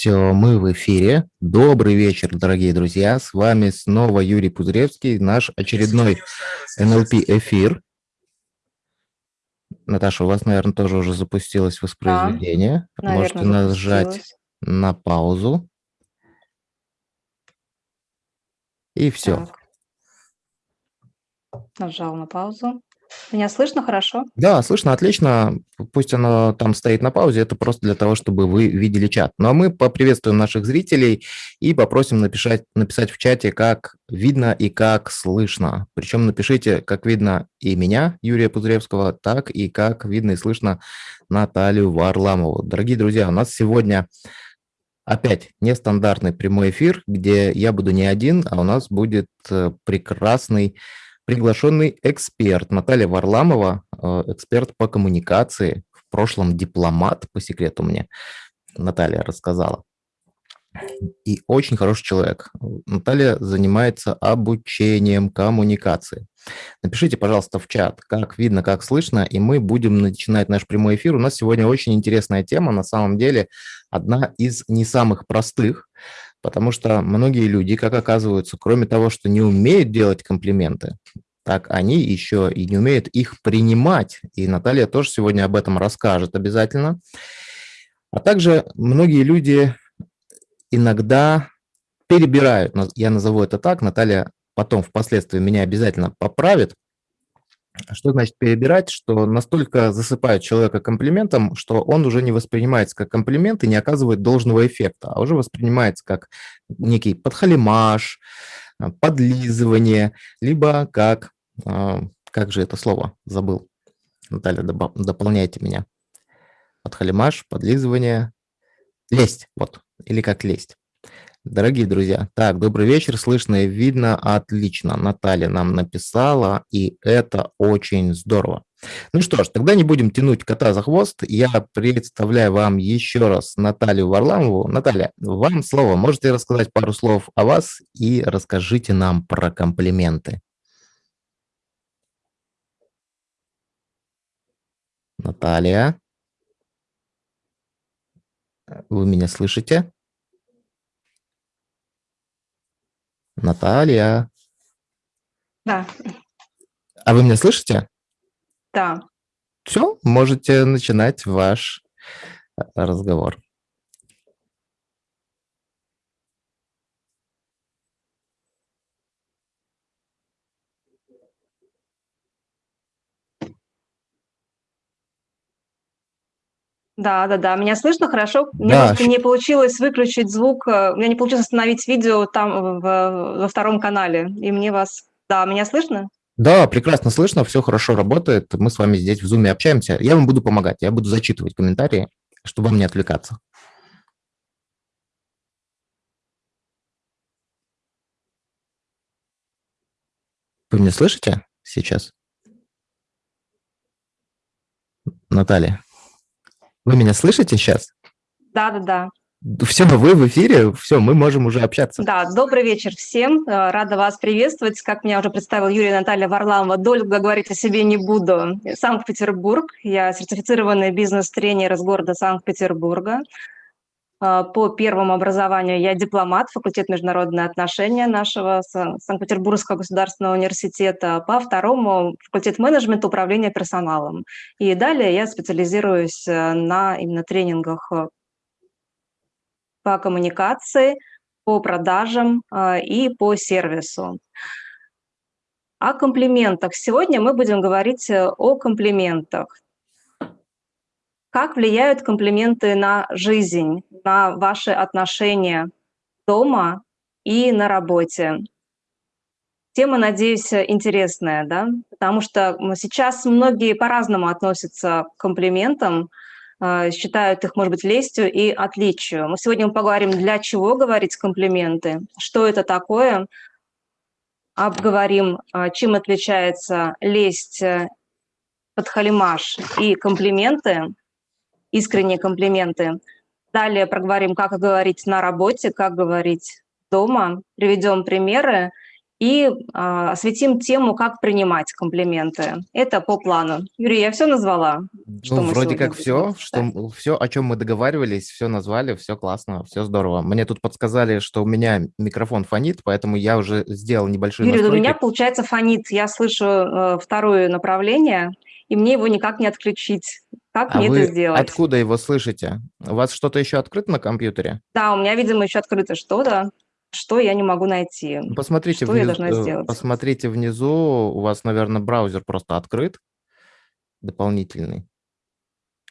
Все, мы в эфире. Добрый вечер, дорогие друзья. С вами снова Юрий Пузыревский, наш очередной НЛП-эфир. Наташа, у вас, наверное, тоже уже запустилось воспроизведение. Да, Можете нажать на паузу. И все. Так. Нажал на паузу. Меня слышно хорошо? Да, слышно отлично. Пусть оно там стоит на паузе, это просто для того, чтобы вы видели чат. Ну а мы поприветствуем наших зрителей и попросим написать, написать в чате, как видно и как слышно. Причем напишите, как видно и меня, Юрия Пузыревского, так и как видно и слышно Наталью Варламову. Дорогие друзья, у нас сегодня опять нестандартный прямой эфир, где я буду не один, а у нас будет э, прекрасный приглашенный эксперт Наталья Варламова, э, эксперт по коммуникации, в прошлом дипломат, по секрету мне Наталья рассказала. И очень хороший человек. Наталья занимается обучением коммуникации. Напишите, пожалуйста, в чат, как видно, как слышно, и мы будем начинать наш прямой эфир. У нас сегодня очень интересная тема, на самом деле одна из не самых простых, Потому что многие люди, как оказывается, кроме того, что не умеют делать комплименты, так они еще и не умеют их принимать. И Наталья тоже сегодня об этом расскажет обязательно. А также многие люди иногда перебирают, я назову это так, Наталья потом впоследствии меня обязательно поправит, что значит перебирать? Что настолько засыпают человека комплиментом, что он уже не воспринимается как комплимент и не оказывает должного эффекта, а уже воспринимается как некий подхалимаш, а, подлизывание, либо как, а, как же это слово, забыл. Наталья, дополняйте меня. Подхалимаш, подлизывание, лесть, вот, или как лесть. Дорогие друзья, так, добрый вечер, слышно и видно отлично. Наталья нам написала, и это очень здорово. Ну что ж, тогда не будем тянуть кота за хвост. Я представляю вам еще раз Наталью Варламову. Наталья, вам слово. Можете рассказать пару слов о вас и расскажите нам про комплименты. Наталья, вы меня слышите? Наталья. Да. А вы меня слышите? Да. Все, можете начинать ваш э, разговор. Да, да, да. Меня слышно хорошо? Мне да. просто не получилось выключить звук, э, у меня не получилось остановить видео там в, во втором канале. И мне вас... Да, меня слышно? Да, прекрасно слышно, все хорошо работает. Мы с вами здесь в Zoom общаемся. Я вам буду помогать, я буду зачитывать комментарии, чтобы вам не отвлекаться. Вы меня слышите сейчас? Наталья? Вы меня слышите сейчас? Да, да, да. Все, вы в эфире, все, мы можем уже общаться. Да, добрый вечер всем, э, рада вас приветствовать. Как меня уже представил Юрий Наталья Варламова, долго говорить о себе не буду. Санкт-Петербург, я сертифицированный бизнес-тренер из города Санкт-Петербурга. А, по первому образованию я дипломат, факультет международные отношения нашего Санкт-Петербургского государственного университета. По второму факультет менеджмента управления персоналом. И далее я специализируюсь э, на именно тренингах э, по коммуникации, по продажам э, и по сервису. О комплиментах. Сегодня мы будем говорить о комплиментах. Как влияют комплименты на жизнь, на ваши отношения дома и на работе? Тема, надеюсь, интересная, да? Потому что сейчас многие по-разному относятся к комплиментам, э, считают их, может быть, лестью и отличию. Мы сегодня поговорим, для чего говорить комплименты, что это такое, обговорим, э, чем отличается лесть, э, подхалимаш и комплименты, искренние комплименты. Далее проговорим, как говорить на работе, как говорить дома, приведем примеры и а, осветим тему, как принимать комплименты. Это по плану. Юрий, я все назвала? Что ну, вроде как все, что, все, о чем мы договаривались, все назвали, все классно, все здорово. Мне тут подсказали, что у меня микрофон фонит, поэтому я уже сделал небольшой Юрий, настройки. у меня, получается, фонит. Я слышу э, второе направление, и мне его никак не отключить. Как а мне вы это сделать? откуда его слышите? У вас что-то еще открыто на компьютере? Да, у меня, видимо, еще открыто что-то что я не могу найти. Посмотрите что внизу, я должна сделать? Посмотрите внизу, у вас, наверное, браузер просто открыт, дополнительный.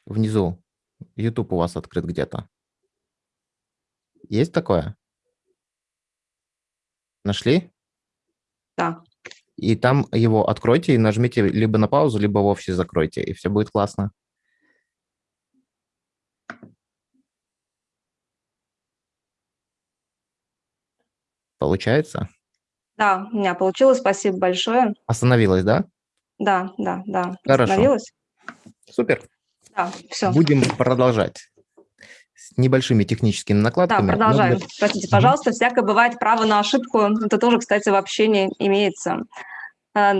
Внизу. YouTube у вас открыт где-то. Есть такое? Нашли? Да. И там его откройте и нажмите либо на паузу, либо вовсе закройте, и все будет классно. Получается? Да, у меня получилось, спасибо большое. Остановилась, да? Да, да, да, Хорошо. остановилась. Супер. Да, все. Будем продолжать с небольшими техническими накладками. Да, продолжаем. Простите, пожалуйста, всякое бывает, право на ошибку, это тоже, кстати, в общении имеется. Э,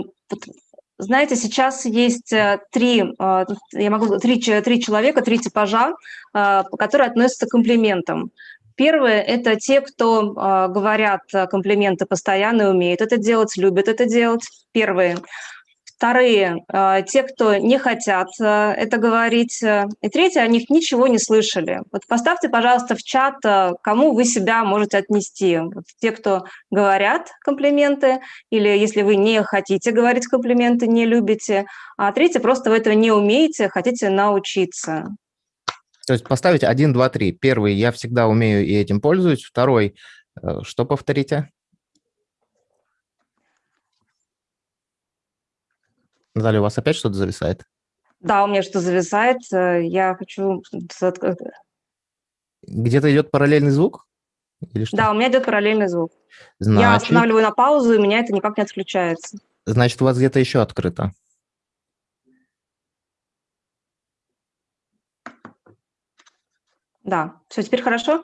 знаете, сейчас есть э, три, э, я могу, три, три человека, три типажа, которые относятся к комплиментам. Первые – это те, кто э, говорят комплименты постоянно и умеют это делать, любят это делать. Первые. Вторые э, – те, кто не хотят э, это говорить. И третье – о них ничего не слышали. Вот поставьте, пожалуйста, в чат, э, кому вы себя можете отнести. Вот те, кто говорят комплименты, или если вы не хотите говорить комплименты, не любите. А третье – просто вы этого не умеете, хотите научиться. То есть поставить 1, 2, 3. Первый, я всегда умею и этим пользуюсь. Второй, э, что повторите? Наталья, у вас опять что-то зависает? Да, у меня что то зависает. Э, я хочу... Где-то идет параллельный звук? Или что? Да, у меня идет параллельный звук. Значит... Я останавливаю на паузу, и меня это никак не отключается. Значит, у вас где-то еще открыто. Да, все, теперь хорошо?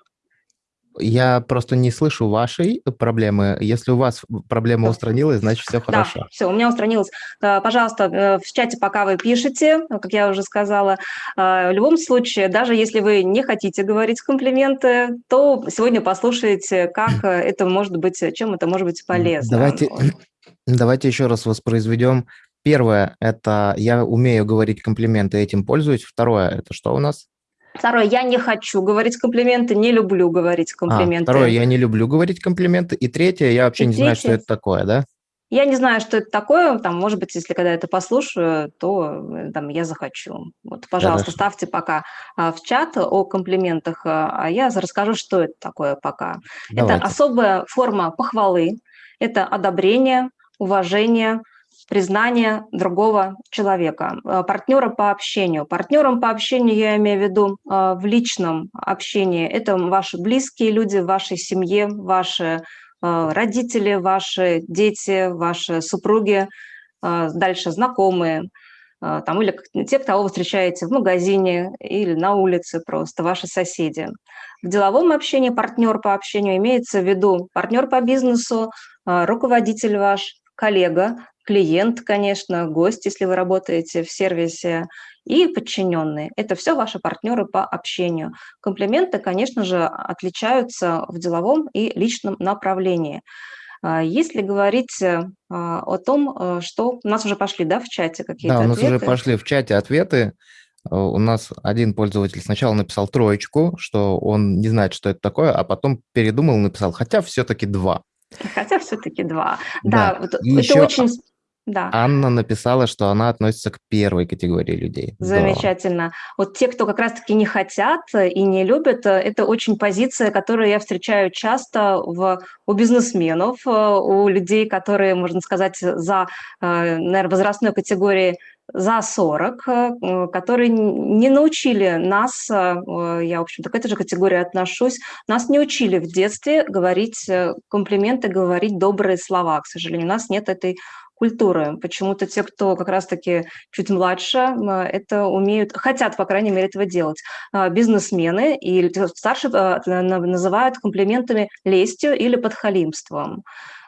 Я просто не слышу вашей проблемы. Если у вас проблема устранилась, значит, все хорошо. Да, все, у меня устранилось. Э, пожалуйста, э, в чате, пока вы пишете, как я уже сказала, э, в любом случае, даже если вы не хотите говорить комплименты, то сегодня послушайте, как это может быть, чем это может быть полезно. Давайте, давайте еще раз воспроизведем. Первое – это я умею говорить комплименты, этим пользуюсь. Второе – это что у нас? Второе, я не хочу говорить комплименты, не люблю говорить а, комплименты. А, второе, я не люблю говорить комплименты. И третье, я вообще и не третье, знаю, что это такое, да? Я не знаю, что это такое. Там, может быть, если когда это послушаю, то э, там я захочу. Вот, пожалуйста, Хорошо. ставьте пока а, в чат о комплиментах, а, а я расскажу, что это такое пока. Давайте. Это особая форма похвалы, это одобрение, уважение, признание другого человека, э, партнера по общению. Партнером по общению я имею в виду э, в личном общении. Это ваши близкие люди в вашей семье, ваши э, родители, ваши дети, ваши супруги, дальше знакомые, там, или те, кого вы встречаете в магазине или на улице просто, ваши соседи. В деловом общении партнер по общению имеется в виду партнер по бизнесу, руководитель ваш, коллега, клиент, конечно, гость, если вы работаете в сервисе, и подчиненные. Это все ваши партнеры по общению. Комплименты, конечно же, отличаются в деловом и личном направлении. А, если говорить а, о том, э, что у нас уже пошли да, в чате какие-то Да, у нас ответы. уже пошли в чате ответы. Э, у нас один пользователь сначала написал троечку, что он не знает, что это такое, а потом передумал, написал, хотя все-таки два. Хотя все-таки два. Да, да вот это еще... очень да. Анна написала, что она относится к первой категории людей. Замечательно. Здорово. Вот те, кто как раз-таки не хотят и не любят, э, это очень позиция, которую я встречаю часто в, у бизнесменов, э, у людей, которые, можно сказать, за, э, наверное, возрастной категории за 40, которые не научили нас, я, в общем-то, к этой же категории отношусь, нас не учили в детстве говорить комплименты, говорить добрые слова. К сожалению, у нас нет этой культуры. Почему-то те, кто как раз-таки чуть младше, это умеют, хотят, по крайней мере, этого делать. Бизнесмены и старше а, называют комплиментами лестью или подхалимством.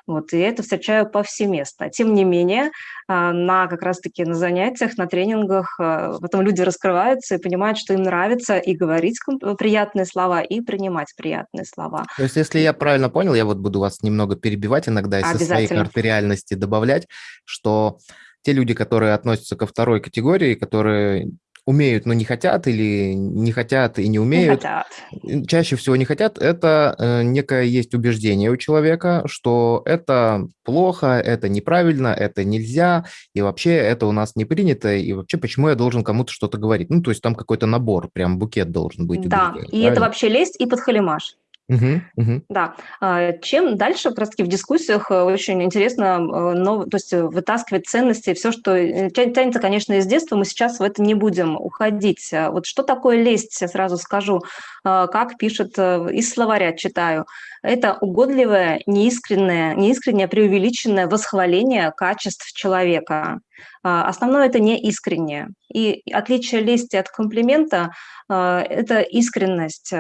Вот, и это встречаю повсеместно. Тем не менее, а, на как раз-таки на занятиях, на тренингах а, потом люди раскрываются и понимают, что им нравится и говорить приятные слова, и принимать приятные слова. То есть, если я правильно понял, я вот буду вас немного перебивать иногда и со своей карты реальности добавлять, что те люди, которые относятся ко второй категории, которые умеют, но не хотят, или не хотят и не умеют. Не хотят. Чаще всего не хотят. Это э, некое есть убеждение у человека, что это плохо, это неправильно, это нельзя, и вообще это у нас не принято, и вообще почему я должен кому-то что-то говорить? Ну, то есть там какой-то набор, прям букет должен быть. Да, и правильно? это вообще лезть и подхалимаш. Угу, угу. Да. А, чем дальше, как в дискуссиях э, очень интересно, э, но, то есть вытаскивать ценности, все, что э, тянется, конечно, из детства, мы сейчас в это не будем уходить. А вот что такое лесть, я сразу скажу, а, как пишет из словаря, читаю. Это угодливое, неискреннее, неискреннее преувеличенное восхваление качеств человека. А, основное это не искреннее. И отличие лести от комплимента а, – это искренность.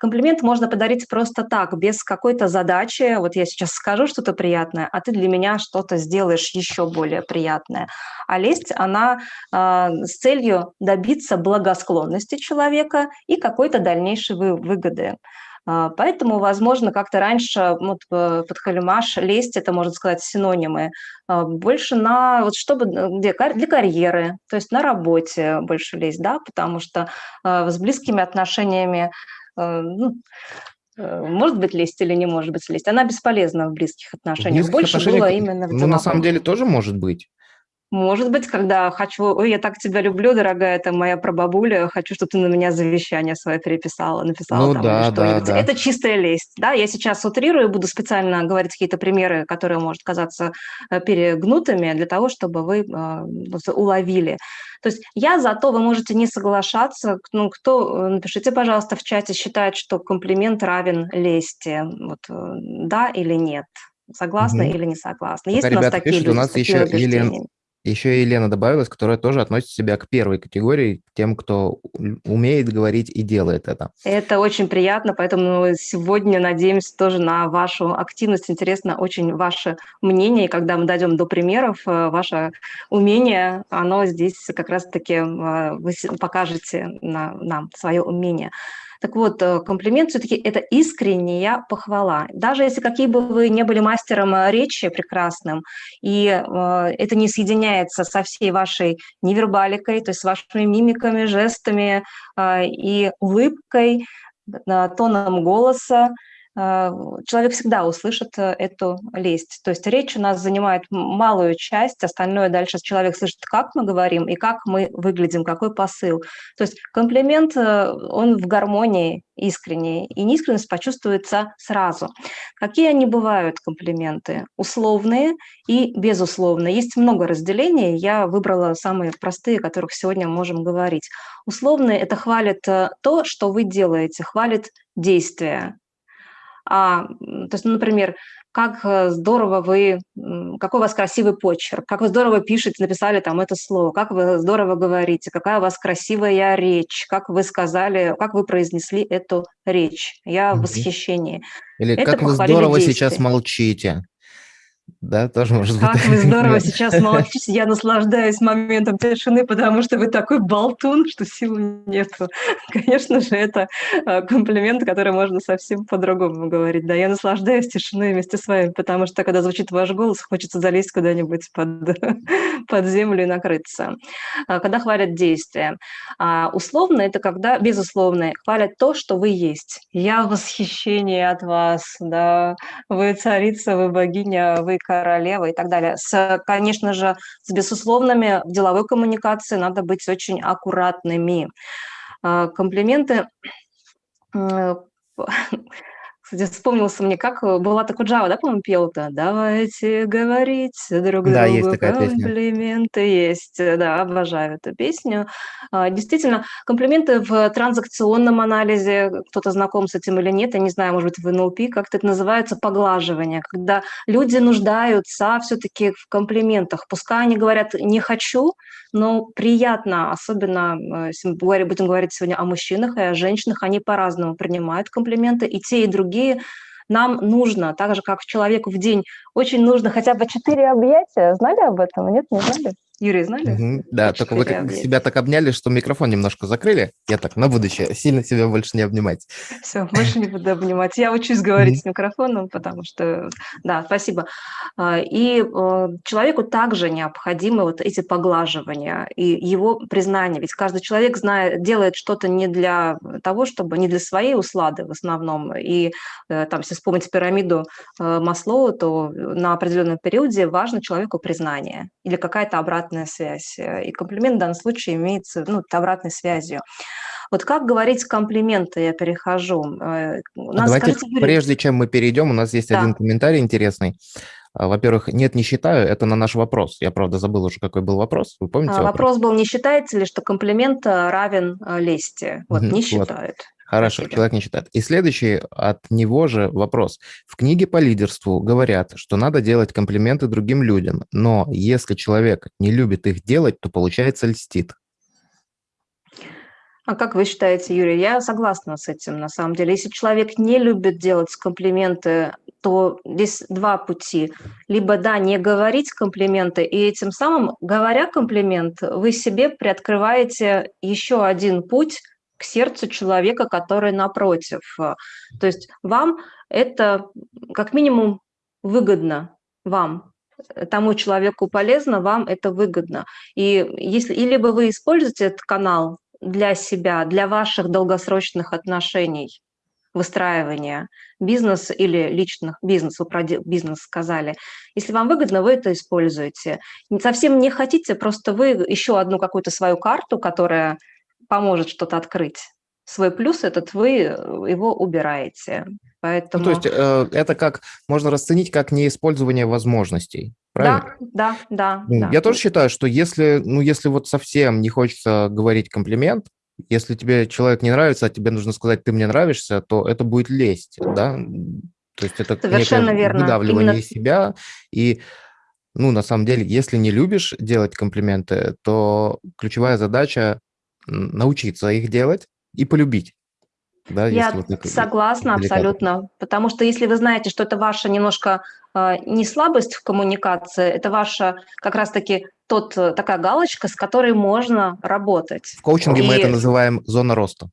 Комплимент можно подарить просто так, без какой-то задачи. Вот я сейчас скажу что-то приятное, а ты для меня что-то сделаешь еще более приятное. А лесть, она а, с целью добиться благосклонности человека и какой-то дальнейшей выгоды. А, поэтому, возможно, как-то раньше вот, э, под халимаш лезть, это, можно сказать, синонимы, а, больше на, вот чтобы, э, где, для карьеры, то есть на работе больше лезть, да, потому что а, с близкими отношениями э, ну, может быть лезть или не может быть лезть. Она бесполезна в близких отношениях. В близких больше отношениях, было именно в Ну, на самом деле тоже может быть. Может быть, когда хочу, ой, я так тебя люблю, дорогая, это моя прабабуля, хочу, чтобы ты на меня завещание свое переписала, написала ну, там да, что-нибудь. Да, да. Это чистая лесть, да, я сейчас утрирую, буду специально говорить какие-то примеры, которые, может казаться э, перегнутыми, для того, чтобы вы э, уловили. То есть я за то, вы можете не соглашаться, ну, кто, э, напишите, пожалуйста, в чате, считает, что комплимент равен лести, вот, да или нет. Согласны угу. или не согласны? Есть Пока у нас такие пишут, люди, у нас еще Елена, еще Елена добавилась, которая тоже относит себя к первой категории, тем, кто умеет говорить и делает это. Это очень приятно, поэтому сегодня надеемся тоже на вашу активность. Интересно очень ваше мнение, и когда мы дойдем до примеров, э, ваше умение, оно здесь как раз-таки э, вы покажете нам свое умение. Так вот, э, комплимент все-таки это искренняя похвала. Даже если какие бы вы не были мастером э, речи прекрасным, и э, это не соединяется со всей вашей невербаликой, то есть с вашими мимиками, жестами и улыбкой, тоном голоса, человек всегда услышит э, эту лесть. То есть речь у нас занимает малую часть, остальное дальше человек слышит, как мы говорим и как мы выглядим, какой посыл. То есть комплимент, э, он в гармонии искренний, и неискренность почувствуется сразу. Какие они бывают, комплименты? Условные и безусловные. Есть много разделений, я выбрала самые простые, о которых сегодня можем говорить. Условные – это хвалит э, то, что вы делаете, хвалит действия, а, то есть, ну, например, как э, здорово вы, какой у вас красивый почерк, как вы здорово пишете, написали там это слово, как вы здорово говорите, какая у вас красивая речь, как вы сказали, как вы произнесли эту речь. Я в восхищении. Или это как вы здорово действия. сейчас молчите. Да, тоже может как быть. Как вы здорово сейчас молчите, я наслаждаюсь моментом тишины, потому что вы такой болтун, что сил нету. Конечно же, это а, комплимент, который можно совсем по-другому говорить. Да, я наслаждаюсь тишиной вместе с вами, потому что, когда звучит ваш голос, хочется залезть куда-нибудь под, под землю и накрыться. А, когда хвалят действия. А условно – это когда, безусловно, хвалят то, что вы есть. Я в восхищении от вас, да, вы царица, вы богиня, вы королева и так далее. С, конечно же, с безусловными в деловой коммуникации надо быть очень аккуратными. А, комплименты Кстати, вспомнился мне, как э, была такая Джава, да, по-моему, пел-то? Давайте говорить друг да, другу. Есть такая комплименты песня. есть. Да, обожаю эту песню. А, действительно, комплименты в транзакционном анализе, кто-то знаком с этим или нет, я не знаю, может быть, в НЛП, как-то это называется поглаживание, когда люди нуждаются все-таки в комплиментах. Пускай они говорят «не хочу», но приятно, особенно, э, если мы будем говорить сегодня о мужчинах и о женщинах, они по-разному принимают комплименты, и те, и другие другие Нам нужно, так же, как человеку в день, очень нужно хотя бы четыре объятия. Знали об этом? Нет, не знали? Юрий, знали? Угу, да, только вы объятия. себя так обняли, что микрофон немножко закрыли. Я так на будущее сильно себя больше не обнимать. Все, больше не буду обнимать. Я учусь говорить с микрофоном, потому что... Да, спасибо. А, и э, человеку также необходимы вот эти поглаживания и его признание. Ведь каждый человек знает, делает что-то не для того, чтобы... Не для своей услады в основном. И э, там, если вспомнить пирамиду э, Маслоу, то на определенном периоде важно человеку признание или какая-то обратная обратная связь. Э, и комплимент в данном случае имеется ну, обратной связью. Вот как говорить комплименты, я перехожу. Э, нас, Давайте, скажите, прежде чем мы перейдем, у нас есть да. один комментарий интересный. А, во-первых, нет, не считаю, это на наш вопрос. Я, правда, забыл уже, какой был вопрос. Вы помните а, вопрос? Вопрос был, не считается ли, что комплимент э, равен лести? Вот, не считают. Вот. Хорошо, Спасибо. человек не считает. И следующий от него же вопрос. В книге по лидерству говорят, что надо делать комплименты другим людям, но если человек не любит их делать, то получается льстит. А как вы считаете, Юрий? Я согласна с этим, на самом деле. Если человек не любит делать комплименты, то здесь два пути. Либо, да, не говорить комплименты, и этим самым, говоря комплимент, вы себе приоткрываете еще один путь – к сердцу человека, который напротив. То есть вам это как минимум выгодно, вам, тому человеку полезно, вам это выгодно. И если и либо вы используете этот канал для себя, для ваших долгосрочных отношений, выстраивания бизнеса или личных бизнес, вы про бизнес сказали. Если вам выгодно, вы это используете. Совсем не хотите, просто вы еще одну какую-то свою карту, которая поможет что-то открыть. Свой плюс этот вы э, его убираете. Поэтому... Ну, то есть э, это как можно расценить как неиспользование возможностей. Правильно? Да, да, да. Я да. тоже считаю, что если, ну, если вот совсем не хочется говорить комплимент, если тебе человек не нравится, а тебе нужно сказать, ты мне нравишься, то это будет лезть, да? То есть это Совершенно верно. выдавливание Именно... себя. И, ну, на самом деле, если не любишь делать комплименты, то ключевая задача научиться их делать и полюбить. Да, Я вот согласна деликатно. абсолютно, потому что если вы знаете, что это ваша немножко э, не слабость в коммуникации, это ваша как раз-таки тот э, такая галочка, с которой можно работать. В коучинге и... мы это называем зона роста.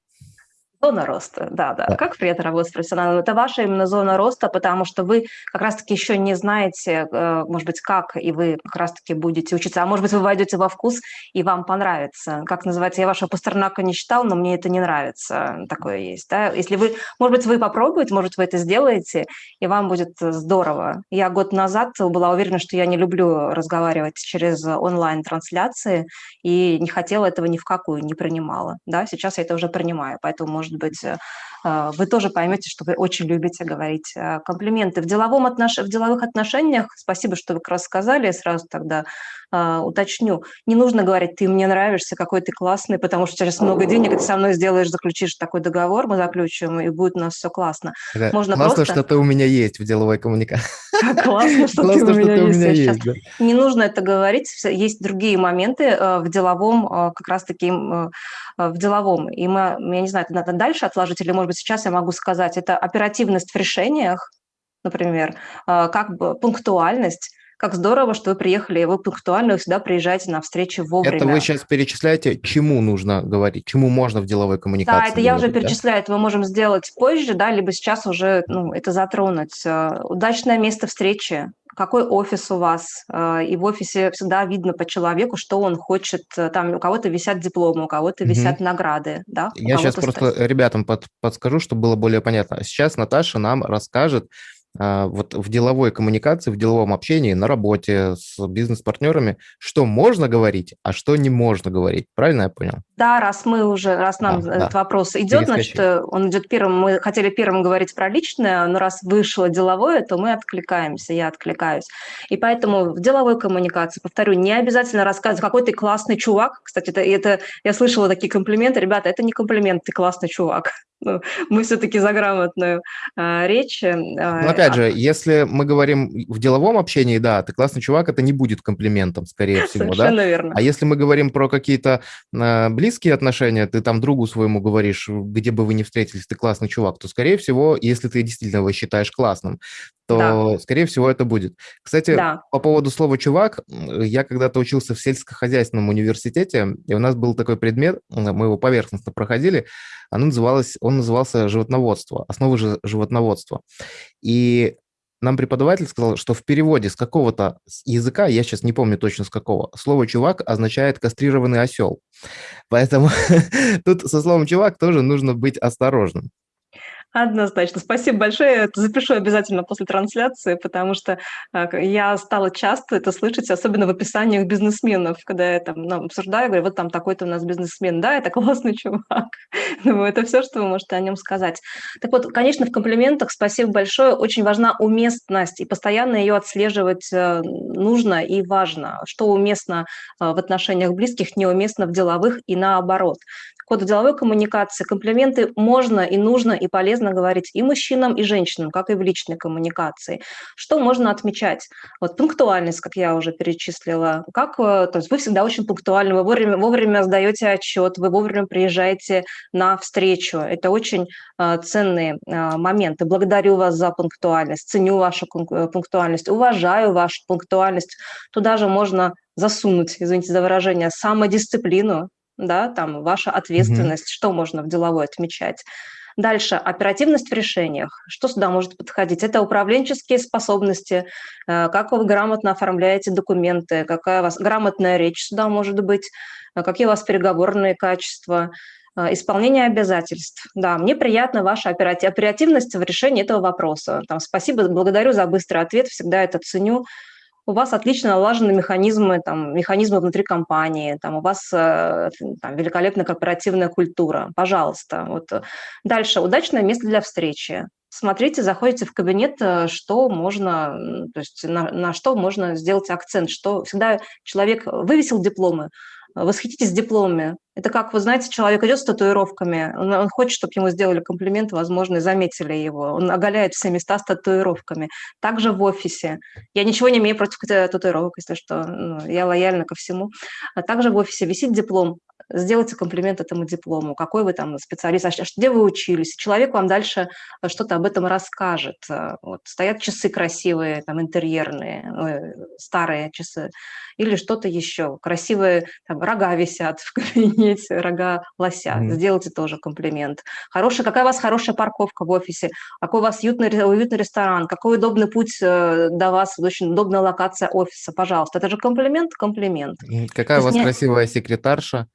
Зона роста, да, да, да. Как приятно работать с профессионалом. Это ваша именно зона роста, потому что вы как раз-таки еще не знаете, э, может быть, как, и вы как раз-таки будете учиться. А может быть, вы войдете во вкус, и вам понравится. Как называется, я вашего Пастернака не читал, но мне это не нравится. Такое есть, да. Если вы, может быть, вы попробуете, может, вы это сделаете, и вам будет здорово. Я год назад была уверена, что я не люблю разговаривать через онлайн-трансляции, и не хотела этого ни в какую, не принимала. Да, сейчас я это уже принимаю, поэтому, может может быть, э, э, вы тоже поймете, что вы очень любите говорить э, комплименты. В, деловом отнош... в деловых отношениях, спасибо, что вы как раз сказали, я сразу тогда э, уточню, не нужно говорить, ты мне нравишься, какой ты классный, потому что через много денег ты со мной сделаешь, заключишь такой договор, мы заключим, и будет у нас все классно. Да, Можно классно, просто... что ты у меня есть в деловой коммуникации. Классно, что ты у меня есть Не нужно это говорить, есть другие моменты в деловом, как раз-таки в деловом. И мы, я не знаю, это надо дальше отложить, или, может быть, сейчас я могу сказать, это оперативность в решениях, например, как бы пунктуальность, как здорово, что вы приехали, и вы пунктуально всегда приезжаете на встречи вовремя. Это вы сейчас перечисляете, чему нужно говорить, чему можно в деловой коммуникации Да, это говорить, я уже перечисляю, да? это мы можем сделать позже, да, либо сейчас уже ну, это затронуть. Удачное место встречи, какой офис у вас, э, и в офисе всегда видно по человеку, что он хочет. Э, там у кого-то висят дипломы, у кого-то висят угу. награды. Да? Я сейчас просто ребятам под, подскажу, чтобы было более понятно. Сейчас Наташа нам расскажет, а, вот в деловой коммуникации, в деловом общении, на работе с бизнес-партнерами, что можно говорить, а что не можно говорить. Правильно я понял? Да, раз мы уже, раз нам а, этот да. вопрос идет, значит, э, он идет первым. Мы хотели первым говорить про личное, но раз вышло деловое, то мы откликаемся, я откликаюсь. И поэтому в деловой коммуникации, повторю, не обязательно рассказывать, какой ты классный чувак. Кстати, это, это я слышала такие комплименты. Ребята, это не комплимент, ты классный чувак. Ну, мы все-таки за грамотную э, речь. Э, ну, опять а же, если мы говорим в деловом общении, да, ты классный чувак, это не будет комплиментом, скорее всего, Совершенно да? верно. А если мы говорим про какие-то э, близкие близкие отношения, ты там другу своему говоришь, где бы вы ни встретились, ты классный чувак, то, скорее всего, если ты действительно его считаешь классным, то, да. скорее всего, это будет. Кстати, да. по поводу слова «чувак», я когда-то учился в сельскохозяйственном университете, и у нас был такой предмет, мы его поверхностно проходили, оно называлось, он назывался «Животноводство», основы животноводства. И нам преподаватель сказал, что в переводе с какого-то языка, я сейчас не помню точно с какого, слово «чувак» означает «кастрированный осел». Поэтому тут со словом «чувак» тоже нужно быть осторожным. Однозначно. Спасибо большое. Запишу обязательно после трансляции, потому что э, я стала часто это слышать, особенно в описаниях бизнесменов, когда я там ну, обсуждаю, говорю, вот там такой-то у нас бизнесмен, да, это классный чувак. Думаю, это все, что вы можете о нем сказать. Так вот, конечно, в комплиментах спасибо большое. Очень важна уместность, и постоянно ее отслеживать э, нужно и важно. Что уместно э, в отношениях близких, неуместно в деловых и наоборот хода деловой коммуникации комплименты можно и нужно и полезно говорить и мужчинам, и женщинам, как и в личной коммуникации. Что можно отмечать? Вот пунктуальность, как я уже перечислила. Как, э, то есть вы всегда очень пунктуальны, вы вовремя, вовремя сдаете отчет, вы вовремя приезжаете на встречу. Это очень э, ценные э, моменты. Благодарю вас за пунктуальность, ценю вашу пунктуальность, уважаю вашу пунктуальность. Туда же можно засунуть, извините за выражение, самодисциплину, да, там ваша ответственность, mm-hmm. что можно в деловой отмечать. Дальше, оперативность в решениях. Что сюда может подходить? Это управленческие способности, э, как вы грамотно оформляете документы, какая у вас грамотная речь сюда может быть, э, какие у вас переговорные качества, э, исполнение обязательств. Да, мне приятна ваша оперативность в решении этого вопроса. Там, спасибо, благодарю за быстрый ответ, всегда это ценю у вас отлично налажены механизмы, там, механизмы внутри компании, там, у вас э, там, великолепная корпоративная культура. Пожалуйста. Вот. Дальше. Удачное место для встречи. Смотрите, заходите в кабинет, э, что можно, то есть на, на что можно сделать акцент, что всегда человек вывесил дипломы, восхититесь дипломами. Это как, вы знаете, человек идет с татуировками, он, он хочет, чтобы ему сделали комплимент, возможно, и заметили его. Он оголяет все места с татуировками. Также в офисе. Я ничего не имею против татуировок, если что. Ну, я лояльна ко всему. А также в офисе висит диплом сделайте комплимент этому диплому, какой вы там специалист, а где вы учились. Человек вам дальше э, что-то об этом расскажет. Э, вот, стоят часы красивые, там, интерьерные, старые часы, или что-то еще. Красивые там, рога висят в кабинете, рога лося. Mm-hmm. Сделайте тоже комплимент. Хорошая, какая у вас хорошая парковка в офисе, какой у вас уютный, уютный ресторан, какой удобный путь э, до вас, очень удобная локация офиса, пожалуйста. Это же комплимент, комплимент. Какая у вас не... красивая секретарша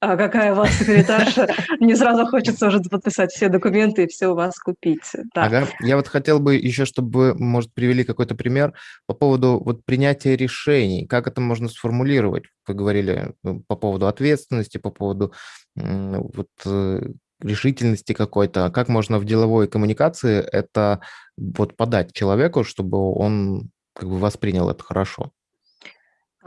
а какая у вас секретарша, не сразу хочется уже подписать все документы и все у вас купить. Ага. Я вот хотел бы еще, чтобы, может, привели какой-то пример по поводу вот принятия решений. Как это можно сформулировать? Вы говорили ну, по поводу ответственности, по поводу вот э, решительности какой-то. Как можно в деловой коммуникации это вот подать человеку, чтобы он как бы воспринял это хорошо?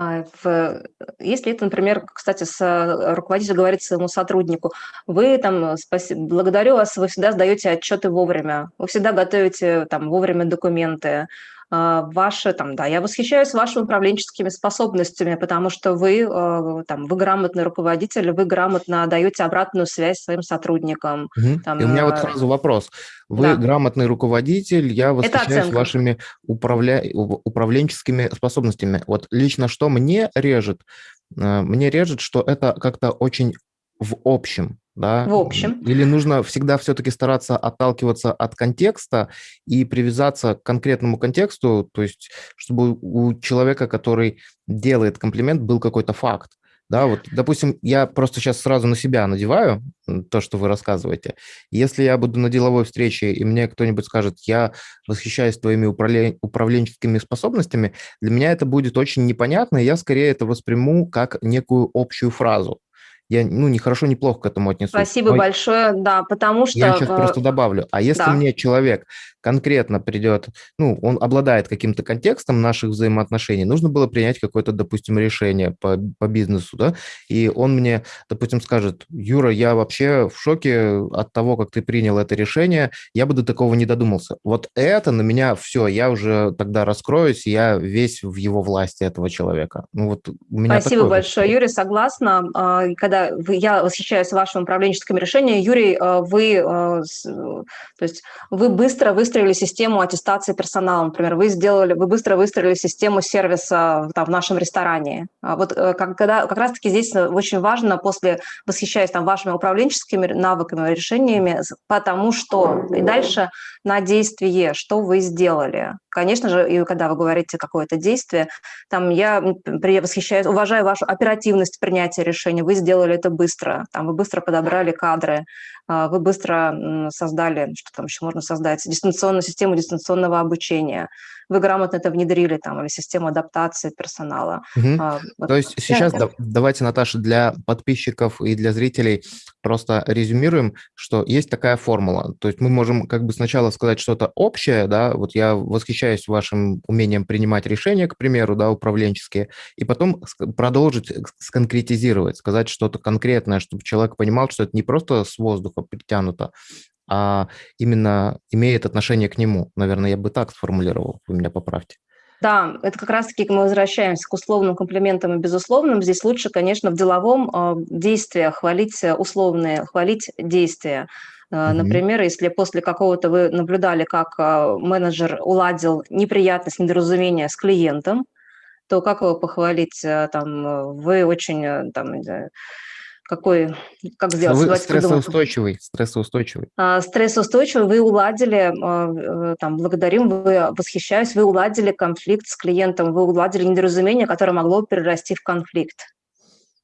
А, если это, например, кстати, с э, руководителем говорит своему сотруднику, вы там, спаси, благодарю вас, вы всегда сдаете отчеты вовремя, вы всегда готовите там вовремя документы, ваши, там, да, я восхищаюсь вашими управленческими способностями, потому что вы, э, там, вы грамотный руководитель, вы грамотно даете обратную связь своим сотрудникам. Угу. Там, И у меня вот э, сразу вопрос. Вы да. грамотный руководитель, я восхищаюсь вашими управля... управленческими способностями. Вот лично что мне режет? Э, мне режет, что это как-то очень в общем да? В общем. Или нужно всегда все-таки стараться отталкиваться от контекста и привязаться к конкретному контексту, то есть чтобы у человека, который делает комплимент, был какой-то факт. Да, вот, допустим, я просто сейчас сразу на себя надеваю то, что вы рассказываете. Если я буду на деловой встрече, и мне кто-нибудь скажет, я восхищаюсь твоими управлен... управленческими способностями, для меня это будет очень непонятно, и я скорее это восприму как некую общую фразу я, ну, не хорошо, не плохо к этому отнесусь. Спасибо Но большое, да, потому что... Я сейчас просто добавлю. А если да. мне человек конкретно придет, ну, он обладает каким-то контекстом наших взаимоотношений, нужно было принять какое-то, допустим, решение по, по бизнесу, да, и он мне, допустим, скажет, Юра, я вообще в шоке от того, как ты принял это решение, я бы до такого не додумался. Вот это на меня все, я уже тогда раскроюсь, я весь в его власти этого человека. Ну, вот у меня Спасибо большое, Юрий, согласна. А, когда я восхищаюсь вашими управленческими решениями, Юрий, э, вы, э, то есть вы быстро выстроили систему аттестации персонала, например, вы сделали, вы быстро выстроили систему сервиса там, в нашем ресторане. А вот как, когда, как раз-таки здесь очень важно, после восхищаясь там, вашими управленческими навыками, решениями, потому что и дальше на действие, что вы сделали. Конечно же, и когда вы говорите какое-то действие, там я восхищаюсь, уважаю вашу оперативность принятия решения, вы сделали это быстро, там вы быстро подобрали кадры, а, вы быстро создали, что там еще можно создать, дистанционную систему дистанционного обучения, вы грамотно это внедрили, там, или систему адаптации персонала. Угу. А, вот. То есть сейчас да, давайте, Наташа, для подписчиков и для зрителей просто резюмируем, что есть такая формула. То есть мы можем как бы сначала сказать что-то общее, да, вот я восхищаюсь вашим умением принимать решения, к примеру, да, управленческие, и потом продолжить сконкретизировать, сказать что-то конкретное, чтобы человек понимал, что это не просто с воздуха притянуто, а именно имеет отношение к нему. Наверное, я бы так сформулировал, вы меня поправьте. Да, это как раз-таки мы возвращаемся к условным комплиментам и безусловным. Здесь лучше, конечно, в деловом э, действии хвалить условные, хвалить действия. Э, например, если после какого-то вы наблюдали, как э, менеджер уладил неприятность, недоразумение с клиентом, то как его похвалить? Там, вы очень там, какой, как сделать? Вы стрессоустойчивый, стрессоустойчивый. А, стрессоустойчивый, вы уладили, а, э, там, благодарим, вы восхищаюсь, вы уладили конфликт с клиентом, вы уладили недоразумение, которое могло перерасти в конфликт.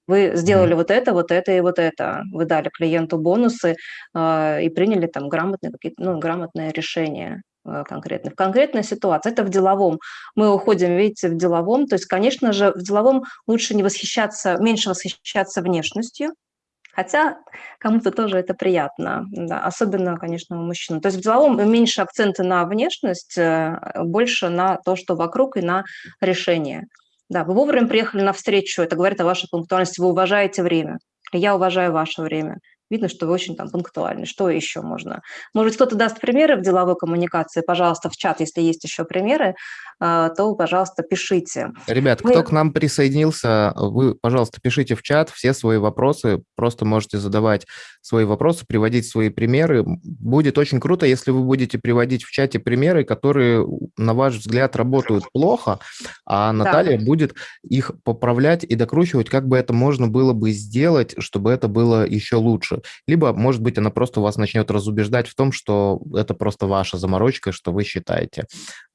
Вы сделали mm. вот это, вот это и вот это. Вы дали клиенту бонусы э, и приняли там грамотные, какие-то, ну, грамотные решения конкретно. В конкретной ситуации, это в деловом. Мы уходим, видите, в деловом. То есть, конечно же, в деловом лучше не восхищаться, меньше восхищаться внешностью, Хотя кому-то тоже это приятно, да, особенно, конечно, у мужчин. То есть в деловом меньше акценты на внешность, э, больше на то, что вокруг, и на решение. Да, вы вовремя приехали на встречу, это говорит о вашей пунктуальности, вы уважаете время. Я уважаю ваше время видно, что вы очень там пунктуальны. Что еще можно? Может быть, кто-то даст примеры в деловой коммуникации? Пожалуйста, в чат, если есть еще примеры, а, то, пожалуйста, пишите. Ребят, Мы... кто к нам присоединился, вы, пожалуйста, пишите в чат все свои вопросы, просто можете задавать свои вопросы, приводить свои примеры. Будет очень круто, если вы будете приводить в чате примеры, которые, на ваш взгляд, работают плохо, а Наталья да. будет их поправлять и докручивать, как бы это можно было бы сделать, чтобы это было еще лучше. Либо, может быть, она просто вас начнет разубеждать в том, что это просто ваша заморочка, что вы считаете.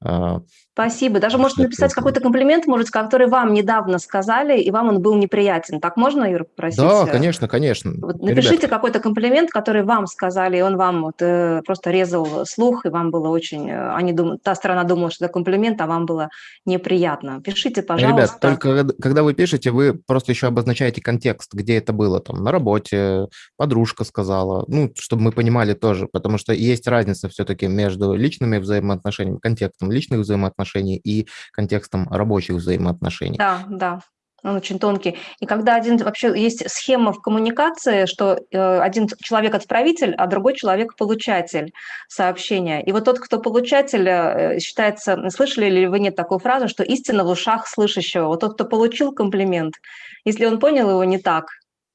А, Спасибо. Даже можете написать какой-то комплимент, может, который вам недавно сказали, и вам он был неприятен. Так можно, Юра, попросить? Да, конечно, конечно. Вот напишите какой-то комплимент, который вам сказали, и он вам вот, э, просто резал слух, и вам было очень... Э, они дум... Та сторона думала, что это комплимент, а вам было неприятно. Пишите, пожалуйста. Ребят, только когда вы пишете, вы просто еще обозначаете контекст, где это было, там, на работе, подружка сказала, ну, чтобы мы понимали тоже, потому что есть разница все-таки между личными взаимоотношениями, контекстом личных взаимоотношений, и контекстом рабочих взаимоотношений. Да, да, он очень тонкий. И когда один вообще есть схема в коммуникации, что э, один человек отправитель, а другой человек получатель сообщения. И вот тот, кто получатель, э, считается, слышали ли вы нет такую фразу, что истина в ушах слышащего. Вот тот, кто получил комплимент, если он понял его не так,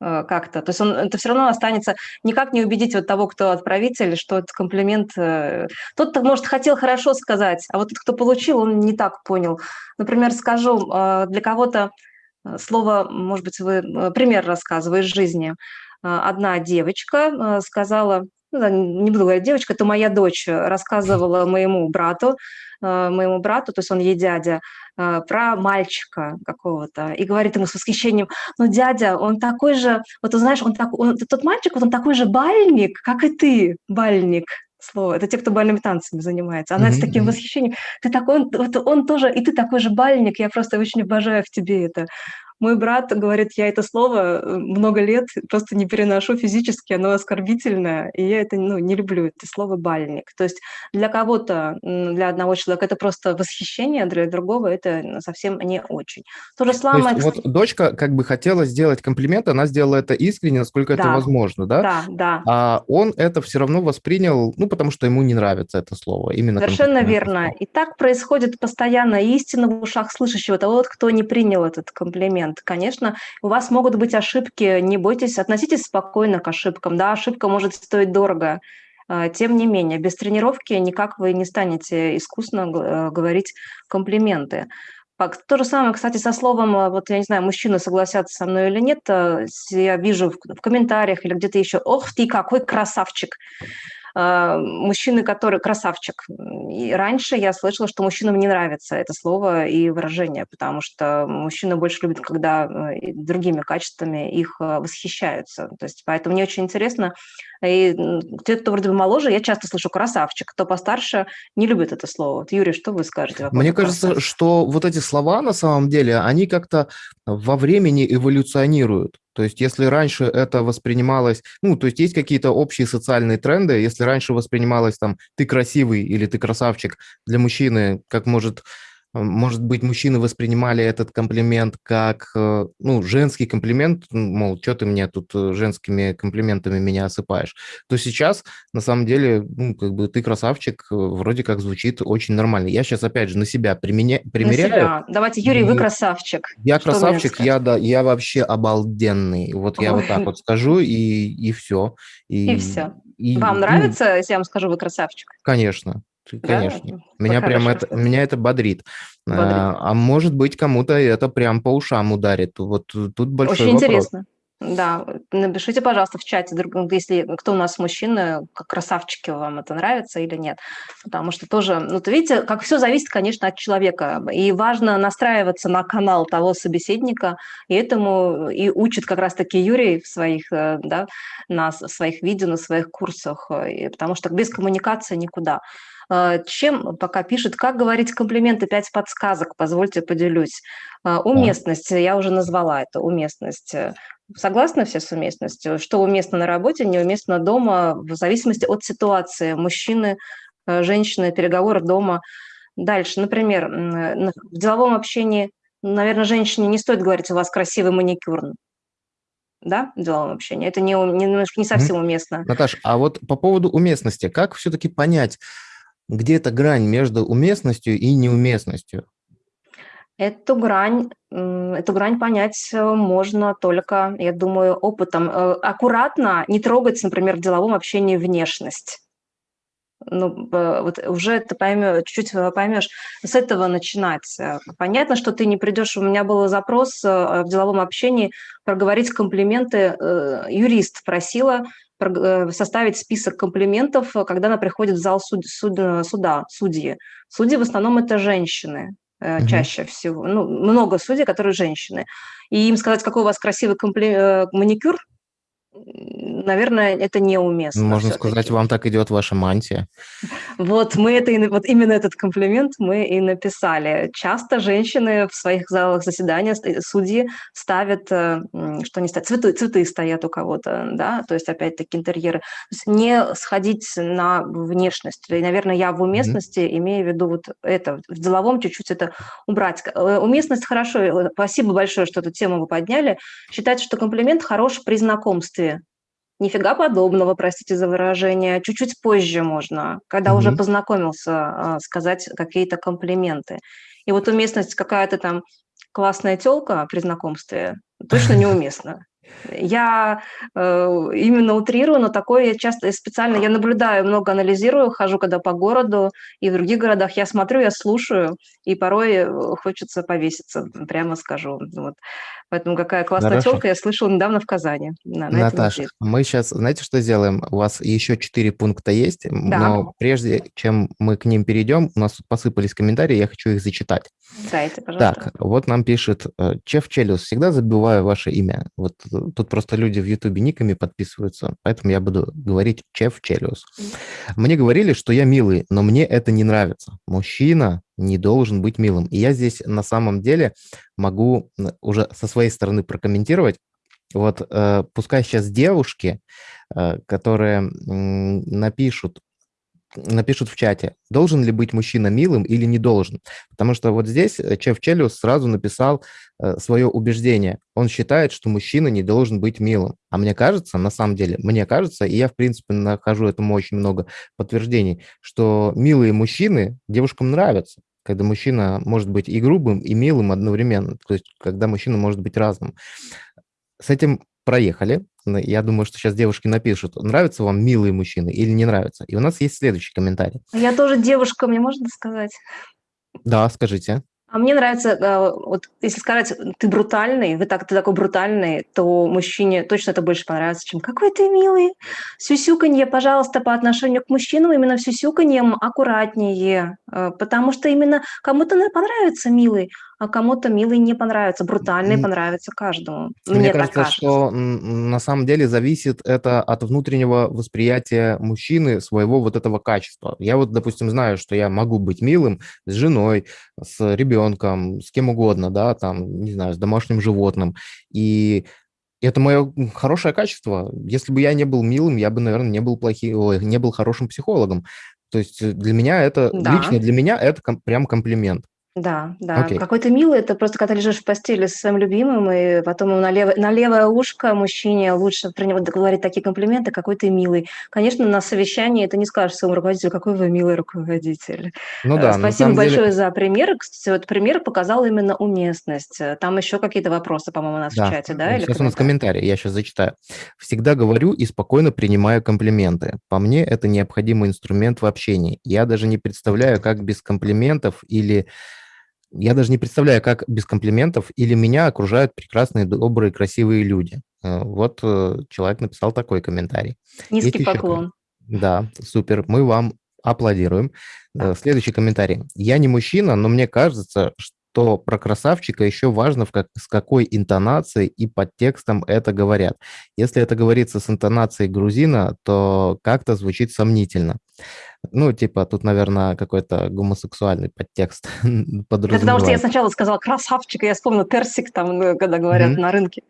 как-то. То есть он, это все равно останется, никак не убедить вот того, кто отправитель, что этот комплимент... Э, тот, кто, может, хотел хорошо сказать, а вот тот, кто получил, он не так понял. Например, скажу, э, для кого-то слово, может быть, вы пример рассказываю из жизни. Одна девочка сказала, ну, не буду говорить девочка, это моя дочь, рассказывала моему брату, моему брату, то есть он ей дядя, а, про мальчика какого-то и говорит ему с восхищением, ну, дядя, он такой же, вот ты знаешь, он, так, он тот мальчик, вот он такой же бальник, как и ты, бальник, слово. Это те, кто бальными танцами занимается. Она mm-hmm. с таким восхищением. Ты такой, вот он тоже, и ты такой же бальник. Я просто очень обожаю в тебе это. Мой брат говорит, я это слово э, много лет просто не переношу физически, оно оскорбительное, и я это ну, не люблю, это слово «бальник». То есть для кого-то, для одного человека это просто восхищение, для другого это совсем не очень. То же самое... То есть, вот дочка как бы хотела сделать комплимент, она сделала это искренне, насколько да. это возможно, да? Да, да. А он это все равно воспринял, ну, потому что ему не нравится это слово. Именно Совершенно верно. И так происходит постоянно. Истина в ушах слышащего, того, кто не принял этот комплимент комплимент. Конечно, у вас могут быть ошибки, не бойтесь, относитесь спокойно к ошибкам. Да, ошибка может стоить дорого. А, тем не менее, без тренировки никак вы не станете искусно э, говорить комплименты. То же самое, кстати, со словом, э, вот я не знаю, мужчины согласятся со мной или нет, э, я вижу в комментариях или где-то еще, ох ты, какой красавчик. А, мужчины, которые красавчик. И раньше я слышала, что мужчинам не нравится это слово и выражение, потому что мужчины больше любят, когда э, другими качествами их э, восхищаются. То есть поэтому мне очень интересно. И те, кто вроде бы моложе, я часто слышу красавчик, кто постарше не любит это слово. Вот, Юрий, что вы скажете? Мне кажется, красавчик? что вот эти слова на самом деле, они как-то во времени эволюционируют. То есть если раньше это воспринималось, ну, то есть есть какие-то общие социальные тренды, если раньше воспринималось там «ты красивый» или «ты красавчик» для мужчины, как может может быть, мужчины воспринимали этот комплимент как, э, ну, женский комплимент, мол, что ты мне тут э, женскими комплиментами меня осыпаешь, то сейчас, на самом деле, ну, как бы ты красавчик, э, вроде как звучит очень нормально. Я сейчас, опять же, на себя применя... примеряю. На себя. Давайте, Юрий, вы красавчик. Я что красавчик, я, да, я вообще обалденный. Вот Ой. я вот так вот скажу, и, и все. И, и все. И, Вам ну, нравится, если я вам скажу, вы красавчик? Конечно. Конечно. Да? Меня прям это, меня это бодрит. бодрит. А, а может быть, кому-то это прям по ушам ударит. Вот тут большой Очень вопрос. интересно. Да, напишите, пожалуйста, в чате, если кто у нас мужчина, как красавчики, вам это нравится или нет. Потому что тоже, ну, то видите, как все зависит, конечно, от человека. И важно настраиваться на канал того собеседника, и этому и учит как раз-таки Юрий в своих, э, да, на своих видео, на своих курсах, и, потому что без коммуникации никуда. А, чем пока пишет, как говорить комплименты, пять подсказок, позвольте поделюсь. А, уместность, я уже назвала это, уместность. Согласны все с уместностью? Что уместно на работе, неуместно дома, в зависимости от ситуации. Мужчины, э, женщины, переговоры дома. Дальше, например, в деловом общении, наверное, женщине не стоит говорить, у вас красивый маникюр, да, в деловом общении. Это не, не, немножко не совсем уместно. Наташ, а вот по поводу уместности, как все-таки понять, где эта грань между уместностью и неуместностью? Эту грань, эту грань понять э, можно только, я думаю, опытом. Э, аккуратно не трогать, например, в деловом общении внешность. Ну, вот уже ты поймешь, чуть-чуть э, поймешь, с этого начинать. Понятно, что ты не придешь, у меня был запрос в деловом общении проговорить комплименты. Юрист просила составить список комплиментов, когда она приходит в зал суд, суд, суда, судьи. Судьи в основном это женщины угу. чаще всего. Ну, много судей, которые женщины. И им сказать, какой у вас красивый компли... Э, маникюр, наверное, это неуместно. Можно сказать, вам так идет ваша мантия. Вот мы это, вот именно этот комплимент мы и написали. Часто женщины в своих залах заседания, судьи ставят, э, что они ставят, цветы, цветы стоят у кого-то, да, то есть опять-таки интерьеры. Не сходить на внешность. И, наверное, я в уместности mm-hmm. имею в виду вот это, в деловом чуть-чуть это убрать. Э, уместность хорошо, э, спасибо большое, что эту тему вы подняли. Считается, что комплимент хорош при знакомстве Нифига подобного, простите за выражение. Чуть-чуть позже можно, когда mm-hmm. уже познакомился, а, сказать какие-то комплименты. И вот уместность какая-то там классная телка при знакомстве точно неуместна. Я э, именно утрирую, но такое я часто специально, я наблюдаю, много анализирую, хожу когда по городу и в других городах, я смотрю, я слушаю, и порой э, хочется повеситься, прямо скажу. Вот. Поэтому какая классная Хорошо. телка, я слышала недавно в Казани. На, на Наташ, мы сейчас, знаете, что сделаем? У вас еще четыре пункта есть, да. но прежде чем мы к ним перейдем, у нас тут посыпались комментарии, я хочу их зачитать. Дайте, пожалуйста. Так, вот нам пишет э, Чеф Челюс, всегда забываю ваше имя. Вот тут просто люди в Ютубе никами подписываются, поэтому я буду говорить Чеф Челюс. Мне говорили, что я милый, но мне это не нравится. Мужчина не должен быть милым. И я здесь на самом деле могу уже со своей стороны прокомментировать. Вот э, пускай сейчас девушки, э, которые э, напишут, напишут в чате, должен ли быть мужчина милым или не должен. Потому что вот здесь э, Чеф Челюс сразу написал э, свое убеждение. Он считает, что мужчина не должен быть милым. А мне кажется, на самом деле, мне кажется, и я, в принципе, нахожу этому очень много подтверждений, что милые мужчины девушкам нравятся. когда мужчина может быть и грубым, и милым одновременно, то есть когда мужчина может быть разным. С этим проехали. Я думаю, что сейчас девушки напишут, нравятся вам милые мужчины или не нравятся. И у нас есть следующий комментарий. Я тоже девушка, мне можно сказать? Да, скажите. А мне нравится, э, вот если сказать, ты брутальный, вы так, ты такой брутальный, то мужчине точно это больше понравится, чем какой ты милый. Сюсюканье, пожалуйста, по отношению к мужчинам именно сюсюканьем аккуратнее, э, потому что именно кому-то понравится милый, а кому-то милый не понравится, брутальный понравится каждому. Мне, Мне кажется, кажется, что на самом деле зависит это от внутреннего восприятия мужчины своего вот этого качества. Я вот, допустим, знаю, что я могу быть милым с женой, с ребенком, с кем угодно, да, там, не знаю, с домашним животным. И это мое хорошее качество. Если бы я не был милым, я бы, наверное, не был плохим, не был хорошим психологом. То есть для меня это, да. лично для меня это ком, прям комплимент. Да, да. Окей. Какой то милый, это просто когда лежишь в постели со своим любимым, и потом ему на, лево, на левое ушко мужчине лучше про него говорить такие комплименты, какой ты милый. Конечно, на совещании ты не скажешь своему руководителю, какой вы милый руководитель. Ну э, да, Спасибо большое деле... за пример. Кстати, вот пример показал именно уместность. Там еще какие-то вопросы, по-моему, у нас да. в чате, да? Или сейчас у нас комментарий, я сейчас зачитаю. Всегда говорю и спокойно принимаю комплименты. По мне, это необходимый инструмент в общении. Я даже не представляю, как без комплиментов или я даже не представляю, как без комплиментов или меня окружают прекрасные, добрые, красивые люди. Э, вот э, человек написал такой комментарий. Низкий Есть поклон. Еще... Да, супер. Мы вам аплодируем. Да. Э, следующий комментарий. Я не мужчина, но мне кажется, что про красавчика еще важно, в как, с какой интонацией и подтекстом это говорят. Если это говорится с интонацией грузина, то как-то звучит сомнительно. Ну, типа, тут, наверное, какой-то гомосексуальный подтекст подразумевается. Потому что я сначала сказала красавчик, и я вспомнила персик, там, ну, когда говорят mm-hmm. на рынке.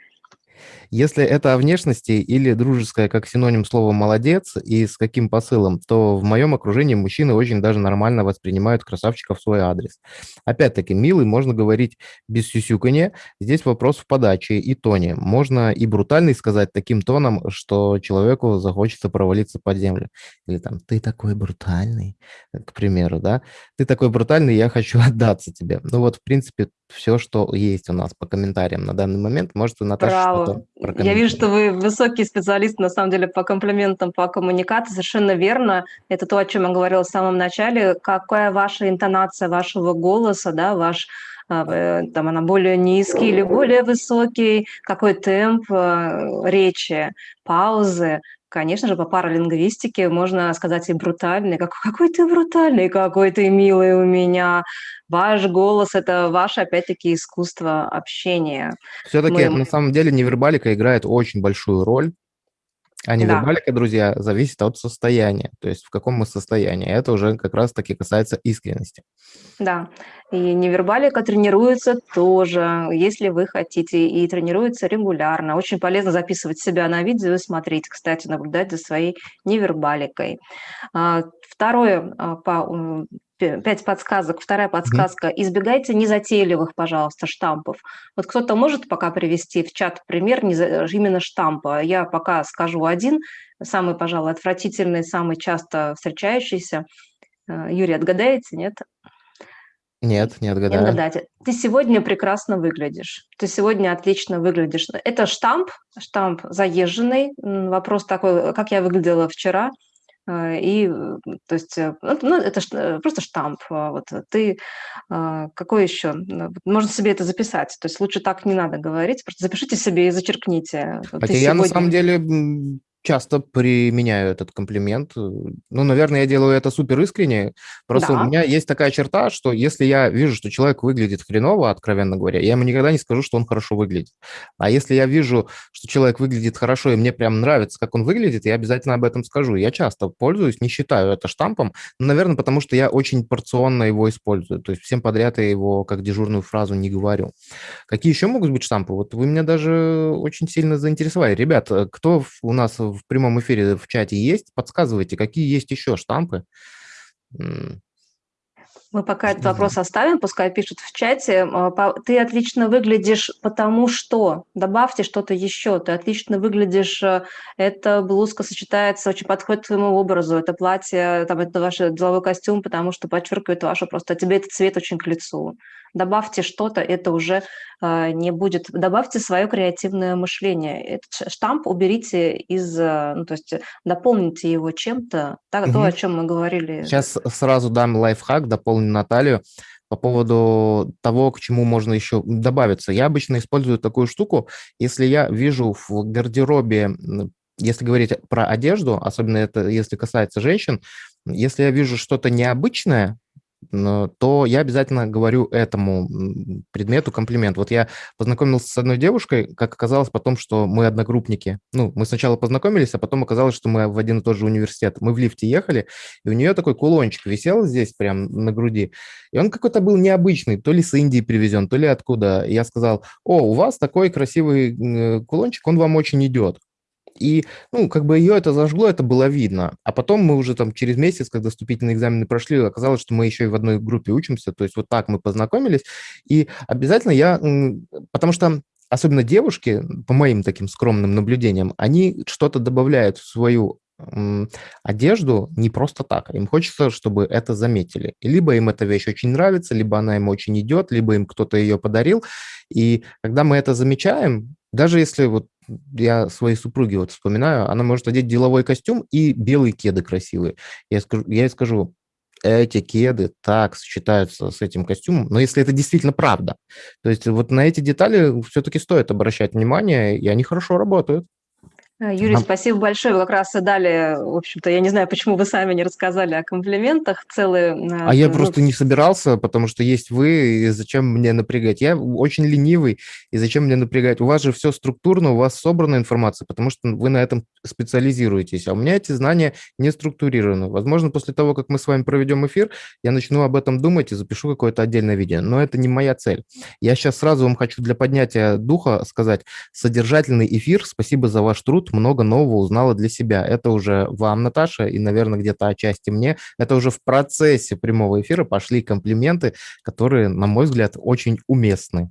Если это о внешности или дружеское как синоним слова «молодец» и с каким посылом, то в моем окружении мужчины очень даже нормально воспринимают красавчика в свой адрес. Опять-таки, милый можно говорить без сюсюканья. Здесь вопрос в подаче и тоне. Можно и брутальный сказать таким тоном, что человеку захочется провалиться под землю. Или там «ты такой брутальный», к примеру, да? «Ты такой брутальный, я хочу отдаться тебе». Ну вот, в принципе, все, что есть у нас по комментариям на данный момент. Может, Наташа Браво. Я вижу, что вы высокий специалист, на самом деле, по комплиментам, по коммуникации. Совершенно верно. Это то, о чем я говорила в самом начале. Какая ваша интонация вашего голоса, да, ваш а, э, там она более низкий или более высокий, какой темп э, речи, паузы, Конечно же, по паралингвистике можно сказать и брутальный, как, какой ты брутальный, какой ты милый у меня. Ваш голос – это ваше, опять-таки, искусство общения. Все-таки, Мы... на самом деле, невербалика играет очень большую роль. А невербалика, да. друзья, зависит от состояния, то есть в каком мы состоянии. Это уже как раз-таки касается искренности. Да, и невербалика тренируется тоже, если вы хотите, и тренируется регулярно. Очень полезно записывать себя на видео и смотреть, кстати, наблюдать за своей невербаликой. А, второе, а, по пять подсказок. Вторая подсказка. Mm-hmm. Избегайте незатейливых, пожалуйста, штампов. Вот кто-то может пока привести в чат пример именно штампа. Я пока скажу один, самый, пожалуй, отвратительный, самый часто встречающийся. Э, Юрий, отгадаете, нет? Нет, не отгадаю. Не отгадаете. Ты сегодня прекрасно выглядишь. Ты сегодня отлично выглядишь. Это штамп, штамп заезженный. Вопрос такой, как я выглядела вчера – и, то есть, э, ну, ну это э, просто штамп. А, вот ты а, какой еще? Можно себе это записать. То есть лучше так не надо говорить. Просто запишите себе и зачеркните. Хотя я сегодня... на самом деле часто применяю этот комплимент. Ну, наверное, я делаю это супер искренне. Просто да. у меня есть такая черта, что если я вижу, что человек выглядит хреново, откровенно говоря, я ему никогда не скажу, что он хорошо выглядит. А если я вижу, что человек выглядит хорошо, и мне прям нравится, как он выглядит, я обязательно об этом скажу. Я часто пользуюсь, не считаю это штампом, но, наверное, потому что я очень порционно его использую. То есть всем подряд я его как дежурную фразу не говорю. Какие еще могут быть штампы? Вот вы меня даже очень сильно заинтересовали. Ребят, кто у нас в прямом эфире в чате есть? Подсказывайте, какие есть еще штампы? Мы пока этот вопрос оставим, пускай пишут в чате. А, ты отлично выглядишь, потому что... Добавьте что-то еще. Ты отлично выглядишь, э, эта блузка сочетается, очень подходит к твоему образу. Это платье, там, это ваш деловой костюм, потому что подчеркивает вашу просто... Тебе этот цвет очень к лицу. Добавьте что-то, это уже э, не будет. Добавьте свое креативное мышление. Этот штамп уберите из... Э, ну, то есть дополните его чем-то, так, угу. то, о чем мы говорили. Сейчас сразу дам лайфхак, дополню Наталью по поводу того, к чему можно еще добавиться. Я обычно использую такую штуку, если я вижу в гардеробе, если говорить про одежду, особенно это если касается женщин, если я вижу что-то необычное, то я обязательно говорю этому предмету комплимент. Вот я познакомился с одной девушкой, как оказалось потом, что мы одногруппники. Ну, мы сначала познакомились, а потом оказалось, что мы в один и тот же университет. Мы в лифте ехали, и у нее такой кулончик висел здесь прям на груди. И он какой-то был необычный, то ли с Индии привезен, то ли откуда. И я сказал, о, у вас такой красивый кулончик, он вам очень идет. И, ну, как бы ее это зажгло, это было видно. А потом мы уже там через месяц, когда вступительные экзамены прошли, оказалось, что мы еще и в одной группе учимся. То есть вот так мы познакомились. И обязательно я... Потому что особенно девушки, по моим таким скромным наблюдениям, они что-то добавляют в свою одежду не просто так. Им хочется, чтобы это заметили. Либо им эта вещь очень нравится, либо она им очень идет, либо им кто-то ее подарил. И когда мы это замечаем, даже если вот я своей супруге вот вспоминаю, она может одеть деловой костюм и белые кеды красивые. Я, скажу, я ей скажу, эти кеды так сочетаются с этим костюмом, но если это действительно правда. То есть вот на эти детали все-таки стоит обращать внимание, и они хорошо работают. Э, Юрий, спасибо большое. Вы как раз и дали, в общем-то, я не знаю, почему вы сами не рассказали о комплиментах целые. Э, а я просто не собирался, потому что есть вы, и зачем мне напрягать? Я очень ленивый, и зачем мне напрягать? У вас же все структурно, у вас собрана информация, потому что вы на этом специализируетесь, а у меня эти знания не структурированы. Возможно, после того, как мы с вами проведем эфир, я начну об этом думать и запишу какое-то отдельное видео, но это не моя цель. Я сейчас сразу вам хочу для поднятия духа сказать, содержательный эфир, спасибо за ваш труд, много нового узнала для себя. Это уже вам, Наташа, и, наверное, где-то отчасти мне. Это уже в процессе прямого эфира пошли комплименты, которые, на мой взгляд, очень уместны.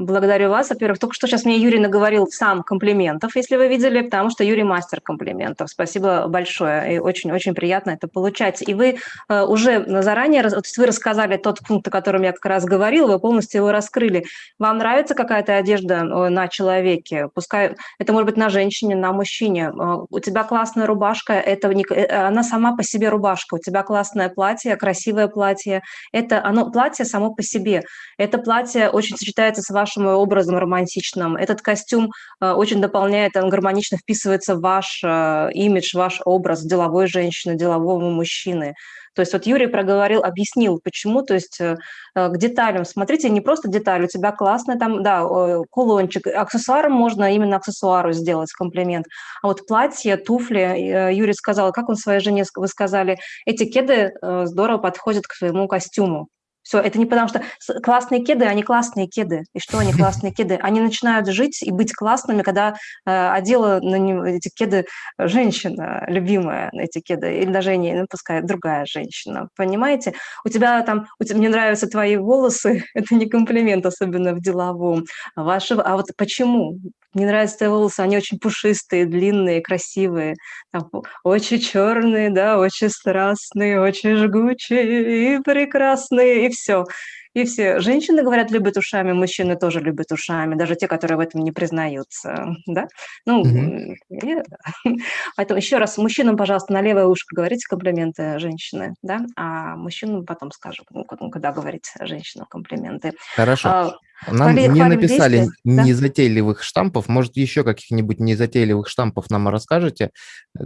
Благодарю вас. Во-первых, только что сейчас мне Юрий наговорил сам комплиментов, если вы видели, потому что Юрий мастер комплиментов. Спасибо большое. И очень-очень приятно это получать. И вы э, уже заранее, то есть вы рассказали тот пункт, о котором я как раз говорил, вы полностью его раскрыли. Вам нравится какая-то одежда э, на человеке? Пускай это может быть на женщине, на мужчине. Э, у тебя классная рубашка, это не, она сама по себе рубашка. У тебя классное платье, красивое платье. Это оно платье само по себе. Это платье очень сочетается с вашим вашим образом романтичным. Этот костюм э, очень дополняет, он гармонично вписывается в ваш э, имидж, ваш образ деловой женщины, делового мужчины. То есть вот Юрий проговорил, объяснил, почему, то есть э, к деталям. Смотрите, не просто деталь, у тебя классный там, да, кулончик. Аксессуаром можно именно аксессуару сделать комплимент. А вот платье, туфли, Юрий сказал, как он своей жене, вы сказали, эти кеды здорово подходят к своему костюму. Все, это не потому что классные кеды, они классные кеды. И что они классные кеды? Они начинают жить и быть классными, когда э, одела на эти кеды женщина, любимая эти кеды, или даже не, ну, пускай другая женщина. Понимаете? У тебя там, у тебя, мне нравятся твои волосы, это не комплимент, особенно в деловом. Ваши, а вот почему? Мне нравятся твои волосы, они очень пушистые, длинные, красивые, там, очень черные, да, очень страстные, очень жгучие и прекрасные, и все. И все. Женщины, говорят, любят ушами, мужчины тоже любят ушами, даже те, которые в этом не признаются. Да? Ну, mm и, поэтому еще раз, мужчинам, пожалуйста, на левое ушко говорите комплименты женщины, да, а мужчинам потом скажу, когда говорить женщинам комплименты. Хорошо. А, нам хвали, не написали действия, незатейливых да? штампов. Может, еще каких-нибудь незатейливых штампов нам расскажете,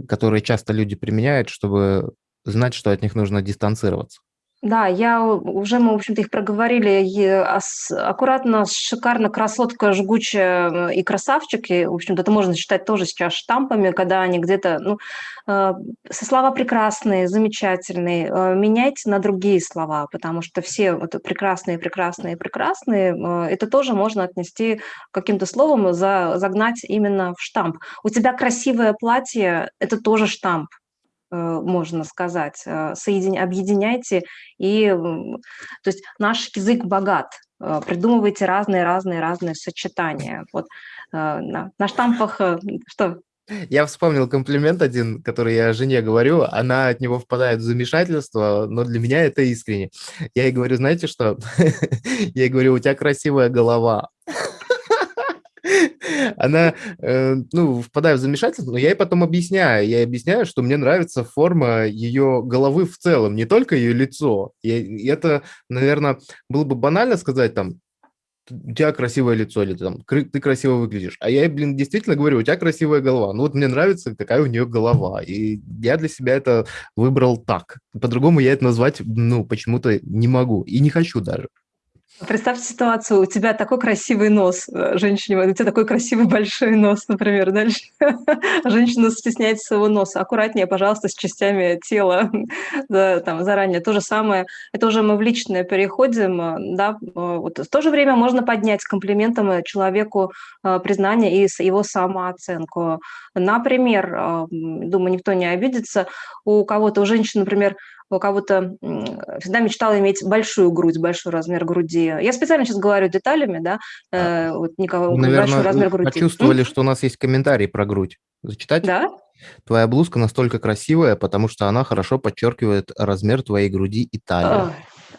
которые часто люди применяют, чтобы знать, что от них нужно дистанцироваться? Да, я уже, мы, в общем-то, их проговорили. Аккуратно, шикарно, красотка, жгучая и красавчики. В общем-то, это можно считать тоже сейчас штампами, когда они где-то, ну, э, слова прекрасные, замечательные. Э, меняйте на другие слова, потому что все вот прекрасные, прекрасные, прекрасные, это тоже можно отнести каким-то словом, за, загнать именно в штамп. У тебя красивое платье, это тоже штамп. Можно сказать. Соедин... Объединяйте и... То есть наш язык богат. Придумывайте разные-разные-разные сочетания. Вот на, на штампах... Что? Я вспомнил комплимент один, который я жене говорю, она от него впадает в замешательство, но для меня это искренне. Я ей говорю, знаете что? Я ей говорю, у тебя красивая голова. Она, э, ну, впадает в замешательство, но я ей потом объясняю. Я объясняю, что мне нравится форма ее головы в целом, не только ее лицо. И это, наверное, было бы банально сказать там, у тебя красивое лицо, или там, ты красиво выглядишь. А я, блин, действительно говорю, у тебя красивая голова. Ну вот мне нравится, какая у нее голова. И я для себя это выбрал так. По-другому я это назвать, ну, почему-то не могу. И не хочу даже. Представьте ситуацию, у тебя такой красивый нос, э, женщине, у тебя такой красивый большой нос, например, дальше женщина стесняется своего носа. Аккуратнее, пожалуйста, с частями тела да, там, заранее. То же самое, это уже мы в личное переходим, э, да, э, вот. В то же время можно поднять комплиментом человеку признание и его самооценку. Например, думаю, никто не обидится, у кого-то, у женщины, например, у кого-то всегда мечтала иметь большую грудь, большой размер груди. Я специально сейчас говорю деталями, да, э, вот никого, Наверное, большой размер груди. почувствовали, что у нас есть комментарий про грудь. Зачитать? Да. Твоя блузка настолько красивая, потому что она хорошо подчеркивает размер твоей груди и талии.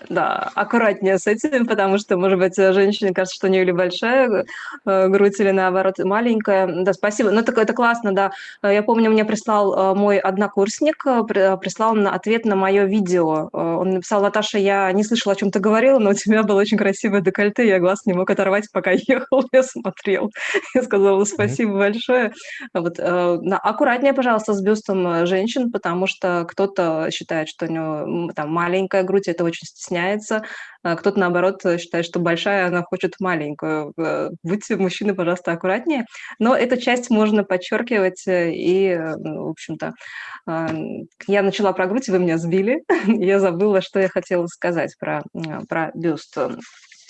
Да, аккуратнее с этим, потому что, может быть, женщине кажется, что у нее или большая э, грудь, или наоборот маленькая. Да, спасибо. Ну, это, это классно, да. Я помню, мне прислал э, мой однокурсник, э, прислал на ответ на мое видео. Он написал, Наташа, я не слышала, о чем ты говорила, но у тебя было очень красивое декольте, я глаз не мог оторвать, пока ехал, я смотрел. Я сказала, спасибо mm-hmm. большое. Вот, аккуратнее, пожалуйста, с бюстом женщин, потому что кто-то считает, что у него там маленькая грудь, это очень стесняет стесняется, а кто-то, наоборот, считает, что большая, она хочет маленькую. Э, будьте, мужчины, пожалуйста, аккуратнее. Но эту часть можно подчеркивать, э, и, э, в общем-то, а, я начала про грудь, вы меня сбили, я забыла, что я хотела сказать про, про бюст.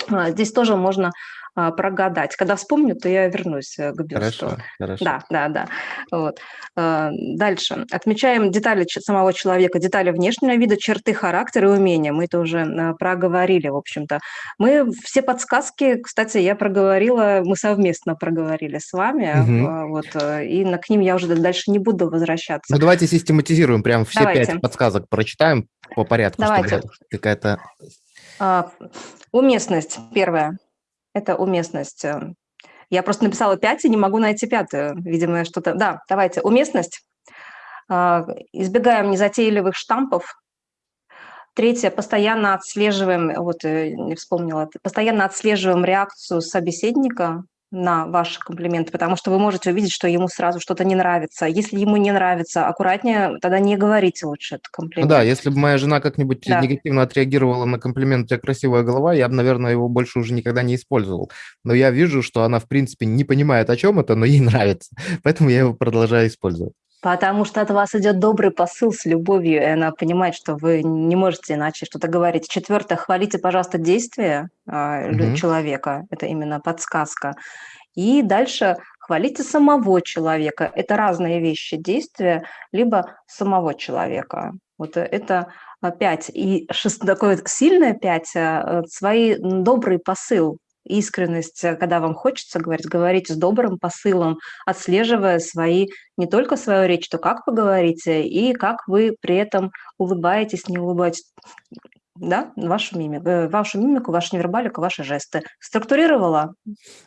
А, здесь тоже можно а, прогадать. Когда вспомню, то я вернусь э, к бюсту. Хорошо, хорошо. Да, да, да. Вот. А, дальше. Отмечаем детали самого человека, детали внешнего вида, черты характера и умения. Мы это уже а, проговорили, в общем-то. Мы все подсказки, кстати, я проговорила, мы совместно проговорили с вами, угу. вот, э, и к ним я уже дальше не буду возвращаться. Ну, давайте систематизируем, прям все давайте. пять подсказок прочитаем по порядку, давайте. чтобы какая-то... Уместность, первое это уместность. Э, я просто написала 5 и не могу найти пятую. Видимо, что-то... Да, давайте. Уместность. А, избегаем незатейливых штампов. Третье. Постоянно отслеживаем, вот э, не вспомнила, постоянно отслеживаем реакцию собеседника на ваши комплименты, потому что вы можете увидеть, что ему сразу что-то не нравится. Если ему не нравится, аккуратнее, тогда не говорите лучше этот комплимент. Да, если бы моя жена как-нибудь да. негативно отреагировала на комплимент «у тебя красивая голова», я бы, наверное, его больше уже никогда не использовал. Но я вижу, что она, в принципе, не понимает, о чем это, но ей нравится. Поэтому я его продолжаю использовать. Потому что от вас идет добрый посыл с любовью, и она понимает, что вы не можете иначе что-то говорить. Четвертое, хвалите, пожалуйста, действия угу. человека. Это именно подсказка. И дальше хвалите самого человека. Это разные вещи, действия, либо самого человека. Вот это пять. И шест... такое сильное пять, э, свои добрый посыл искренность, э, когда вам хочется говорить, говорить с добрым посылом, отслеживая свои, не только свою речь, то как вы говорите, и как вы при этом улыбаетесь, не улыбаетесь да, вашу мимику, э, вашу мимику, вашу невербалику, ваши жесты. Структурировала?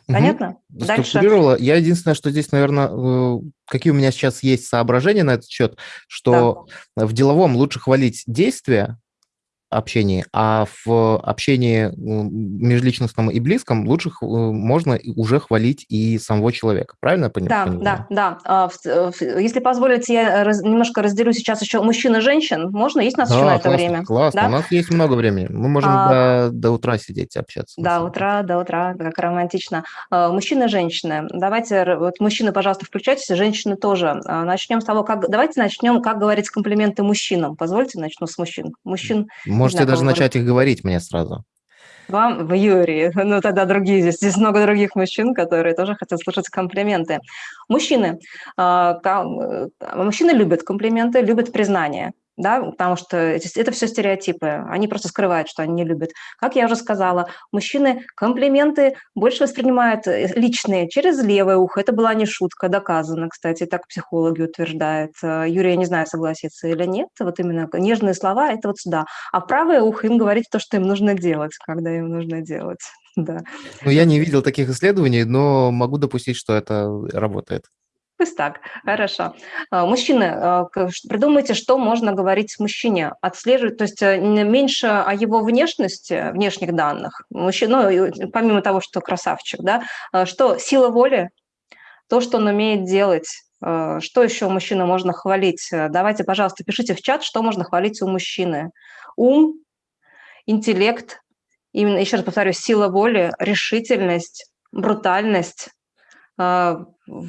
Понятно? Угу. Дальше. Структурировала. Я единственное, что здесь, наверное, э, какие у меня сейчас есть соображения на этот счет, что да. в деловом лучше хвалить действия, общении, а в общении межличностном и близком лучше можно уже хвалить и самого человека. Правильно я понимаю? Да, да, да. Если позволите, я немножко разделю сейчас еще мужчин и женщин. Можно? Есть у нас да, еще на это классно, время? Классно, да? у нас есть много времени. Мы можем а, до, до утра сидеть общаться. До утра, до утра, как романтично. А, мужчины и женщины. Давайте, вот мужчины, пожалуйста, включайтесь, женщины тоже. А, начнем с того, как... Давайте начнем, как говорить комплименты мужчинам. Позвольте, начну с мужчин. Мужчин Можете даже начать их говорить мне сразу. Вам в Юрии. Ну, тогда другие здесь. Здесь много других мужчин, которые тоже хотят слушать комплименты. Мужчины. А, э, мужчины любят комплименты, любят признание да, потому что это все стереотипы, они просто скрывают, что они не любят. Как я уже сказала, мужчины комплименты больше воспринимают э, личные через левое ухо. Это была не шутка, доказано, кстати, так психологи утверждают. Э, Юрий, я не знаю, согласится или нет, вот именно нежные слова – это вот сюда. А правое ухо им говорить то, что им нужно делать, когда им нужно делать. Да. Ну, я не видел таких исследований, но могу допустить, что это работает. Пусть так, хорошо. А, мужчины, а, придумайте, что можно говорить мужчине, отслеживать, то есть э, меньше о его внешности, внешних данных. Мужчина, ну, помимо того, что красавчик, да, а, что сила воли, то, что он умеет делать, что еще у мужчины можно хвалить? Давайте, пожалуйста, пишите в чат, что можно хвалить у мужчины. Ум, интеллект, именно, еще раз повторю, сила воли, решительность, брутальность,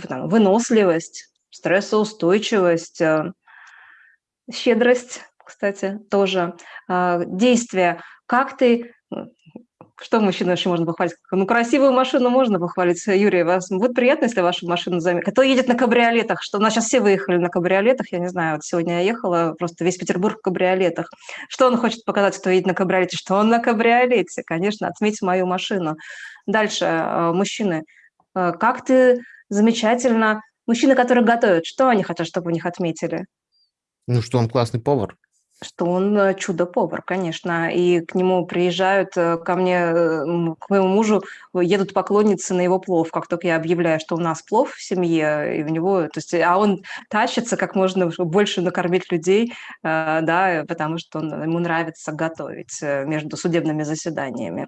там, выносливость, стрессоустойчивость, э, щедрость, кстати, тоже, а, действия. Как ты что мужчину еще можно похвалить? Ну, красивую машину можно похвалить. Юрий, вас будет приятно, если вашу машину заметят? Кто едет на кабриолетах? Что у нас сейчас все выехали на кабриолетах, я не знаю, вот сегодня я ехала, просто весь Петербург в кабриолетах. Что он хочет показать, кто едет на кабриолете? Что он на кабриолете? Конечно, отметь мою машину. Дальше, э, мужчины. Э, как ты замечательно. Мужчины, которые готовят, что они хотят, чтобы у них отметили? Ну, что он классный повар. Что он э, чудо-повар, конечно. И к нему приезжают, э, ко мне, э, к моему мужу, едут поклонницы на его плов. Как только я объявляю, что у нас плов в семье, и у него, то есть, а он тащится как можно больше накормить людей, да, потому что он, ему нравится готовить между судебными заседаниями.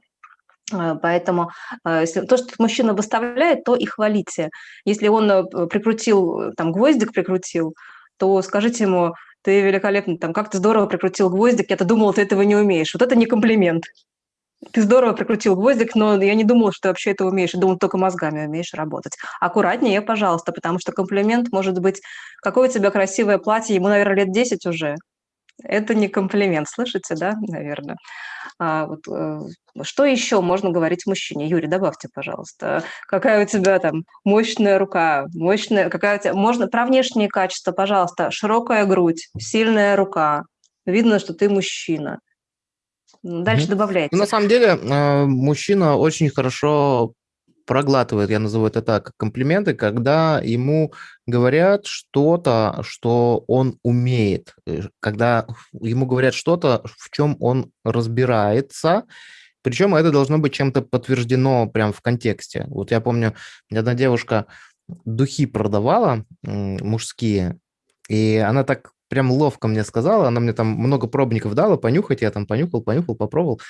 Э, поэтому э, если то, что мужчина выставляет, то и хвалите. Если он э, прикрутил, там, гвоздик прикрутил, то скажите ему, ты великолепный, там, как ты здорово прикрутил гвоздик, я-то думала, ты этого не умеешь. Вот это не комплимент. Ты здорово прикрутил гвоздик, но я не думала, что ты вообще это умеешь. Я думала, только мозгами умеешь работать. Аккуратнее, пожалуйста, потому что комплимент может быть, какое у тебя красивое платье, ему, наверное, лет 10 уже. Это не комплимент, слышите, да, наверное. А, вот, э, что еще можно говорить мужчине? Юрий, добавьте, пожалуйста. Какая у тебя там мощная рука, мощная, какая у тебя... Можно про внешние качества, пожалуйста. Широкая грудь, сильная рука. Видно, что ты мужчина. Дальше mm-hmm. добавляйте. Ну, на самом деле, э, мужчина очень хорошо проглатывает, я назову это так, комплименты, когда ему говорят что-то, что он умеет, э, когда ему говорят что-то, в чем он разбирается, причем это должно быть чем-то подтверждено прям в контексте. Вот я помню, одна девушка духи продавала мужские, и она так прям ловко мне сказала, она мне там много пробников дала понюхать, я там понюхал, понюхал, попробовал,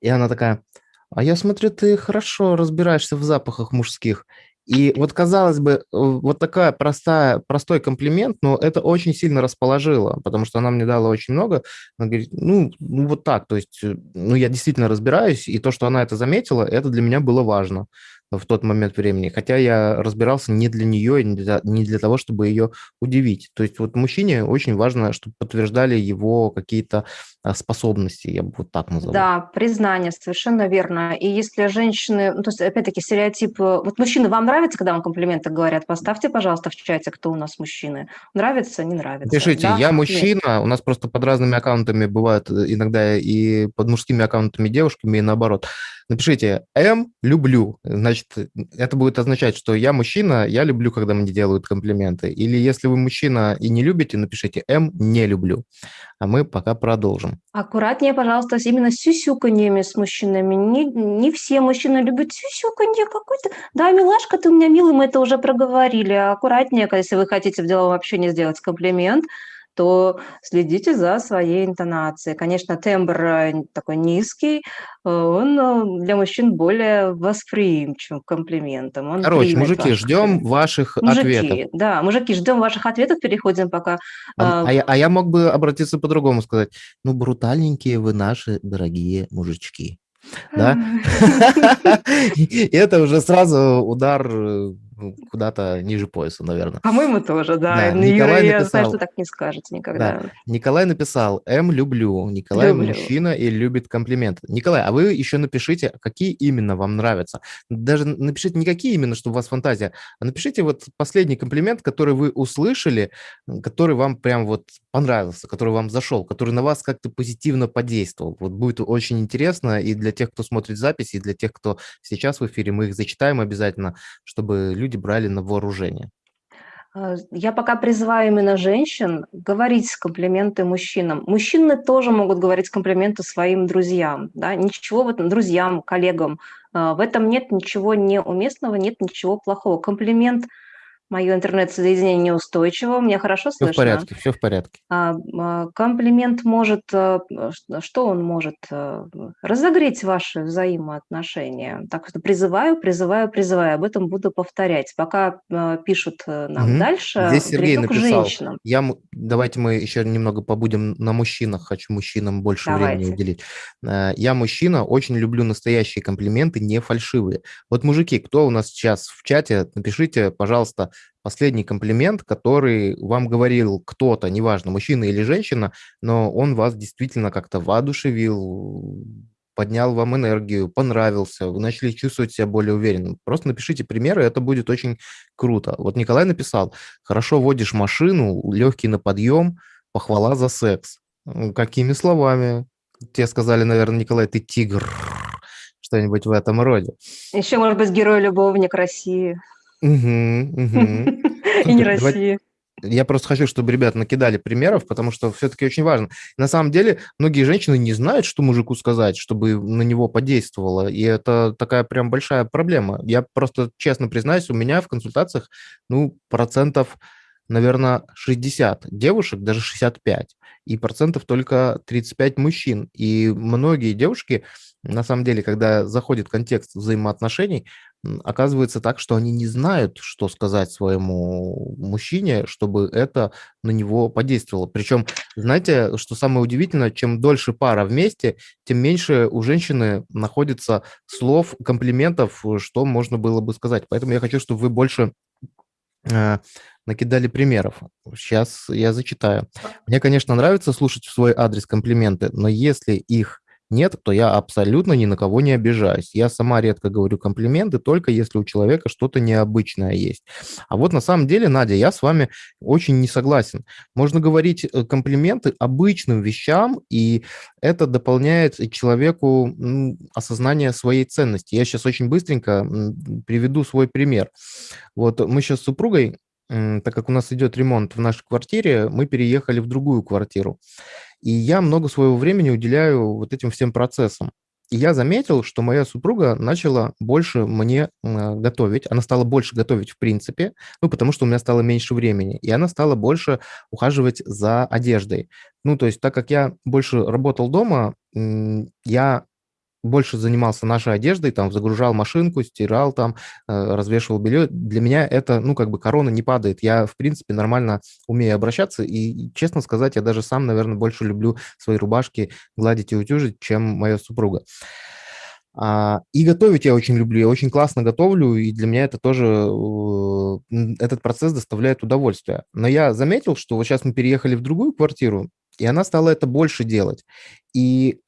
и она такая, а я смотрю, ты хорошо разбираешься в запахах мужских. И вот, казалось бы, вот такая простая, простой комплимент, но это очень сильно расположило, потому что она мне дала очень много. Она говорит, ну, ну вот так, то есть, э, ну, я действительно разбираюсь, и то, что она это заметила, это для меня было важно в тот момент времени. Хотя я разбирался не для нее, не для, не для того, чтобы ее удивить. То есть вот мужчине очень важно, чтобы подтверждали его какие-то а, способности, я бы вот так назову. Да, признание, совершенно верно. И если женщины, ну, то есть, опять-таки, стереотип... Вот мужчины, вам нравится, когда вам комплименты говорят? Поставьте, пожалуйста, в чате, кто у нас мужчины. Нравится, не нравится? Пишите, да? я мужчина, Нет. у нас просто под разными аккаунтами бывают э, иногда и под мужскими аккаунтами девушками, и наоборот. Напишите «М люблю», значит, это будет означать, что я мужчина, я люблю, когда мне делают комплименты. Или если вы мужчина и не любите, напишите «М не люблю». А мы пока продолжим. Аккуратнее, пожалуйста, именно с сюсюканьями с мужчинами. Не, не все мужчины любят сюсюканье какой-то. Да, милашка, ты у меня милый, мы это уже проговорили. Аккуратнее, если вы хотите в деловом общении сделать комплимент – то следите за своей интонацией. Конечно, тембр э, такой низкий, э, он э, для мужчин более восприимчив к комплиментам. Он Короче, мужики, ждем ваших мужики, ответов. Да, мужики, ждем ваших ответов, переходим пока. А, а, я, а я мог бы обратиться по-другому сказать. Ну, брутальненькие вы наши дорогие мужички. Да? Это уже сразу удар куда-то ниже пояса, наверное. По-моему, тоже, да. Да, Ну, Николай Юра, я написал, знаю, что так не скажете да, никогда. Николай написал, М, люблю. Николай Люблю. мужчина и любит комплименты. Николай, а вы еще напишите, какие именно вам нравятся. Даже напишите не какие именно, чтобы у вас фантазия, а напишите вот последний комплимент, который вы услышали, который вам прям вот понравился, который вам зашел, который на вас как-то позитивно подействовал. Вот будет очень интересно и для тех, кто смотрит записи, и для тех, кто сейчас в эфире, мы их зачитаем обязательно, чтобы люди брали на вооружение. А, Я пока призываю именно женщин говорить комплименты мужчинам. Мужчины тоже могут говорить комплименты своим друзьям. Да? Ничего в этом, друзьям, коллегам. А, В этом нет ничего неуместного, нет ничего плохого. Комплимент Мое интернет-соединение неустойчиво. Меня хорошо Все в слышно? порядке, все в порядке. А, а, Комплимент может, э, что он может? э, Разогреть ваши взаимоотношения. Так что призываю, призываю, призываю. Об этом буду повторять. Пока э, пишут нам Мгм. дальше, Здесь Сергей к написал, женщинам. я, давайте мы еще немного побудем на мужчинах, хочу мужчинам больше времени Давайте. уделить. Э, Я мужчина, очень люблю настоящие комплименты, не фальшивые. Вот, мужики, кто у нас сейчас в чате, напишите, пожалуйста, последний комплимент, который вам говорил кто-то, неважно, мужчина или женщина, но он вас действительно как-то воодушевил, поднял вам энергию, понравился, вы начали чувствовать себя более уверенным. Просто напишите примеры, это будет очень круто. Вот Николай написал, хорошо водишь машину, легкий на подъем, похвала за секс. Какими словами? Тебе сказали, наверное, Николай, ты тигр, что-нибудь в этом роде. Еще, может быть, герой-любовник России. Мгм, мгм. И не Супер, России. Я просто хочу, чтобы ребята накидали примеров, потому что все-таки очень важно. На самом деле, многие женщины не знают, что мужику сказать, чтобы на него подействовало, и это такая прям большая проблема. Я просто честно признаюсь, у меня в консультациях, ну, процентов, наверное, 60 девушек, даже 65, и процентов только 35 мужчин. И многие девушки, на самом деле, когда заходит контекст взаимоотношений, оказывается так, что они не знают, что сказать своему мужчине, чтобы это на него подействовало. Причем, знаете, что самое удивительное, чем дольше пара вместе, тем меньше у женщины находится слов, комплиментов, что можно было бы сказать. Поэтому я хочу, чтобы вы больше э, накидали примеров. Сейчас я зачитаю. Мне, конечно, нравится слушать в свой адрес комплименты, но если их нет, то я абсолютно ни на кого не обижаюсь. Я сама редко говорю комплименты, только если у человека что-то необычное есть. А вот на самом деле, Надя, я с вами очень не согласен. Можно говорить э, комплименты обычным вещам, и это дополняет человеку осознание своей ценности. Я сейчас очень быстренько приведу свой пример. Вот мы сейчас с супругой, так как у нас идет ремонт в нашей квартире, мы переехали в другую квартиру. И я много своего времени уделяю вот этим всем процессам. И я заметил, что моя супруга начала больше мне э, готовить. Она стала больше готовить в принципе, ну, потому что у меня стало меньше времени. И она стала больше ухаживать за одеждой. Ну, то есть, так как я больше работал дома, я больше занимался нашей одеждой, там, загружал машинку, стирал там, э, развешивал белье. Для меня это, ну, как бы корона не падает. Я, в принципе, нормально умею обращаться. И, честно сказать, я даже сам, наверное, больше люблю свои рубашки гладить и утюжить, чем моя супруга. А, И готовить я очень люблю, я очень классно готовлю, и для меня это тоже, э, этот процесс доставляет удовольствие. Но я заметил, что вот сейчас мы переехали в другую квартиру, и она стала это больше делать. И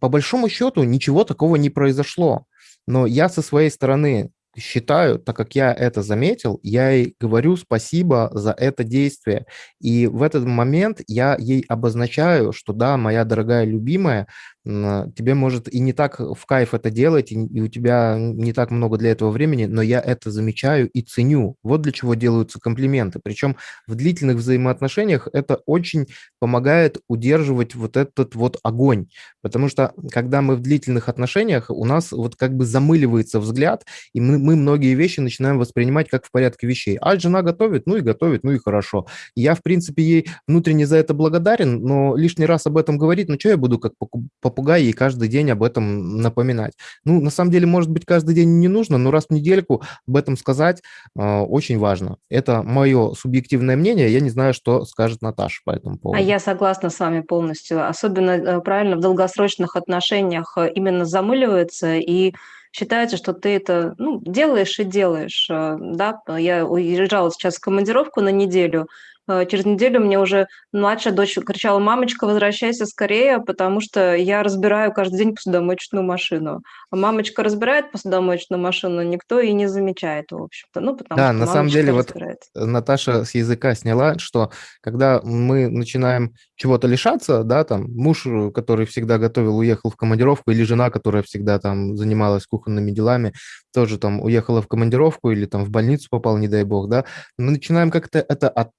по большому счету ничего такого не произошло. Но я со своей стороны считаю, так как я это заметил, я ей говорю спасибо за это действие. И в этот момент я ей обозначаю, что да, моя дорогая любимая, тебе может и не так в кайф это делать, и у тебя не так много для этого времени, но я это замечаю и ценю. Вот для чего делаются комплименты. Причем в длительных взаимоотношениях это очень помогает удерживать вот этот вот огонь. Потому что когда мы в длительных отношениях, у нас вот как бы замыливается взгляд, и мы, мы многие вещи начинаем воспринимать как в порядке вещей. А жена готовит, ну и готовит, ну и хорошо. Я, в принципе, ей внутренне за это благодарен, но лишний раз об этом говорить, ну что я буду как поку- попугай ей каждый день об этом напоминать? Ну, на самом деле, может быть, каждый день не нужно, но раз в недельку об этом сказать э, очень важно. Это мое субъективное мнение, я не знаю, что скажет Наташа по этому А поводу. я согласна с вами полностью. Особенно э, правильно в долгосрочных отношениях э, именно замыливается, и считается, что ты это ну, делаешь и делаешь. Да? Я уезжала сейчас в командировку на неделю, Э, через неделю мне уже младшая дочь кричала, мамочка, возвращайся скорее, потому что я разбираю каждый день посудомоечную машину. А мамочка разбирает посудомоечную машину, никто и не замечает, в общем-то. Ну, потому да, что на самом деле вот Наташа с языка сняла, что когда мы начинаем чего-то лишаться, да, там муж, который всегда готовил, уехал в командировку, или жена, которая всегда там занималась кухонными делами, тоже там уехала в командировку или там в больницу попал, не дай бог, да, мы начинаем как-то это от,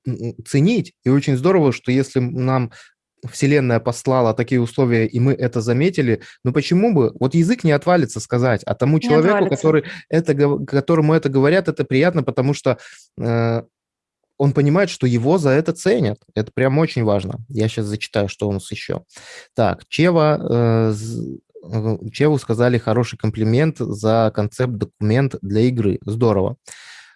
ценить, и очень здорово, что если нам Вселенная послала такие условия, и мы это заметили, ну почему бы? Вот язык не отвалится сказать, а тому не человеку, который это, которому это говорят, это приятно, потому что э, он понимает, что его за это ценят. Это прям очень важно. Я сейчас зачитаю, что у нас еще. Так, Чева, э, Чеву сказали хороший комплимент за концепт документ для игры. Здорово.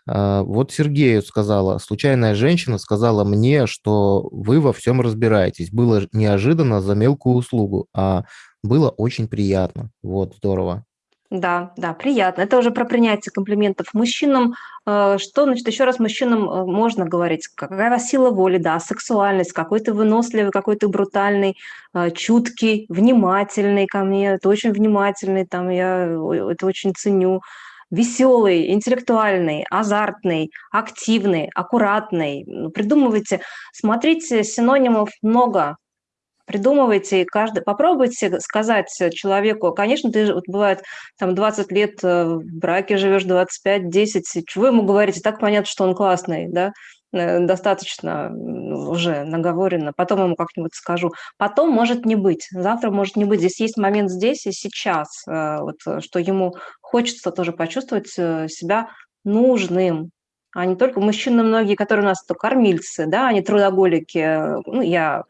А, вот Сергею сказала, случайная женщина сказала мне, что вы во всем разбираетесь. Было неожиданно за мелкую услугу, а было очень приятно. Вот, здорово. Да, да, приятно. Это уже про принятие комплиментов мужчинам. Э, что, значит, еще раз мужчинам э, можно говорить? Какая у вас сила воли, да, сексуальность, какой ты выносливый, какой ты брутальный, э, чуткий, внимательный ко мне, ты очень внимательный, там, я это очень ценю веселый, интеллектуальный, азартный, активный, аккуратный. Придумывайте, смотрите, синонимов много, придумывайте, каждый, попробуйте сказать человеку, конечно, ты вот бывает там 20 лет э, в браке живешь, 25-10, чего ему говорите, так понятно, что он классный, да, Э, достаточно уже наговорено, потом ему как-нибудь скажу. Потом может не быть, завтра может не быть. Здесь есть момент здесь и сейчас, э, вот, что ему хочется тоже почувствовать себя нужным, а не только мужчины многие, которые у нас то кормильцы, да, они трудоголики, ну, я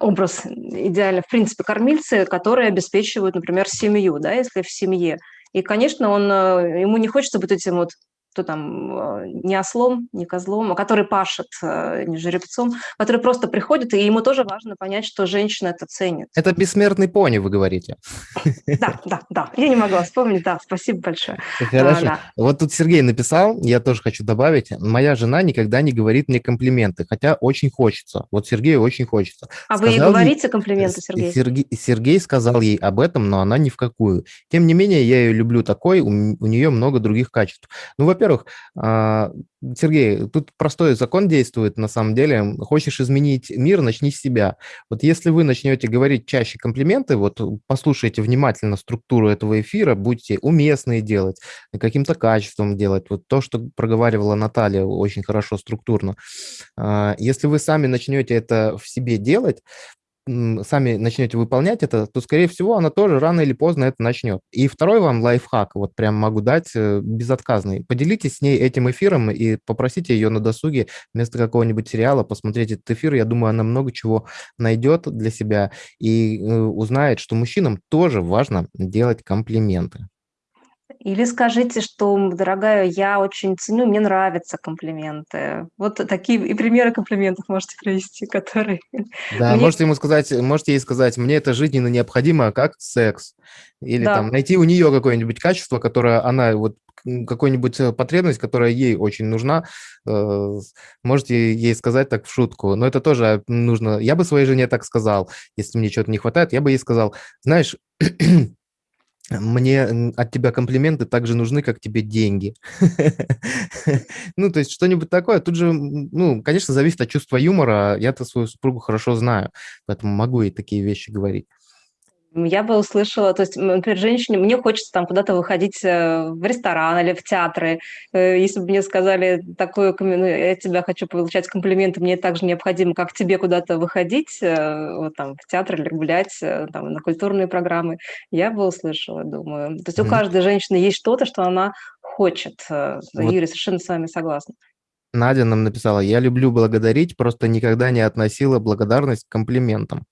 образ идеально, в принципе, кормильцы, которые обеспечивают, например, семью, да, если в семье. И, конечно, он, ему не хочется быть этим вот кто там э, не ослом, не козлом, а который пашет, э, не жеребцом, который просто приходит, и ему тоже важно понять, что женщина это ценит. Это бессмертный пони, вы говорите. Да, да, да. Я не могла вспомнить, да, спасибо большое. Хорошо. Да. Вот тут Сергей написал, я тоже хочу добавить, моя жена никогда не говорит мне комплименты, хотя очень хочется. Вот Сергею очень хочется. А сказал вы ей говорите ей, комплименты, Сергей? Сергей? Сергей сказал ей об этом, но она ни в какую. Тем не менее, я ее люблю такой, у, у нее много других качеств. Ну, во-первых, во-первых, а, Сергей, тут простой закон действует на самом деле. Хочешь изменить мир, начни с себя. Вот если вы начнете говорить чаще комплименты, вот послушайте внимательно структуру этого эфира, будьте уместные делать, каким-то качеством делать. Вот то, что проговаривала Наталья очень хорошо структурно. А, если вы сами начнете это в себе делать, сами начнете выполнять это, то, скорее всего, она тоже рано или поздно это начнет. И второй вам лайфхак, вот прям могу дать, э, безотказный. Поделитесь с ней этим эфиром и попросите ее на досуге вместо какого-нибудь сериала посмотреть этот эфир. Я думаю, она много чего найдет для себя и э, узнает, что мужчинам тоже важно делать комплименты. Или скажите, что, дорогая, я очень ценю, мне нравятся комплименты. Вот такие и примеры комплиментов можете привести, которые... Да, мне... можете ему сказать, можете ей сказать, мне это жизненно необходимо, как секс. Или да. там найти у нее какое-нибудь качество, которое она вот какую-нибудь э, потребность, которая ей очень нужна, э, можете ей сказать так в шутку. Но это тоже нужно. Я бы своей жене так сказал, если мне чего-то не хватает, я бы ей сказал, знаешь, мне от тебя комплименты так же нужны, как тебе деньги. Ну, то есть что-нибудь такое. Тут же, ну, конечно, зависит от чувства юмора. Я-то свою супругу хорошо знаю, поэтому могу ей такие вещи говорить. Я бы услышала, то есть, например, женщине, мне хочется там куда-то выходить э, в ресторан или в театры. Э, если бы мне сказали такое, ну, я тебя хочу получать комплименты, мне так же необходимо, как тебе куда-то выходить, э, вот там в театр или гулять, там, на культурные программы, я бы услышала, думаю. То есть у каждой женщины есть что-то, что она хочет. Вот. Юрий, совершенно с вами согласна. Надя нам написала, я люблю благодарить, просто никогда не относила благодарность к комплиментам.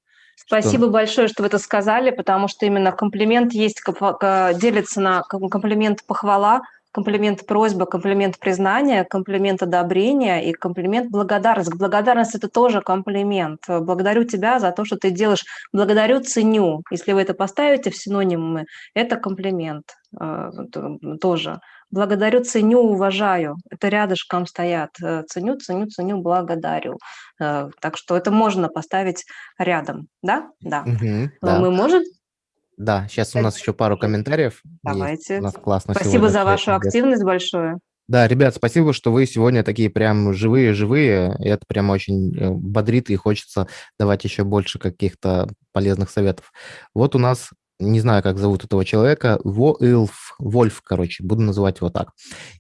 Спасибо что... большое, что вы это сказали, потому что именно комплимент есть, делится на комплимент похвала, комплимент просьба, комплимент признания, комплимент одобрения и комплимент благодарность. Благодарность – это тоже комплимент. Благодарю тебя за то, что ты делаешь. Благодарю, ценю. Если вы это поставите в синонимы, это комплимент э, тоже. Благодарю, ценю, уважаю. Это рядышком стоят. Э, ценю, ценю, ценю, благодарю. Э, так что это можно поставить рядом. Да? Да. Угу, да. Мы можем да, сейчас у нас еще пару комментариев. Давайте. Есть. У нас классно Спасибо за вашу ребят. активность большое. Да, ребят, спасибо, что вы сегодня такие прям живые-живые. Это прям очень э, бодрит и хочется давать еще больше каких-то полезных советов. Вот у нас не знаю, как зовут этого человека, Вольф, Вольф, короче, буду называть его так.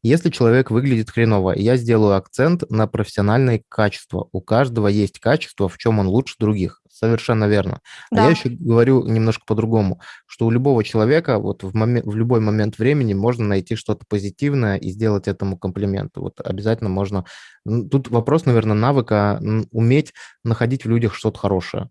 Если человек выглядит хреново, я сделаю акцент на профессиональное качество. У каждого есть качество, в чем он лучше других. Совершенно верно. Да. А я еще говорю немножко по-другому, что у любого человека вот в, момент, в любой момент времени можно найти что-то позитивное и сделать этому комплимент. Вот обязательно можно... Тут вопрос, наверное, навыка уметь находить в людях что-то хорошее.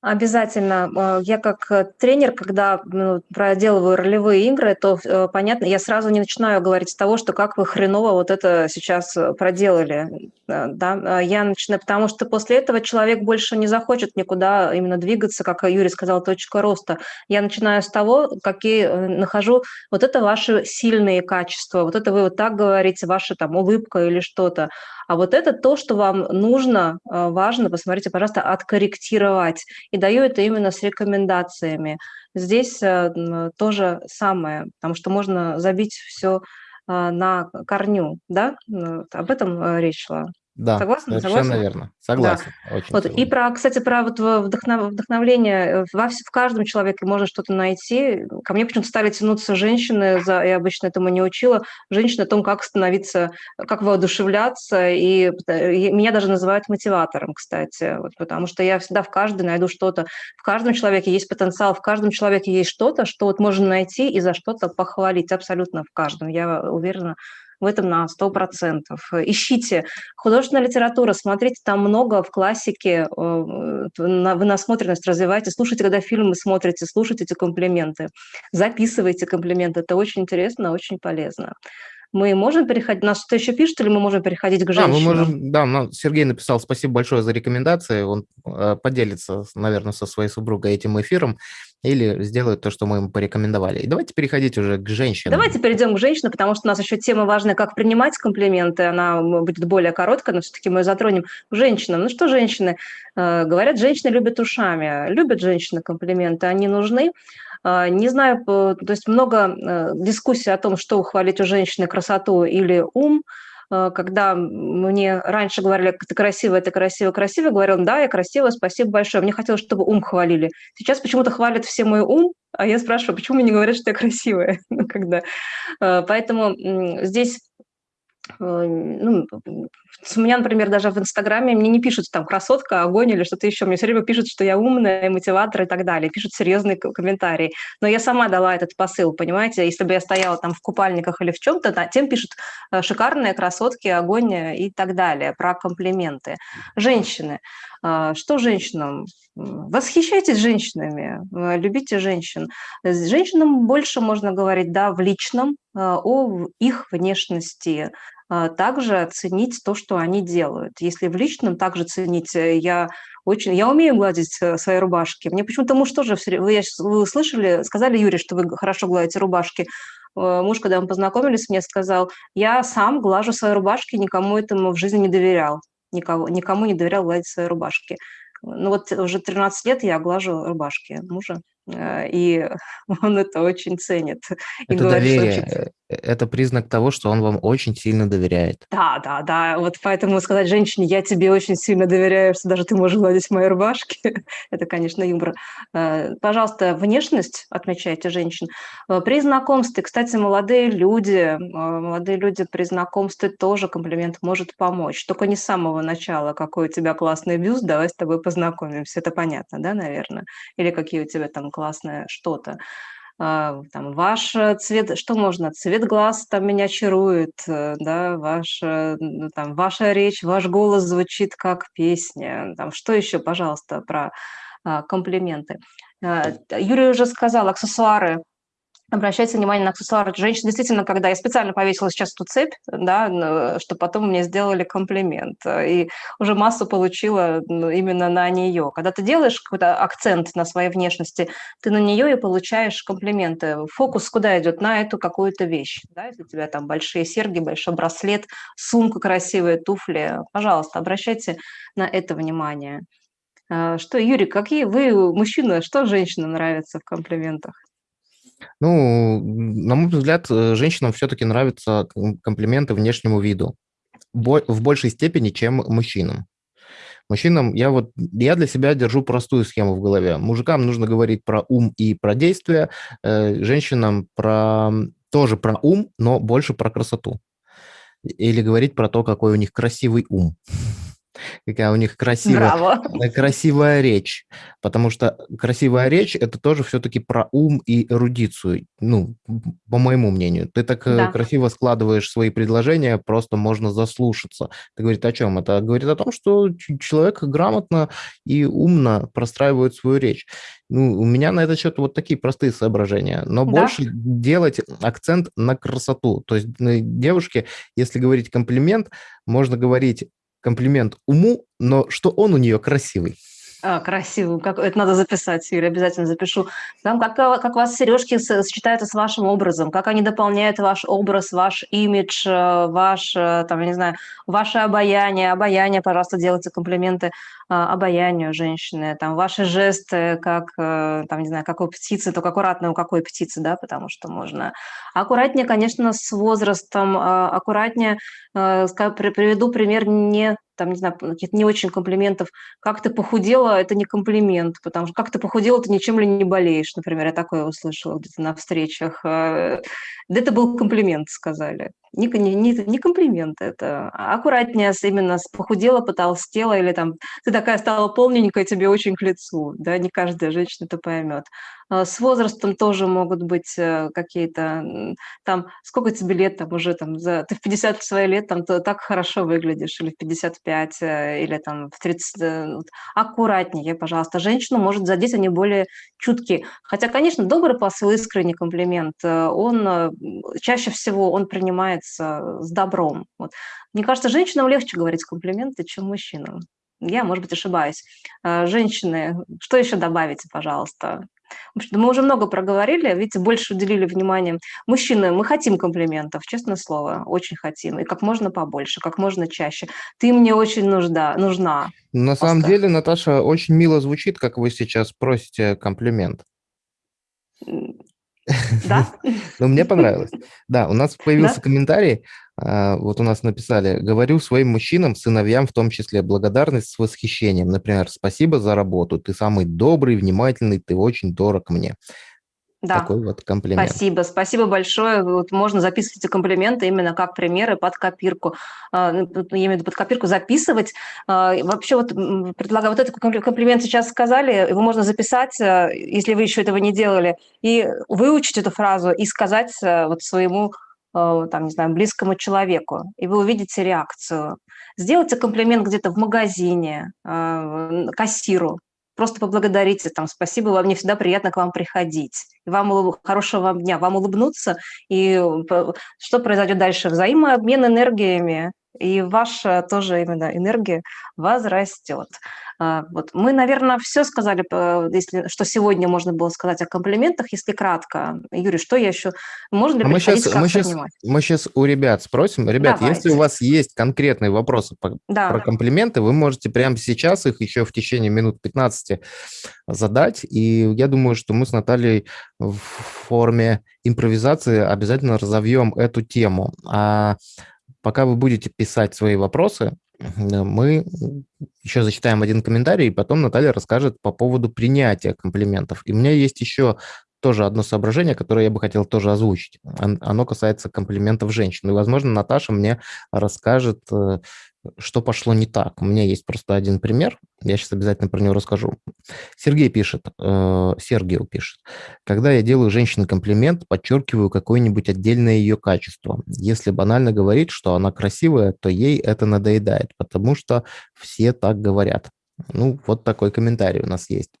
Обязательно. А, я как э, тренер, когда ну, проделываю ролевые игры, то э, понятно, я сразу не начинаю говорить с того, что как вы хреново вот это сейчас э, проделали. Да? Я начинаю, потому что после этого человек больше не захочет никуда именно двигаться, как Юрий сказал, точка роста. Я начинаю с того, какие нахожу, вот это ваши сильные качества, вот это вы вот так говорите, ваша там улыбка или что-то. А вот это то, что вам нужно, э, важно, посмотрите, пожалуйста, откорректировать. И даю это именно с рекомендациями. Здесь э, тоже самое, потому что можно забить все э, на корню, да? Об этом речь шла. Да, Согласна? совершенно Согласна? верно. Согласен. Да. Очень вот. И про, кстати, про вот вдохнов, вдохновление. Э, во, в каждом человеке можно что-то найти. Ко мне почему-то стали тянуться женщины, за, я обычно этому не учила, женщины о том, как становиться, как воодушевляться. И, и меня даже называют мотиватором, кстати, вот, потому что я всегда в каждой найду что-то. В каждом человеке есть потенциал, в каждом человеке есть что-то, что вот можно найти и за что-то похвалить. Абсолютно в каждом. Я уверена, в этом на 100%. Ищите художественная литература, смотрите, там много в классике, э, вы насмотренность развивайте, слушайте, когда фильмы смотрите, слушайте эти комплименты, записывайте комплименты, это очень интересно, очень полезно мы можем переходить, нас что еще пишут, или мы можем переходить к женщинам? Да, мы можем, да, но Сергей написал спасибо большое за рекомендации, он э, поделится, наверное, со своей супругой этим эфиром или сделает то, что мы ему порекомендовали. И давайте переходить уже к женщинам. Давайте перейдем к женщинам, потому что у нас еще тема важная, как принимать комплименты, она будет более короткая, но все-таки мы затронем к женщинам. Ну что женщины? Э, говорят, женщины любят ушами. Любят женщины комплименты, они нужны. А, не знаю, то есть много э, дискуссий о том, что ухвалить у женщины красоту или ум. А, когда мне раньше говорили, ты красивая, ты красивая, красивая, говорил, да, я красивая, спасибо большое. Мне хотелось, чтобы ум хвалили. Сейчас почему-то хвалят все мой ум, а я спрашиваю, почему мне не говорят, что я красивая? Ну, когда... А, поэтому здесь Э, ну, у меня, например, даже в Инстаграме мне не пишут там красотка, огонь или что-то еще. Мне все время пишут, что я умная, мотиватор и так далее. Пишут серьезные комментарии. Но я сама дала этот посыл, понимаете? Если бы я стояла там в купальниках или в чем-то, тем пишут э, шикарные красотки, огонь и так далее, про комплименты. Женщины. А, что женщинам? Восхищайтесь женщинами, э, любите женщин. С женщинам больше можно говорить, да, в личном, о их внешности, также оценить то, что они делают. Если в личном также ценить, э, я очень, я умею гладить э, свои рубашки. Мне почему-то муж тоже, вы, вы слышали, сказали, Юрий, что вы хорошо гладите рубашки. Э, муж, когда мы познакомились, мне сказал, я сам глажу свои рубашки, никому этому в жизни не доверял. Никого, никому не доверял гладить свои рубашки. Ну вот уже 13 лет я глажу рубашки мужа. Э, и он это очень ценит. И это говорит, доверие, очень... Э, это признак того, что он вам очень сильно доверяет. Да, да, да. Вот поэтому сказать женщине, я тебе очень сильно доверяю, что даже ты можешь гладить мои рубашки, это, конечно, юмор. Э, пожалуйста, внешность отмечайте женщин. При знакомстве, кстати, молодые люди, молодые люди при знакомстве тоже комплимент может помочь. Только не с самого начала, какой у тебя классный бюст, давай с тобой познакомимся. Это понятно, да, наверное? Или какие у тебя там классное что-то. А, там, ваш э, цвет, что можно, цвет глаз там меня чарует, э, да, ваш, э, там, ваша речь, ваш голос звучит как песня, там, что еще, пожалуйста, про а, комплименты. А, Юрий уже сказал, аксессуары, обращайте внимание на аксессуары. Женщина действительно, когда я специально повесила сейчас эту цепь, да, чтобы потом мне сделали комплимент, и уже массу получила именно на нее. Когда ты делаешь какой-то акцент на своей внешности, ты на нее и получаешь комплименты. Фокус куда идет? На эту какую-то вещь. Да? Если у тебя там большие серьги, большой браслет, сумка красивые, туфли, пожалуйста, обращайте на это внимание. А, что, Юрий, какие вы, мужчина, что женщинам нравится в комплиментах? Ну, на мой взгляд, э, женщинам все-таки нравятся комплименты внешнему виду в большей степени, чем мужчинам. Мужчинам я вот я для себя держу простую схему в голове. Мужикам нужно говорить про ум и про действия, э, женщинам про тоже про ум, но больше про красоту. Или говорить про то, какой у них красивый ум какая у них красивая, красивая речь. Потому что красивая речь – это тоже все-таки про ум и эрудицию, ну, по моему мнению. Ты так э, да. красиво складываешь свои предложения, просто можно заслушаться. Это говорит о чем? Это говорит о том, что человек грамотно и умно простраивает свою речь. Ну, у меня на этот счет вот такие простые соображения. Но да? больше делать акцент на красоту. То есть девушке, если говорить комплимент, можно говорить комплимент уму, но что он у нее красивый. А, красиво. Как, это надо записать, Юрий, обязательно запишу. Там, как, как у вас сережки сочетаются с вашим образом, как они дополняют ваш образ, ваш имидж, э, ваш, э, там, я не знаю, ваше обаяние. Обаяние, пожалуйста, делайте комплименты а, обаянию женщины. Там ваши жесты, как, э, там, не знаю, как птицы, только аккуратно у какой птицы, да, потому что можно... Аккуратнее, конечно, с возрастом, аккуратнее, приведу пример не там, не знаю, каких-то не очень комплиментов. Как ты похудела, это не комплимент, потому что как ты похудела, ты ничем ли не болеешь, например, я такое услышала где-то на встречах. Э, да это был комплимент, сказали. Не, не, не комплимент это, а аккуратнее именно похудела, потолстела, или там ты такая стала полненькая, тебе очень к лицу, да, не каждая женщина это поймет. А, с возрастом тоже могут быть э, какие-то, там, сколько тебе лет, там уже, там, за, ты в 50 свои лет, там, ты так хорошо выглядишь, или в 55, э, или там в 30, э, аккуратнее, пожалуйста. Женщину может задеть, они более чуткие. Хотя, конечно, добрый посыл, искренний комплимент, он чаще всего, он принимается с добром. Вот. Мне кажется, женщинам легче говорить комплименты, чем мужчинам. Я, может быть, ошибаюсь. Женщины, что еще добавите, пожалуйста? Мы уже много проговорили, видите, больше уделили внимания. Мужчины, мы хотим комплиментов, честное слово, очень хотим. И как можно побольше, как можно чаще. Ты мне очень нужда, нужна. На Оскар. самом деле, Наташа, очень мило звучит, как вы сейчас просите комплимент. Да? Ну, мне понравилось. Да, у нас появился комментарий. А, вот у нас написали, говорю своим мужчинам, сыновьям в том числе, благодарность с восхищением. Например, спасибо за работу, ты самый добрый, внимательный, ты очень дорог мне. Да. Такой вот комплимент. Спасибо, спасибо большое. Вот можно записывать эти комплименты именно как примеры под копирку. А, ну, я имею в виду под копирку записывать. А, вообще вот предлагаю, вот этот комплимент сейчас сказали, его можно записать, э, если вы еще этого не делали, и выучить эту фразу и сказать э, вот своему э, там, не знаю, близкому человеку, и вы увидите реакцию. Сделайте комплимент где-то в магазине, кассиру, просто поблагодарите, там, спасибо, вам мне всегда приятно к вам приходить. Вам хорошего вам дня, вам улыбнуться, и что произойдет дальше? Взаимообмен энергиями, и ваша тоже именно энергия возрастет. А, вот. Мы, наверное, все сказали, если, что сегодня можно было сказать о комплиментах, если кратко. Юрий, что я еще? Можно ли а мы сейчас, мы, сейчас, мы сейчас у ребят спросим. Ребят, Давайте. если у вас есть конкретные вопросы по, да. про комплименты, вы можете прямо сейчас их еще в течение минут 15 задать. И я думаю, что мы с Натальей в форме импровизации обязательно разовьем эту тему. А пока вы будете писать свои вопросы, мы еще зачитаем один комментарий, и потом Наталья расскажет по поводу принятия комплиментов. И у меня есть еще тоже одно соображение, которое я бы хотел тоже озвучить. Оно касается комплиментов женщин. И, возможно, Наташа мне расскажет, э, что пошло не так. У меня есть просто один пример, я сейчас обязательно про него расскажу. Сергей пишет, э, Сергей пишет, когда я делаю женщине комплимент, подчеркиваю какое-нибудь отдельное ее качество. Если банально говорить, что она красивая, то ей это надоедает, потому что все так говорят. Ну, вот такой комментарий у нас есть.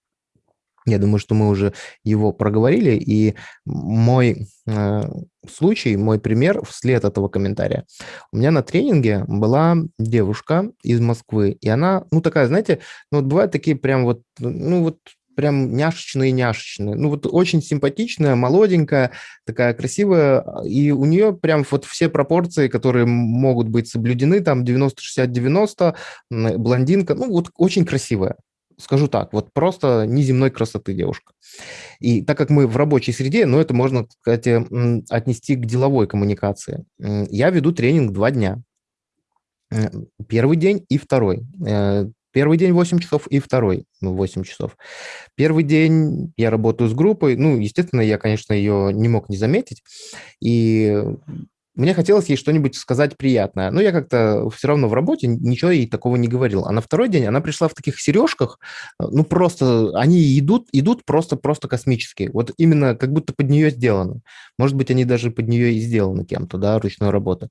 Я думаю, что мы уже его проговорили, и мой э, случай, мой пример вслед этого комментария. У меня на тренинге была девушка из Москвы, и она, ну, такая, знаете, ну, вот бывают такие прям вот, ну, вот прям няшечные-няшечные. Ну, вот очень симпатичная, молоденькая, такая красивая, и у нее прям вот все пропорции, которые могут быть соблюдены, там 90-60-90, блондинка, ну, вот очень красивая скажу так, вот просто неземной красоты девушка. И так как мы в рабочей среде, ну, это можно, кстати, отнести к деловой коммуникации. Я веду тренинг два дня. Первый день и второй. Э, первый день 8 часов и второй 8 часов. Первый день я работаю с группой. Ну, естественно, я, конечно, ее не мог не заметить. И мне хотелось ей что-нибудь сказать приятное. Но я как-то все равно в работе ничего ей такого не говорил. А на второй день она пришла в таких сережках, э, ну просто они идут, идут просто, просто космические. Вот именно как будто под нее сделаны. Может быть, они даже под нее и сделаны кем-то, да, ручной работы.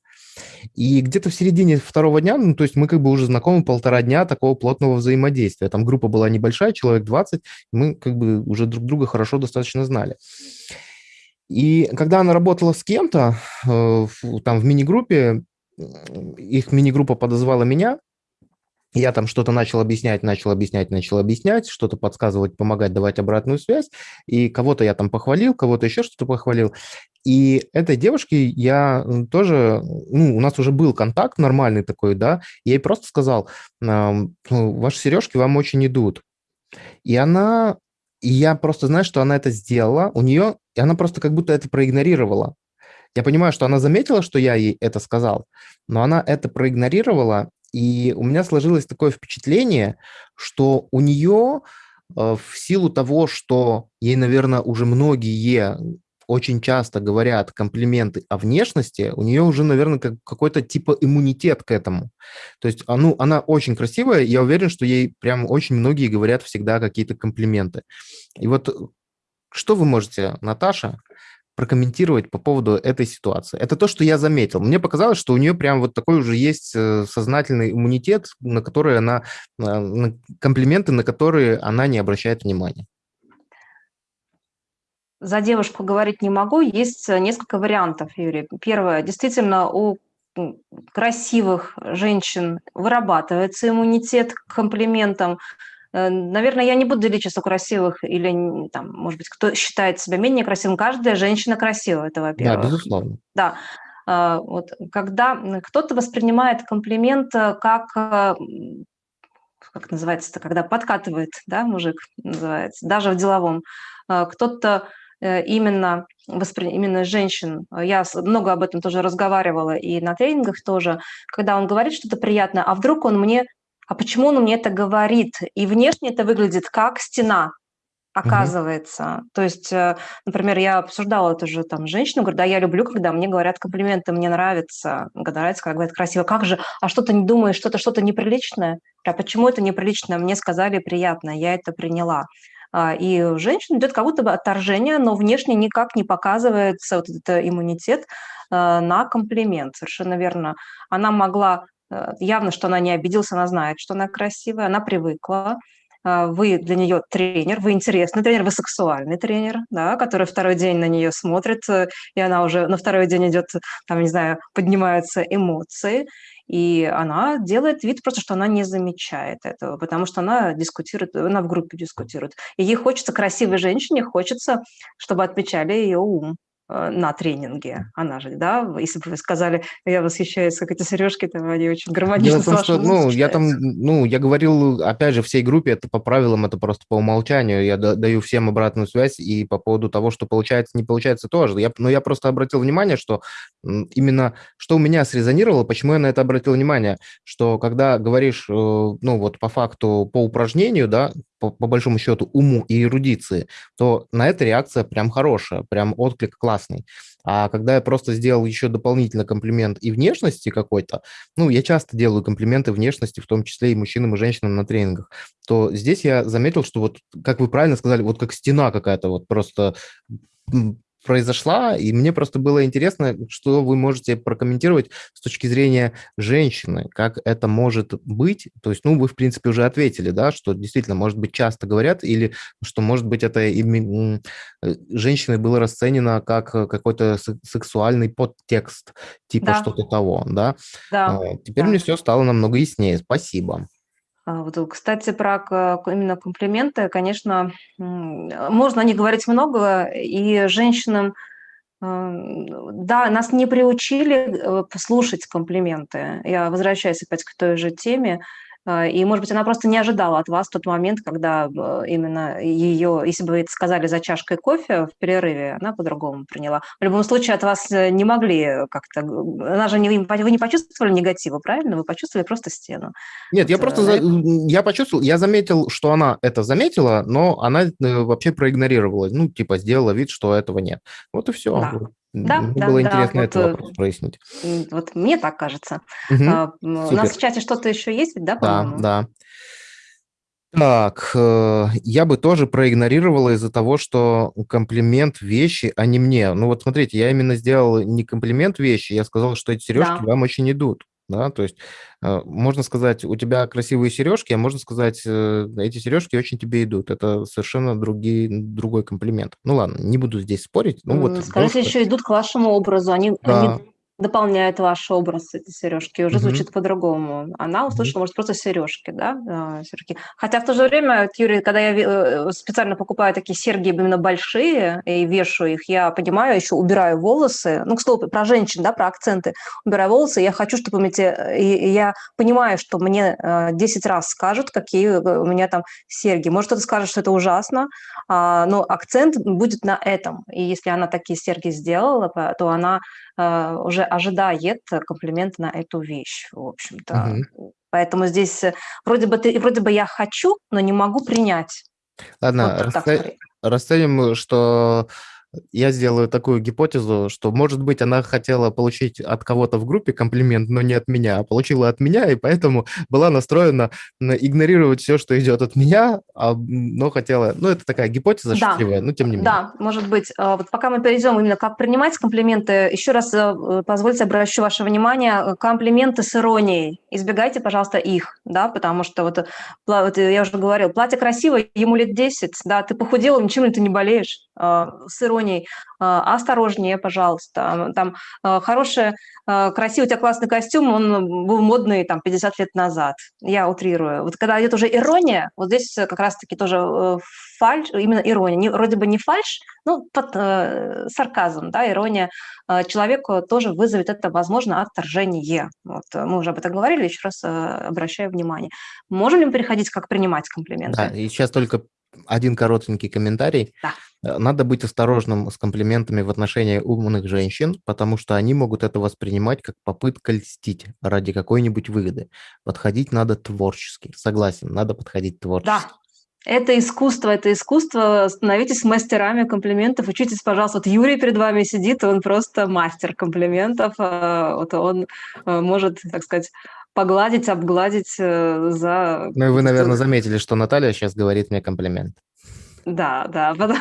И где-то в середине второго дня, ну, то есть мы как бы уже знакомы полтора дня такого плотного взаимодействия. Там группа была небольшая, человек 20, мы как бы уже друг друга хорошо достаточно знали. И когда она работала с кем-то, э, там в мини-группе, их мини-группа подозвала меня, я там что-то начал объяснять, начал объяснять, начал объяснять, что-то подсказывать, помогать, давать обратную связь. И кого-то я там похвалил, кого-то еще что-то похвалил. И этой девушке я тоже, ну, у нас уже был контакт нормальный такой, да, я ей просто сказал, ваши сережки вам очень идут. И она, и я просто знаю, что она это сделала, у нее и она просто как будто это проигнорировала. Я понимаю, что она заметила, что я ей это сказал, но она это проигнорировала, и у меня сложилось такое впечатление, что у нее э, в силу того, что ей, наверное, уже многие очень часто говорят комплименты о внешности, у нее уже, наверное, как, какой-то типа иммунитет к этому. То есть, а, ну, она очень красивая, я уверен, что ей прям очень многие говорят всегда какие-то комплименты. И вот что вы можете, Наташа, прокомментировать по поводу этой ситуации? Это то, что я заметил. Мне показалось, что у нее прям вот такой уже есть э, сознательный иммунитет, на который она, э, на комплименты, на которые она не обращает внимания. За девушку говорить не могу. Есть э, несколько вариантов, Юрий. Первое. Действительно, у красивых женщин вырабатывается иммунитет к комплиментам. Э, наверное, я не буду делить сейчас красивых или, там, может быть, кто считает себя менее красивым. Каждая женщина красивая, это во-первых. Да, безусловно. Да. А, вот, когда кто-то воспринимает комплимент э, как э, как называется это, когда подкатывает, да, мужик называется, даже в деловом. Кто-то именно, воспри... именно женщин, я много об этом тоже разговаривала и на тренингах тоже, когда он говорит что-то приятное, а вдруг он мне а почему он мне это говорит? И внешне это выглядит как стена, оказывается. Mm-hmm. То есть, э, например, я обсуждала это же там женщину, говорю, да, я люблю, когда мне говорят комплименты, мне нравится, когда нравится, когда говорят красиво. Как же, а что ты не думаешь, что-то что-то неприличное? А почему это неприлично? Мне сказали приятно, я это приняла. А, и у женщин идет как будто бы отторжение, но внешне никак не показывается вот этот иммунитет э, на комплимент. Совершенно верно. Она могла Э, явно, что она не обиделась, она знает, что она красивая, она привыкла. А, вы для нее тренер, вы интересный тренер, вы сексуальный тренер, да, который второй день на нее смотрит, э, и она уже на второй день идет, там, не знаю, поднимаются эмоции, и она делает вид просто, что она не замечает этого, потому что она дискутирует, она в группе дискутирует. И ей хочется, красивой женщине хочется, чтобы отмечали ее ум. Э, на тренинге. Она же, да, если бы вы сказали, я восхищаюсь, как эти сережки, там они очень гармонично Дело в том, что, ну, я там, ну, я говорил, опять же, всей группе, это по правилам, это просто по умолчанию, я даю всем обратную связь, и по поводу того, что получается, не получается тоже. Я, но я просто обратил внимание, что именно, что у меня срезонировало, почему я на это обратил внимание, что когда говоришь, э, ну, вот по факту, по упражнению, да, по, по большому счету, уму и эрудиции, то на это реакция прям хорошая, прям отклик классный. А когда я просто сделал еще дополнительно комплимент и внешности какой-то, ну, я часто делаю комплименты внешности, в том числе и мужчинам, и женщинам на тренингах, то здесь я заметил, что вот, как вы правильно сказали, вот как стена какая-то, вот просто произошла, и мне просто было интересно, что вы можете прокомментировать с точки зрения женщины, как это может быть. То есть, ну, вы, в принципе, уже ответили, да, что действительно, может быть, часто говорят, или что, может быть, это э, женщиной было расценено как какой-то сексуальный подтекст, типа да. что-то того, да? Да. А, теперь да. мне все стало намного яснее. Спасибо. А, кстати, про именно комплименты, конечно, можно о них говорить много, и женщинам, да, нас не приучили э, слушать комплименты. Я возвращаюсь опять к той же теме. А, и, может быть, она просто не ожидала от вас тот момент, когда э, именно ее, если бы вы это сказали за чашкой кофе в перерыве, она по-другому приняла. В любом случае от вас э, не могли как-то... Она же не, вы не почувствовали негатива, правильно? Вы почувствовали просто стену. Нет, я просто... За, я почувствовал, я заметил, что она это заметила, но она э, вообще проигнорировала. Ну, типа, сделала вид, что этого нет. Вот и все. Да. Да, Мне да, было да, интересно вот, этот вопрос прояснить. Вот мне так кажется. Угу, а, у нас в чате что-то еще есть, ведь, да, по-моему? Да, да. Так, э, я бы тоже проигнорировала из-за того, что комплимент вещи, а не мне. Ну вот смотрите, я именно сделал не комплимент вещи, я сказал, что эти сережки Да. вам очень идут да, то есть э, можно сказать, у тебя красивые сережки, а можно сказать, э, эти сережки очень тебе идут. Это совершенно другие, другой комплимент. Ну ладно, не буду здесь спорить. Ну вот. Скажите, еще идут к вашему образу, они, Да. они дополняет ваш образ эти сережки, уже Мгм. звучит по-другому. Она услышала, может, просто сережки, да, а, серьги. Хотя в то же время, Юрий, когда я э, специально покупаю такие серьги именно большие и вешаю их, я понимаю, еще убираю волосы. Ну, к слову, про женщин, да, про акценты. Убираю волосы, я хочу, чтобы. Э, и я понимаю, что мне 10 э, раз скажут, какие у меня там серьги. Может, кто-то скажет, что это ужасно, а, но акцент будет на этом. И если она такие серьги сделала, то она уже ожидает комплимент на эту вещь, в общем-то. Угу. Поэтому здесь э, вроде бы, ты, вроде бы я хочу, но не могу принять. Ладно, вот расценим, расценим, что я сделаю такую гипотезу, что, может быть, она хотела получить от кого-то в группе комплимент, но не от меня, а получила от меня, и поэтому была настроена на игнорировать все, что идет от меня, а, но хотела... Ну, это такая гипотеза да. шутливая, но тем не менее. Да, может быть. А, вот пока мы перейдем именно как принимать комплименты, еще раз э, позвольте обращу ваше внимание, комплименты с иронией. Избегайте, пожалуйста, их, да, потому что вот, вот я уже говорил, платье красивое, ему лет 10, да, ты похудела, ничем ли ты не болеешь, а, с иронией. А, осторожнее, пожалуйста. Там а, хороший, красивый, у тебя классный костюм, он был модный там 50 лет назад. Я утрирую. Вот когда идет уже ирония, вот здесь как раз-таки тоже э, фальш, именно ирония. Не, вроде бы не фальш, ну, под э, сарказм, да, ирония э, человеку тоже вызовет это, возможно, отторжение. Вот, мы уже об этом говорили, еще раз э, обращаю внимание. Можем ли мы переходить, как принимать комплименты? Да, и сейчас только один коротенький комментарий. Да. Э, надо быть осторожным с комплиментами в отношении умных женщин, потому что они могут это воспринимать как попытка льстить ради какой-нибудь выгоды. Подходить надо творчески. Согласен, надо подходить творчески. Да, это искусство, это искусство. Становитесь мастерами комплиментов. Учитесь, пожалуйста. Вот Юрий перед вами сидит, он просто мастер комплиментов. Э, вот он э, может, так сказать, погладить, обгладить за... Ну и вы, наверное, заметили, что Наталья сейчас говорит мне комплимент. Да, да,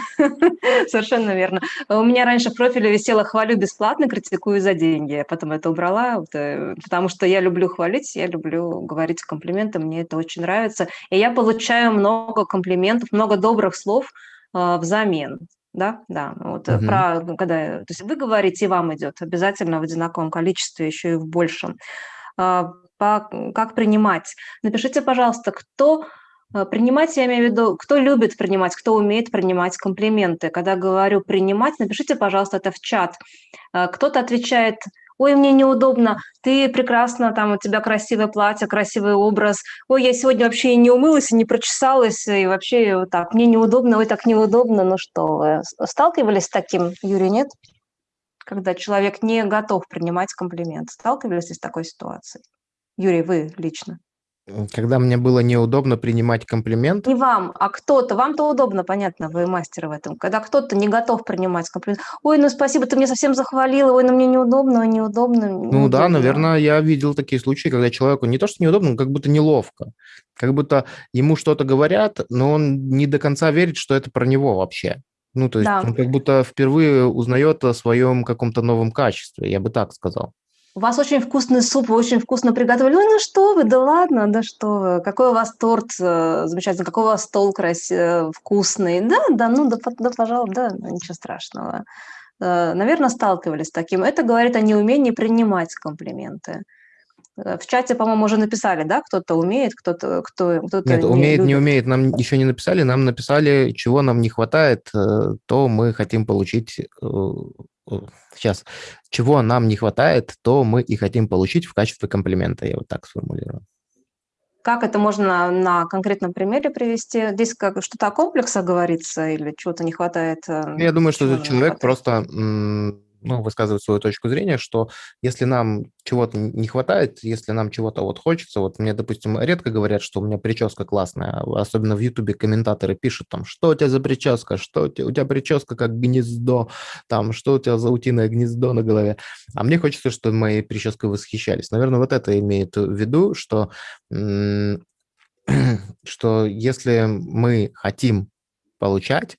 совершенно верно. У меня раньше в профиле висело «хвалю бесплатно, критикую за деньги». Я потом это убрала, э, потому что я люблю хвалить, я люблю говорить комплименты, мне это очень нравится. И я получаю много комплиментов, много добрых слов э, взамен. Да, да. Вот угу. про когда, то есть вы говорите, и вам идет обязательно в одинаковом количестве, еще и в большем. По, как принимать? Напишите, пожалуйста, кто Э, принимать, я имею в виду, кто любит принимать, кто умеет принимать комплименты. Когда говорю принимать, напишите, пожалуйста, это в чат. Э, кто-то отвечает, ой, мне неудобно, ты прекрасно, там у тебя красивое платье, красивый образ, ой, я сегодня вообще и не умылась, и не прочесалась, и вообще вот так, мне неудобно, ой, так неудобно, ну что, вы сталкивались с таким, Юрий, нет? Когда человек не готов принимать комплимент. Сталкивались с такой ситуацией? Юрий, вы лично. Когда мне было неудобно принимать комплимент. Не вам, а кто-то. Вам-то удобно, понятно, вы мастер в этом. Когда кто-то не готов принимать комплимент. Ой, ну спасибо, ты меня совсем захвалила. Ой, ну мне неудобно, неудобно. Ну да, наверное, я видел такие случаи, когда человеку не то, что неудобно, но как будто неловко. Как будто ему что-то говорят, но он не до конца верит, что это про него вообще. Ну, то есть Да. он как будто впервые узнает о своем каком-то новом качестве, я бы так сказал. У вас очень вкусный суп, вы очень вкусно приготовили. Ой, ну что вы, да ладно, да что вы. Какой у вас торт э, замечательный, какой у вас стол красивый, вкусный. Да, да, ну да, да пожалуй, да, ну, ничего страшного. Э, Наверное, сталкивались с таким. Это говорит о неумении принимать комплименты. Э, В чате, по-моему, уже написали, да, кто-то умеет, кто-то кто, кто Нет, не умеет, не любит. умеет, нам еще не написали, нам написали, чего нам не хватает, э, то мы хотим получить... Сейчас. Чего нам не хватает, то мы и хотим получить в качестве комплимента, я вот так сформулирую. Как это можно на конкретном примере привести? Здесь как что-то о комплексах говорится или чего-то не хватает? э, Я думаю, что человек хватает? просто ну, высказывает свою точку зрения, что если нам чего-то не хватает, если нам чего-то вот хочется, вот мне, допустим, редко говорят, что у меня прическа классная, особенно в Ютубе комментаторы пишут там, что у тебя за прическа, что у тебя, у тебя прическа как гнездо, там, что у тебя за утиное гнездо на голове. А мне хочется, чтобы моей прической восхищались. Наверное, вот это имеет в виду, что, что если мы хотим получать,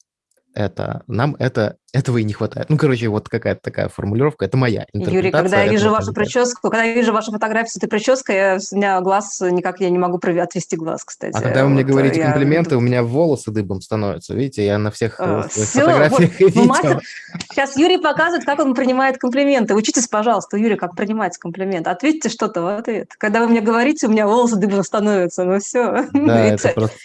это, нам это, этого и не хватает. Ну, короче, вот какая-то такая формулировка, это моя Юрий, когда я вижу вашу прическу, когда я вижу вашу фотографию с этой прической, я, у меня глаз никак я не могу отвести глаз, кстати. А когда вы мне Вот, говорите я- комплименты, у меня волосы дыбом становятся. Видите, я на всех э, своих всё, фотографиях вот, мастер- Сейчас Юрий показывает, как он принимает комплименты. Учитесь, пожалуйста, Юрий, как принимать комплименты. Ответьте что-то в ответ. Когда вы мне говорите, у меня волосы дыбом становятся. Ну все. Да, это просто...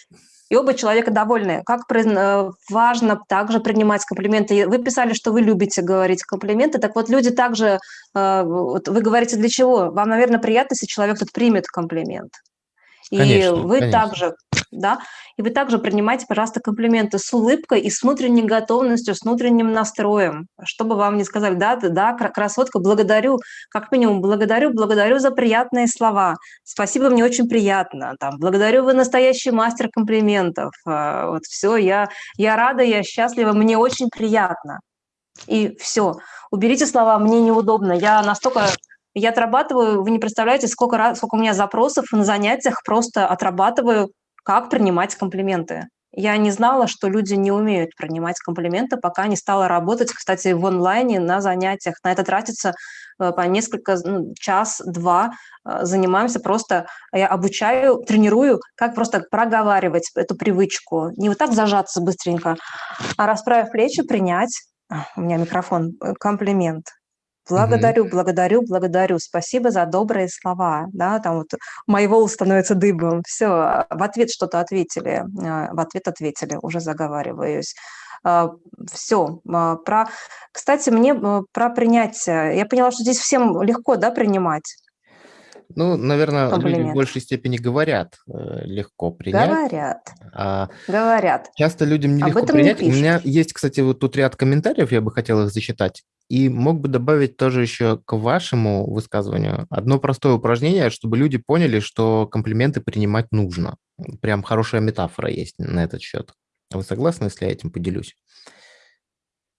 и оба человека довольны. Как э, важно также принимать комплименты. Вы писали, что вы любите говорить комплименты. Так вот, люди также... э, вот Вы говорите, для чего? Вам, наверное, приятно, если человек тут примет комплимент. И Конечно, вы конечно. также, да, и вы также принимайте, пожалуйста, комплименты с улыбкой и с внутренней готовностью, с внутренним настроем, чтобы вам не сказали, да, да, да, кра- красотка, благодарю, как минимум, благодарю, благодарю за приятные слова, спасибо, мне очень приятно, там, благодарю, вы настоящий мастер комплиментов, А, вот все, я, я рада, я счастлива, мне очень приятно. И все, уберите слова «мне неудобно», я настолько я отрабатываю, вы не представляете, сколько, раз, сколько у меня запросов на занятиях просто отрабатываю, как принимать комплименты. Я не знала, что люди не умеют принимать комплименты, пока не стала работать, кстати, в онлайне на занятиях. На это тратится э, по несколько, ну, час-два э, занимаемся просто, я обучаю, тренирую, как просто проговаривать эту привычку. Не вот так зажаться быстренько, а расправив плечи, принять, А, у меня микрофон, э, комплимент. Благодарю, благодарю, благодарю. Спасибо за добрые слова. Да, там вот мои волосы становятся дыбом. Все, в ответ что-то ответили. а, В ответ ответили, уже заговариваюсь. Все. Про... Кстати, мне э, про принятие. Я поняла, что здесь всем легко, да, принимать? Ну, наверное, люди в Комплимент. большей степени говорят э, легко принять. Говорят, А говорят. часто людям Об нелегко этом не принять. У меня есть, кстати, вот тут ряд комментариев, я бы хотел их зачитать. И мог бы добавить тоже еще к вашему высказыванию одно простое упражнение, чтобы люди поняли, что комплименты принимать нужно. Прям хорошая метафора есть на этот счет. Вы согласны, если я этим поделюсь?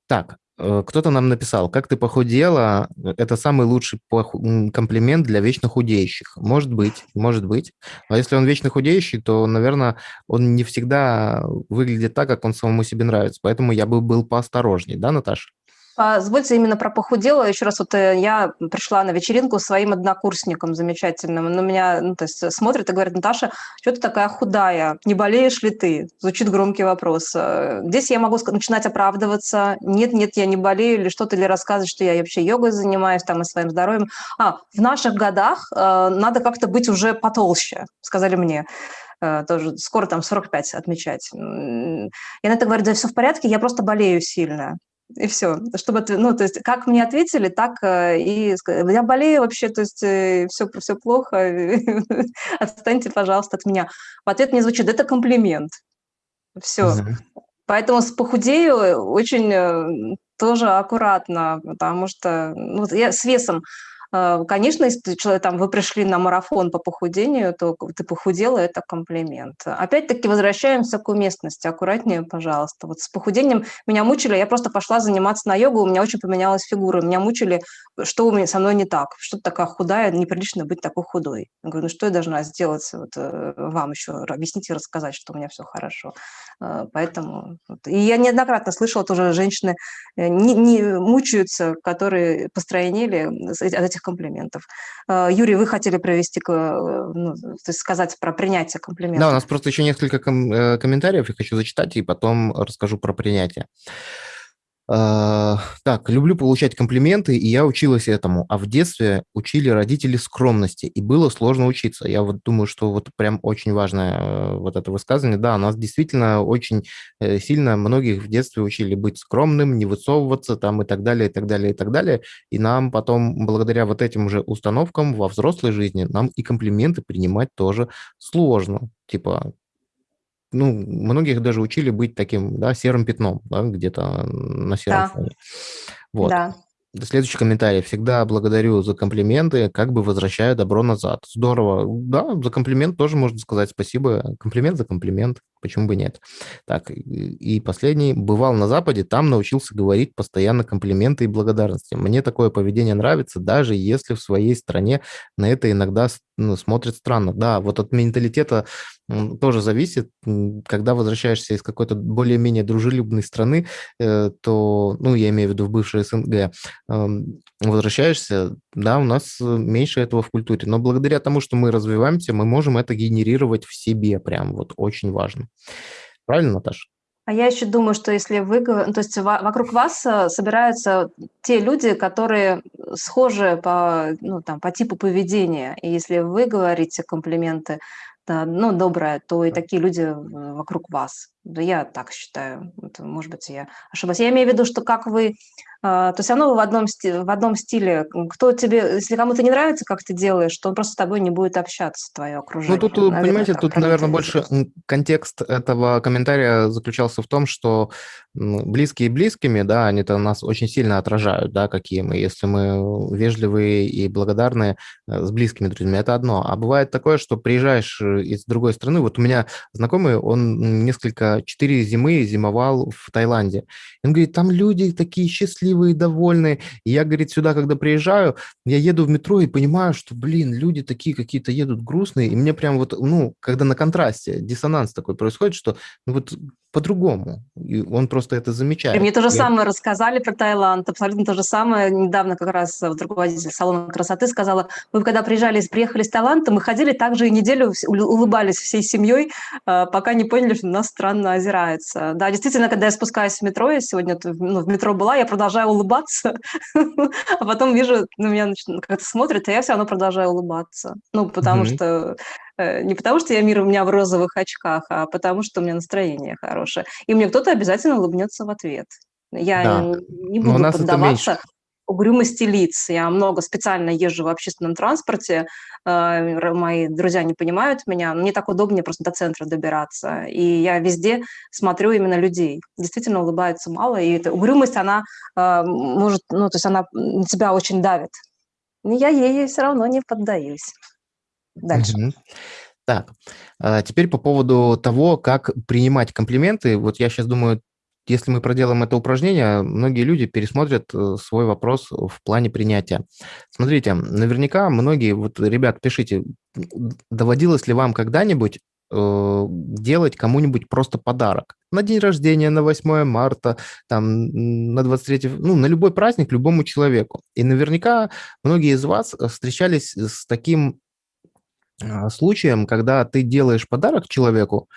Так, кто-то нам написал, как ты похудела, это самый лучший комплимент для вечно худеющих. Может быть, может быть. А если он вечно худеющий, то, наверное, он не всегда выглядит так, как он самому себе нравится. Поэтому я бы был поосторожней, да, Наташа? Позвольте именно про похудела. Еще раз, вот э, я пришла на вечеринку своим однокурсником замечательным. Он на меня ну, то есть, смотрит и говорит, Наташа, что ты такая худая? Не болеешь ли ты? Звучит громкий вопрос. Э, Здесь я могу начинать оправдываться. Нет, нет, я не болею или что-то, или рассказывать, что я вообще йогой занимаюсь там и своим здоровьем. А, в наших годах э, надо как-то быть уже потолще, сказали мне э, тоже скоро там 45 отмечать. Я на это говорю, да все в порядке, я просто болею сильно. И все. Чтобы, ну, то есть, как мне ответили, так э, и я болею вообще, то есть, все, все плохо, отстаньте, пожалуйста, от меня. В ответ мне звучит, это комплимент. Все. Поэтому с похудею очень э, тоже аккуратно, потому что ну, я с весом Э, конечно, если человек, там, вы пришли на марафон по похудению, то ты похудела, это комплимент. Опять-таки возвращаемся к уместности. Аккуратнее, пожалуйста. Вот с похудением меня мучили, я просто пошла заниматься на йогу, у меня очень поменялась фигура. Меня мучили, что у меня со мной не так, что такая худая, неприлично быть такой худой. Я говорю, ну что я должна сделать вот, э, вам еще, объяснить и рассказать, что у меня все хорошо. Э, поэтому... И я неоднократно слышала тоже, женщины не, не мучаются, которые постройнели от этих комплиментов. Э, Юрий, вы хотели провести, э, ну, то есть сказать про принятие комплиментов. Да, у нас просто еще несколько ком- э, комментариев, я хочу зачитать, и потом расскажу про принятие. А, так, люблю получать комплименты, и я училась этому. А в детстве учили родители скромности, и было сложно учиться. Я вот думаю, что вот прям очень важное э, вот это высказывание. Да, нас действительно очень э, сильно многих в детстве учили быть скромным, не высовываться там и так далее, и так далее, и так далее. И нам потом, благодаря вот этим уже установкам во взрослой жизни, нам и комплименты принимать тоже сложно. Типа, ну, многих даже учили быть таким, да, серым пятном, да, где-то на сером да. фоне. Вот. Да. Следующий комментарий. Всегда благодарю за комплименты, как бы возвращаю добро назад. Здорово. Да, за комплимент тоже можно сказать спасибо. Комплимент за комплимент. Почему бы нет? Так, и последний. Бывал на Западе, там научился говорить постоянно комплименты и благодарности. Мне такое поведение нравится, даже если в своей стране на это иногда ну, смотрят странно. Да, вот от менталитета тоже зависит. Когда возвращаешься из какой-то более-менее дружелюбной страны, э, то, ну, я имею в виду в бывшей СНГ, возвращаешься, да, у нас меньше этого в культуре. Но благодаря тому, что мы развиваемся, мы можем это генерировать в себе прям, вот очень важно. Правильно, Наташа? А я еще думаю, что если вы, то есть вокруг вас э, собираются те люди, которые схожи по, ну, там, по типу поведения. И если вы говорите комплименты, ну, доброе, то и такие люди вокруг вас. Да я так считаю. Это, может быть, я ошибаюсь. Я имею в виду, что как вы а, то все равно вы в одном, в одном стиле. Кто тебе, если кому-то не нравится, как ты делаешь, то он просто с тобой не будет общаться, твое окружение. Ну, тут, наверное, понимаете, тут, наверное, больше контекст этого комментария заключался в том, что близкие близкими, да, они-то нас очень сильно отражают, да, какие мы. Если мы вежливые и благодарные э, с близкими друзьями, это одно. А бывает такое, что приезжаешь э, из другой страны. Вот у меня знакомый, он несколько, четыре зимы зимовал в Таиланде. Он говорит, там люди такие счастливые, довольные. И я, говорит, сюда, когда приезжаю, я еду в метро и понимаю, что, блин, люди такие какие-то едут грустные, и мне прям вот, ну, когда на контрасте диссонанс такой происходит, что ну, вот по-другому. И он просто это замечает. И мне то же самое рассказали про Таиланд, абсолютно то же самое. Недавно как раз вот руководитель салона красоты сказала, мы когда приезжали, приехали из Таиланда, мы ходили также и неделю, улыбались всей семьей, а, пока не поняли, что нас странно озирается. Да, действительно, когда я спускаюсь в метро, я сегодня ну, в метро была, я продолжаю улыбаться, а потом вижу, на меня как-то смотрят, а я все равно продолжаю улыбаться. Ну, потому что не потому, что я мир у меня в розовых очках, а потому, что у меня настроение хорошее. И мне кто-то обязательно улыбнется в ответ. Я да. не буду поддаваться угрюмости лиц. Я много специально езжу в общественном транспорте, э, мои друзья не понимают меня, мне так удобнее просто до центра добираться. И я везде смотрю именно людей. Действительно улыбается мало, и эта угрюмость, она э, может, ну, то есть она на тебя очень давит. Но я ей все равно не поддаюсь дальше. Так, а теперь по поводу того, как принимать комплименты. Вот я сейчас думаю, если мы проделаем это упражнение, многие люди пересмотрят э, свой вопрос в плане принятия. Смотрите, наверняка многие, вот, ребят, пишите, доводилось ли вам когда-нибудь э, делать кому-нибудь просто подарок? На день рождения, на 8 марта, там, на 23, ну, на любой праздник, любому человеку. И наверняка многие из вас встречались с таким случаем, когда ты делаешь подарок человеку,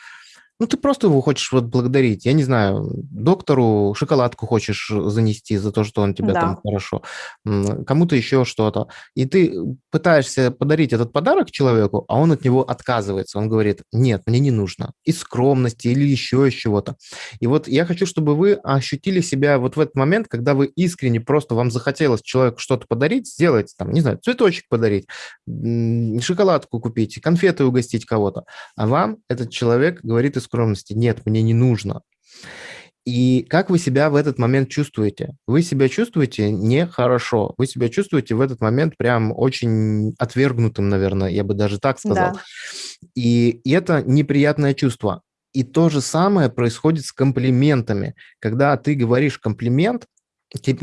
ну, ты просто его хочешь вот благодарить. Я не знаю, доктору шоколадку хочешь занести за то, что он тебя да. там хорошо, кому-то еще что-то. И ты пытаешься подарить этот подарок человеку, а он от него отказывается. Он говорит, нет, мне не нужно. Из скромности или еще из чего-то. И вот я хочу, чтобы вы ощутили себя вот в этот момент, когда вы искренне просто вам захотелось человеку что-то подарить, сделать, там, не знаю, цветочек подарить, шоколадку купить, конфеты угостить кого-то. А вам этот человек говорит из скромности, нет, мне не нужно. И как вы себя в этот момент чувствуете? Вы себя чувствуете нехорошо. Вы себя чувствуете в этот момент прям очень отвергнутым, наверное, я бы даже так сказал. Да. И, и это неприятное чувство. И то же самое происходит с комплиментами. Когда ты говоришь комплимент,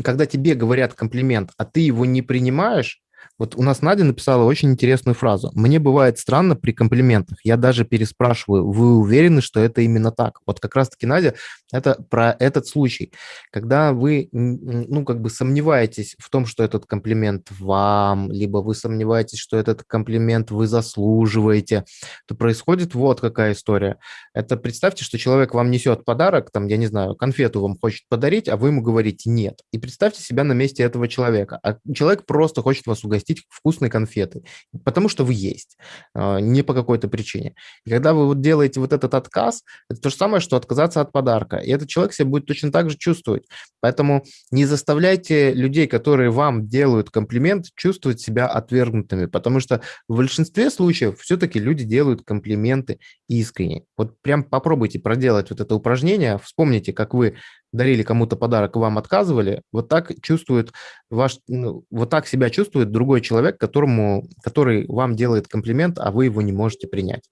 когда тебе говорят комплимент, а ты его не принимаешь, вот у нас Надя написала очень интересную фразу. «Мне бывает странно при комплиментах. Я даже переспрашиваю, вы уверены, что это именно так?» Вот как раз-таки, Надя, это про этот случай. Когда вы, ну, как бы сомневаетесь в том, что этот комплимент вам, либо вы сомневаетесь, что этот комплимент вы заслуживаете, то происходит вот какая история. Это представьте, что человек вам несет подарок, там, я не знаю, конфету вам хочет подарить, а вы ему говорите «нет». И представьте себя на месте этого человека. А человек просто хочет вас угостить угостить вкусной конфеты, потому что вы есть, а, не по какой-то причине. И когда вы вот делаете вот этот отказ, это то же самое, что отказаться от подарка. И этот человек себя будет точно так же чувствовать. Поэтому не заставляйте людей, которые вам делают комплимент, чувствовать себя отвергнутыми, потому что в большинстве случаев все-таки люди делают комплименты искренне. Вот прям попробуйте проделать вот это упражнение, вспомните, как вы дарили кому-то подарок, вам отказывали, вот так чувствует ваш, ну, вот так себя чувствует другой человек, которому, который вам делает комплимент, а вы его не можете принять.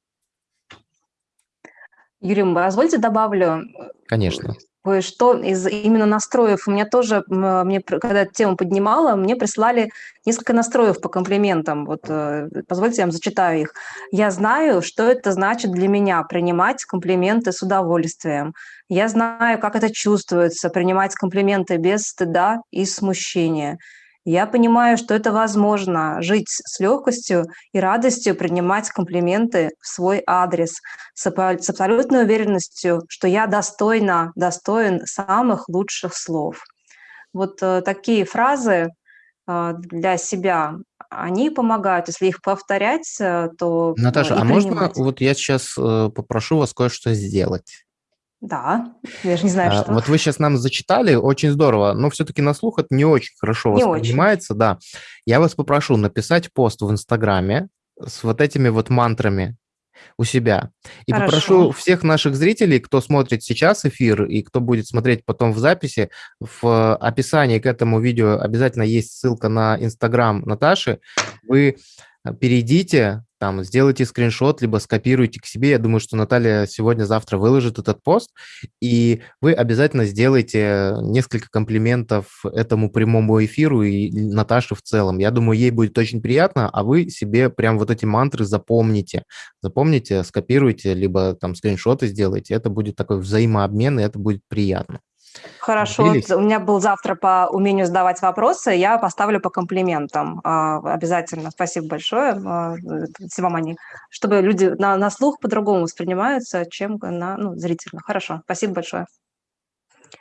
Юрий, позвольте добавлю. Конечно кое-что из именно настроев. У меня тоже, мне, когда тему поднимала, мне прислали несколько настроев по комплиментам. Вот э, позвольте, я вам зачитаю их. Я знаю, что это значит для меня принимать комплименты с удовольствием. Я знаю, как это чувствуется, принимать комплименты без стыда и смущения. Я понимаю, что это возможно жить с легкостью и радостью принимать комплименты в свой адрес с, абсолютной уверенностью, что я достойна, достоин самых лучших слов. Вот э, такие фразы э, для себя, они помогают. Если их повторять, э, то Наташа, а можно вот я сейчас попрошу вас кое-что сделать? Да, я же не знаю, а, что. Вот вы сейчас нам зачитали, очень здорово, но все-таки на слух это не очень хорошо не воспринимается, очень. да. Я вас попрошу написать пост в Инстаграме с вот этими вот мантрами у себя. И Хорошо. попрошу всех наших зрителей, кто смотрит сейчас эфир и кто будет смотреть потом в записи, в описании к этому видео обязательно есть ссылка на Инстаграм Наташи. Вы перейдите, там, сделайте скриншот, либо скопируйте к себе. Я думаю, что Наталья сегодня-завтра выложит этот пост, и вы обязательно сделайте несколько комплиментов этому прямому эфиру и Наташе в целом. Я думаю, ей будет очень приятно, а вы себе прям вот эти мантры запомните. Запомните, скопируйте, либо там скриншоты сделайте. Это будет такой взаимообмен, и это будет приятно. Хорошо, вот у меня был завтра по умению задавать вопросы, я поставлю по комплиментам а, обязательно. Спасибо большое, а, вам они, чтобы люди на, на слух по-другому воспринимаются, чем на ну, зрительно. Хорошо, спасибо большое.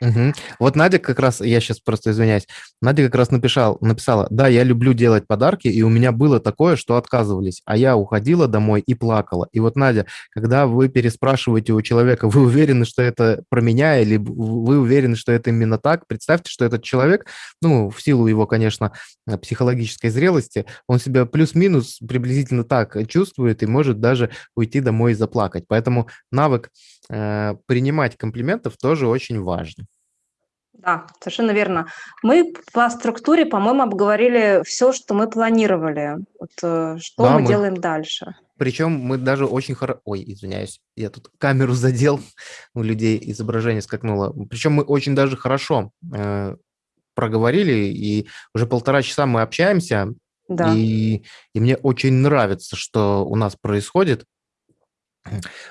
Угу. Вот Надя как раз, я сейчас просто извиняюсь, Надя как раз написал, написала, да, я люблю делать подарки, и у меня было такое, что отказывались, а я уходила домой и плакала. И вот, Надя, когда вы переспрашиваете у человека, вы уверены, что это про меня, или вы уверены, что это именно так, представьте, что этот человек, ну, в силу его, конечно, психологической зрелости, он себя плюс-минус приблизительно так чувствует и может даже уйти домой и заплакать. Поэтому навык э, принимать комплиментов тоже очень важен. Да, совершенно верно. Мы по структуре, по-моему, обговорили все, что мы планировали. Вот, э, что да, мы, мы делаем дальше. Причем мы даже очень хорошо... Ой, извиняюсь, я тут камеру задел, у людей изображение скакнуло. Причем мы очень даже хорошо э, проговорили, и уже полтора часа мы общаемся, да. и, и мне очень нравится, что у нас происходит.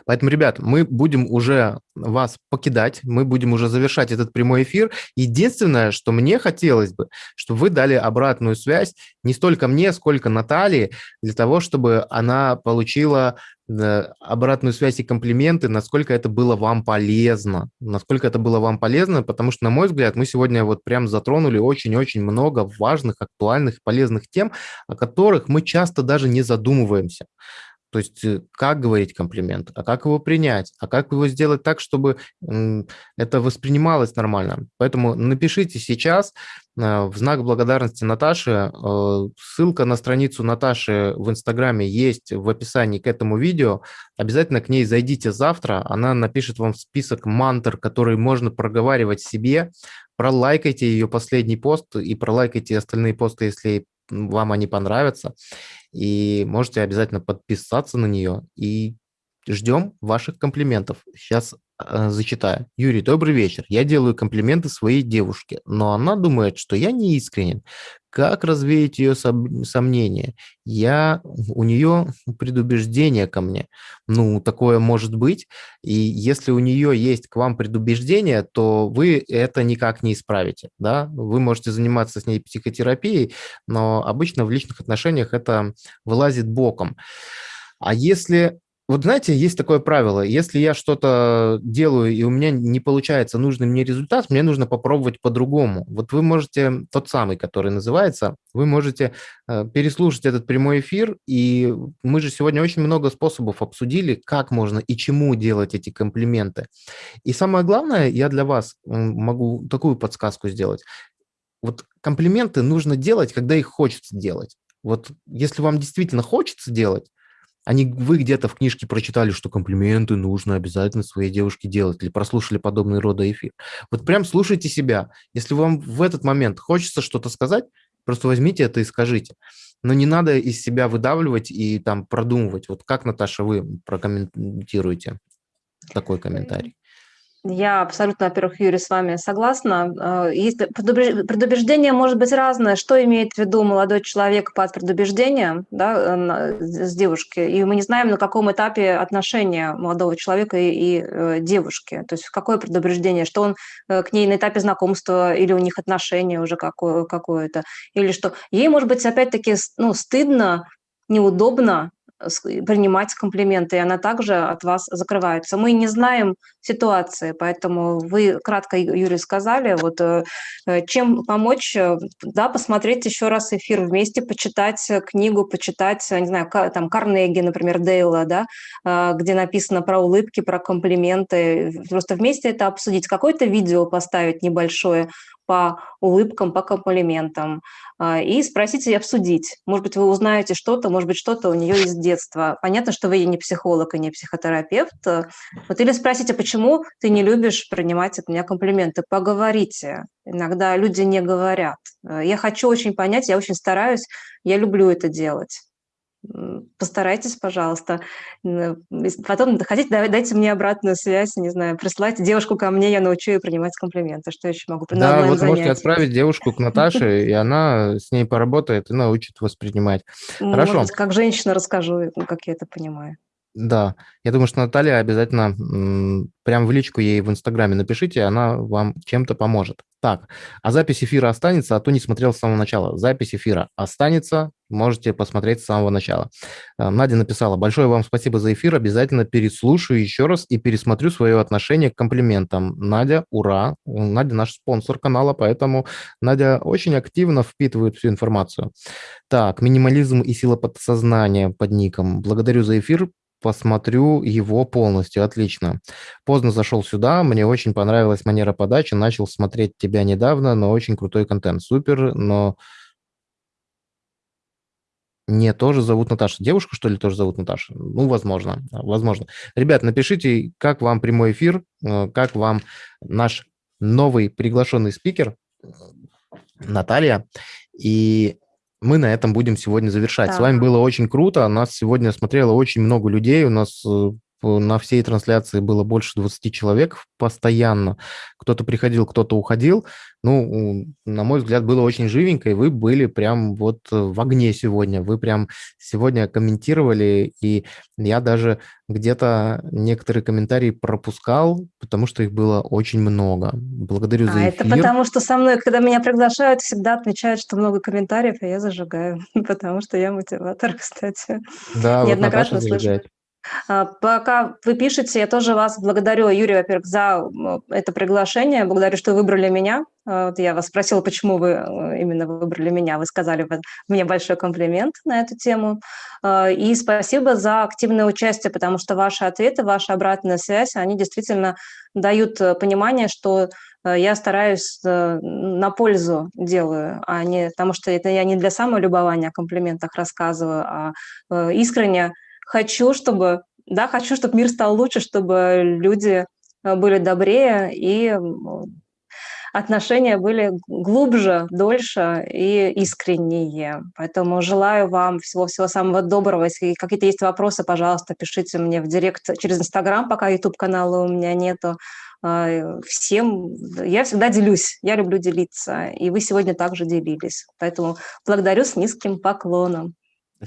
Поэтому, ребят, мы будем уже вас покидать, мы будем уже завершать этот прямой эфир. Единственное, что мне хотелось бы, чтобы вы дали обратную связь не столько мне, сколько Наталье, для того, чтобы она получила э, обратную связь и комплименты, насколько это было вам полезно. Насколько это было вам полезно, потому что, на мой взгляд, мы сегодня вот прям затронули очень-очень много важных, актуальных, полезных тем, о которых мы часто даже не задумываемся. То есть э, как говорить комплимент, а как его принять, а как его сделать так, чтобы это воспринималось нормально. Поэтому напишите сейчас э, в знак благодарности Наташе. Э, ссылка на страницу Наташи в Инстаграме есть в описании к этому видео. Обязательно к ней зайдите завтра. Она напишет вам список мантр, которые можно проговаривать себе. Пролайкайте ее последний пост и пролайкайте остальные посты, если вам они понравятся. И можете обязательно подписаться на нее. И ждем ваших комплиментов. Сейчас э, зачитаю. Юрий, добрый вечер. Я делаю комплименты своей девушке, но она думает, что я не искренен. Как развеять ее сомнения? Я, у нее предубеждение ко мне. Ну, такое может быть. И если у нее есть к вам предубеждение, то вы это никак не исправите. Да? Вы можете заниматься с ней психотерапией, но обычно в личных отношениях это вылазит боком. А если вот знаете, есть такое правило, если я что-то делаю, и у меня не получается нужный мне результат, мне нужно попробовать по-другому. Вот вы можете, тот самый, который называется, вы можете э, переслушать этот прямой эфир, и мы же сегодня очень много способов обсудили, как можно и чему делать эти комплименты. И самое главное, я для вас могу такую подсказку сделать. Вот комплименты нужно делать, когда их хочется делать. Вот если вам действительно хочется делать, они, вы где-то в книжке прочитали, что комплименты нужно обязательно своей девушке делать, или прослушали подобный рода эфир. Вот прям слушайте себя. Если вам в этот момент хочется что-то сказать, просто возьмите это и скажите. Но не надо из себя выдавливать и там продумывать. Вот как, Наташа, вы прокомментируете такой комментарий? Я абсолютно, во-первых, Юрий, с вами согласна. А, есть предубеждение может быть разное. Что имеет в виду молодой человек под предубеждением да, с девушки? И мы не знаем, на каком этапе отношения молодого человека и, и э, девушки. То есть какое предубеждение, что он э, к ней на этапе знакомства или у них отношения уже какое- какое-то. Или что ей, может быть, опять-таки ну, стыдно, неудобно принимать комплименты, и она также от вас закрывается. Мы не знаем ситуации, поэтому вы кратко, Юрий, сказали, вот э, э, чем помочь, э, да, посмотреть еще раз эфир вместе, почитать книгу, почитать, не знаю, там Карнеги, например, Дейла, да, где написано про улыбки, про комплименты, просто вместе это обсудить, какое-то видео поставить небольшое, по улыбкам, по комплиментам а, и спросить и обсудить. Может быть, вы узнаете что-то, может быть, что-то у нее из детства. Понятно, что вы не психолог и не психотерапевт. Вот или спросите, почему ты не любишь принимать от меня комплименты? Поговорите. Иногда люди не говорят. Я хочу очень понять, я очень стараюсь, я люблю это делать постарайтесь, пожалуйста. Потом хотите, дайте мне обратную связь, не знаю, присылайте девушку ко мне, я научу ее принимать комплименты. Что еще могу? Да, вот можете отправить девушку к Наташе, и она с ней поработает и научит воспринимать. Хорошо. Может как женщина расскажу, как я это понимаю. Да, я думаю, что Наталья обязательно прям в личку ей в Инстаграме напишите, она вам чем-то поможет. Так, а запись эфира останется, а то не смотрел с самого начала. Запись эфира останется, можете посмотреть с самого начала. Э, Надя написала, большое вам спасибо за эфир, обязательно переслушаю еще раз и пересмотрю свое отношение к комплиментам. Надя, ура! Надя наш спонсор канала, поэтому Надя очень активно впитывает всю информацию. Так, минимализм и сила подсознания под ником. Благодарю за эфир, посмотрю его полностью. Отлично. Поздно зашел сюда, мне очень понравилась манера подачи, начал смотреть тебя недавно, но очень крутой контент. Супер, но... Не, тоже зовут Наташа. Девушку, что ли, тоже зовут Наташа? Ну, возможно, возможно. Ребят, напишите, как вам прямой эфир, э, как вам наш новый приглашенный спикер Наталья. И мы на этом будем сегодня завершать. Да. С вами было очень круто. Нас сегодня смотрело очень много людей. У нас э, на всей трансляции было больше 20 человек постоянно. Кто-то приходил, кто-то уходил. Ну, на мой взгляд, было очень живенько, и вы были прям вот в огне сегодня. Вы прям сегодня комментировали, и я даже где-то некоторые комментарии пропускал, потому что их было очень много. Благодарю а, за эфир. это потому что со мной, когда меня приглашают, всегда отмечают, что много комментариев, и я зажигаю, потому что я мотиватор, кстати. Да, Неоднократно вот слышу. А, пока вы пишете, я тоже вас благодарю, Юрий, во-первых, за это приглашение. Благодарю, что выбрали меня. А, вот я вас спросила, почему вы э, именно выбрали меня. Вы сказали мне большой комплимент на эту тему. А, и спасибо за активное участие, потому что ваши ответы, ваша обратная связь, они действительно дают э, понимание, что э, я стараюсь на пользу делаю, а не потому что это я не для самолюбования о комплиментах рассказываю, а искренне хочу, чтобы, да, хочу, чтобы мир стал лучше, чтобы люди э, были добрее и отношения были глубже, дольше и искреннее. Поэтому желаю вам всего-всего самого доброго. Если какие-то есть вопросы, пожалуйста, пишите мне в директ через Инстаграм, пока YouTube-канала у меня нету. Э, всем, я всегда делюсь, я люблю делиться, и вы сегодня также делились. Поэтому благодарю с низким поклоном.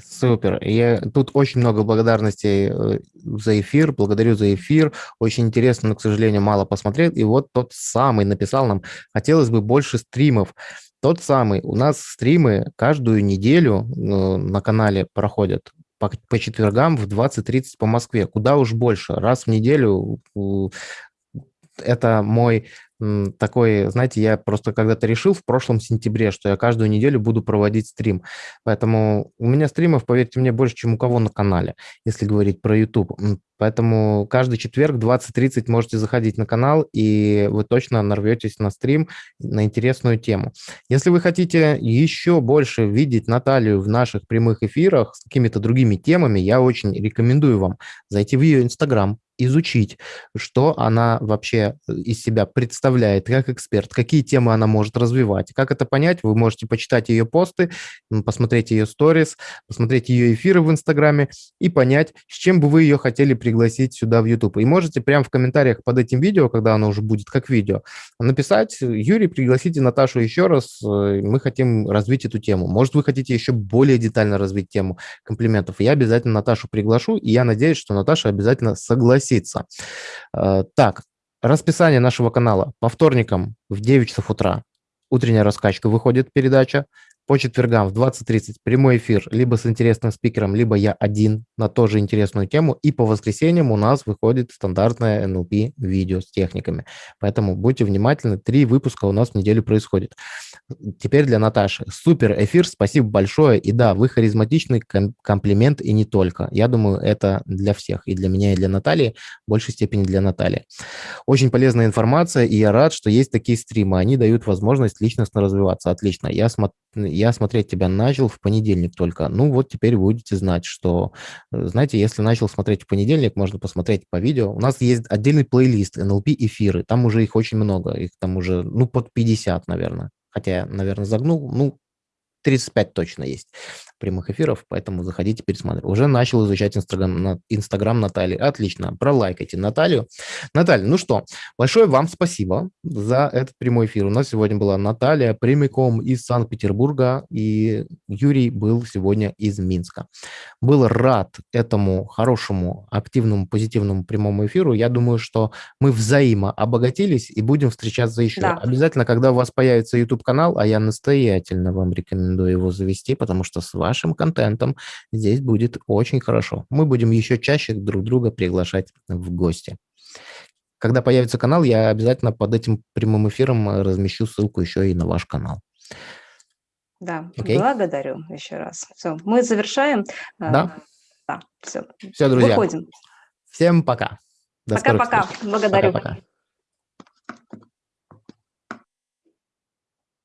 Супер. Я, тут очень много благодарностей э, за эфир. Благодарю за эфир. Очень интересно, но, к сожалению, мало посмотрел. И вот тот самый написал нам, хотелось бы больше стримов. Тот самый. У нас стримы каждую неделю э, на канале проходят по, по четвергам в 20.30 по Москве. Куда уж больше. Раз в неделю это мой такой, знаете, я просто когда-то решил в прошлом сентябре, что я каждую неделю буду проводить стрим. Поэтому у меня стримов, поверьте мне, больше, чем у кого на канале, если говорить про YouTube. Поэтому каждый четверг 20.30 можете заходить на канал, и вы точно нарветесь на стрим на интересную тему. Если вы хотите еще больше видеть Наталью в наших прямых эфирах с какими-то другими темами, я очень рекомендую вам зайти в ее Инстаграм, изучить, что она вообще э, из себя представляет как эксперт, какие темы она может развивать. Как это понять? Вы можете почитать ее посты, посмотреть ее сторис, посмотреть ее эфиры в Инстаграме и понять, с чем бы вы ее хотели пригласить сюда в YouTube. И можете прямо в комментариях под этим видео, когда оно уже будет как видео, написать, Юрий, пригласите Наташу еще раз, э, мы хотим развить эту тему. Может, вы хотите еще более детально развить тему комплиментов. Я обязательно Наташу приглашу, и я надеюсь, что Наташа обязательно согласится. Э, так, расписание нашего канала. По вторникам в 9 часов утра утренняя раскачка выходит передача по четвергам в 20.30 прямой эфир либо с интересным спикером, либо я один на тоже интересную тему. И по воскресеньям у нас выходит стандартное NLP видео с техниками. Поэтому будьте внимательны, три выпуска у нас в неделю происходит. Теперь для Наташи. Супер эфир, спасибо большое. И да, вы харизматичный комплимент и не только. Я думаю, это для всех, и для меня, и для Натальи, в большей степени для Натальи. Очень полезная информация, и я рад, что есть такие стримы. Они дают возможность личностно развиваться. Отлично. Я смотрю я смотреть тебя начал в понедельник только. Ну вот теперь будете знать, что, э, знаете, если начал смотреть в понедельник, можно посмотреть по видео. У нас есть отдельный плейлист NLP эфиры, там уже их очень много, их там уже, ну, под 50, наверное. Хотя, наверное, загнул, ну, 35 точно есть прямых эфиров, поэтому заходите, пересматривайте. Уже начал изучать Инстаграм, Инстаграм Натальи. Отлично, пролайкайте Наталью. Наталья, ну что, большое вам спасибо за этот прямой эфир. У нас сегодня была Наталья прямиком из Санкт-Петербурга, и Юрий был сегодня из Минска. Был рад этому хорошему, активному, позитивному прямому эфиру. Я думаю, что мы взаимо обогатились и будем встречаться еще. Да. Обязательно, когда у вас появится YouTube-канал, а я настоятельно вам рекомендую его завести, потому что с вашим контентом здесь будет очень хорошо. Мы будем еще чаще друг друга приглашать в гости. Когда появится канал, я обязательно под этим прямым эфиром размещу ссылку еще и на ваш канал. Да, okay? благодарю еще раз. Все, мы завершаем. А, да? Да, все. Все, друзья. Выходим. Всем пока. Пока-пока. Благодарю. Пока-пока.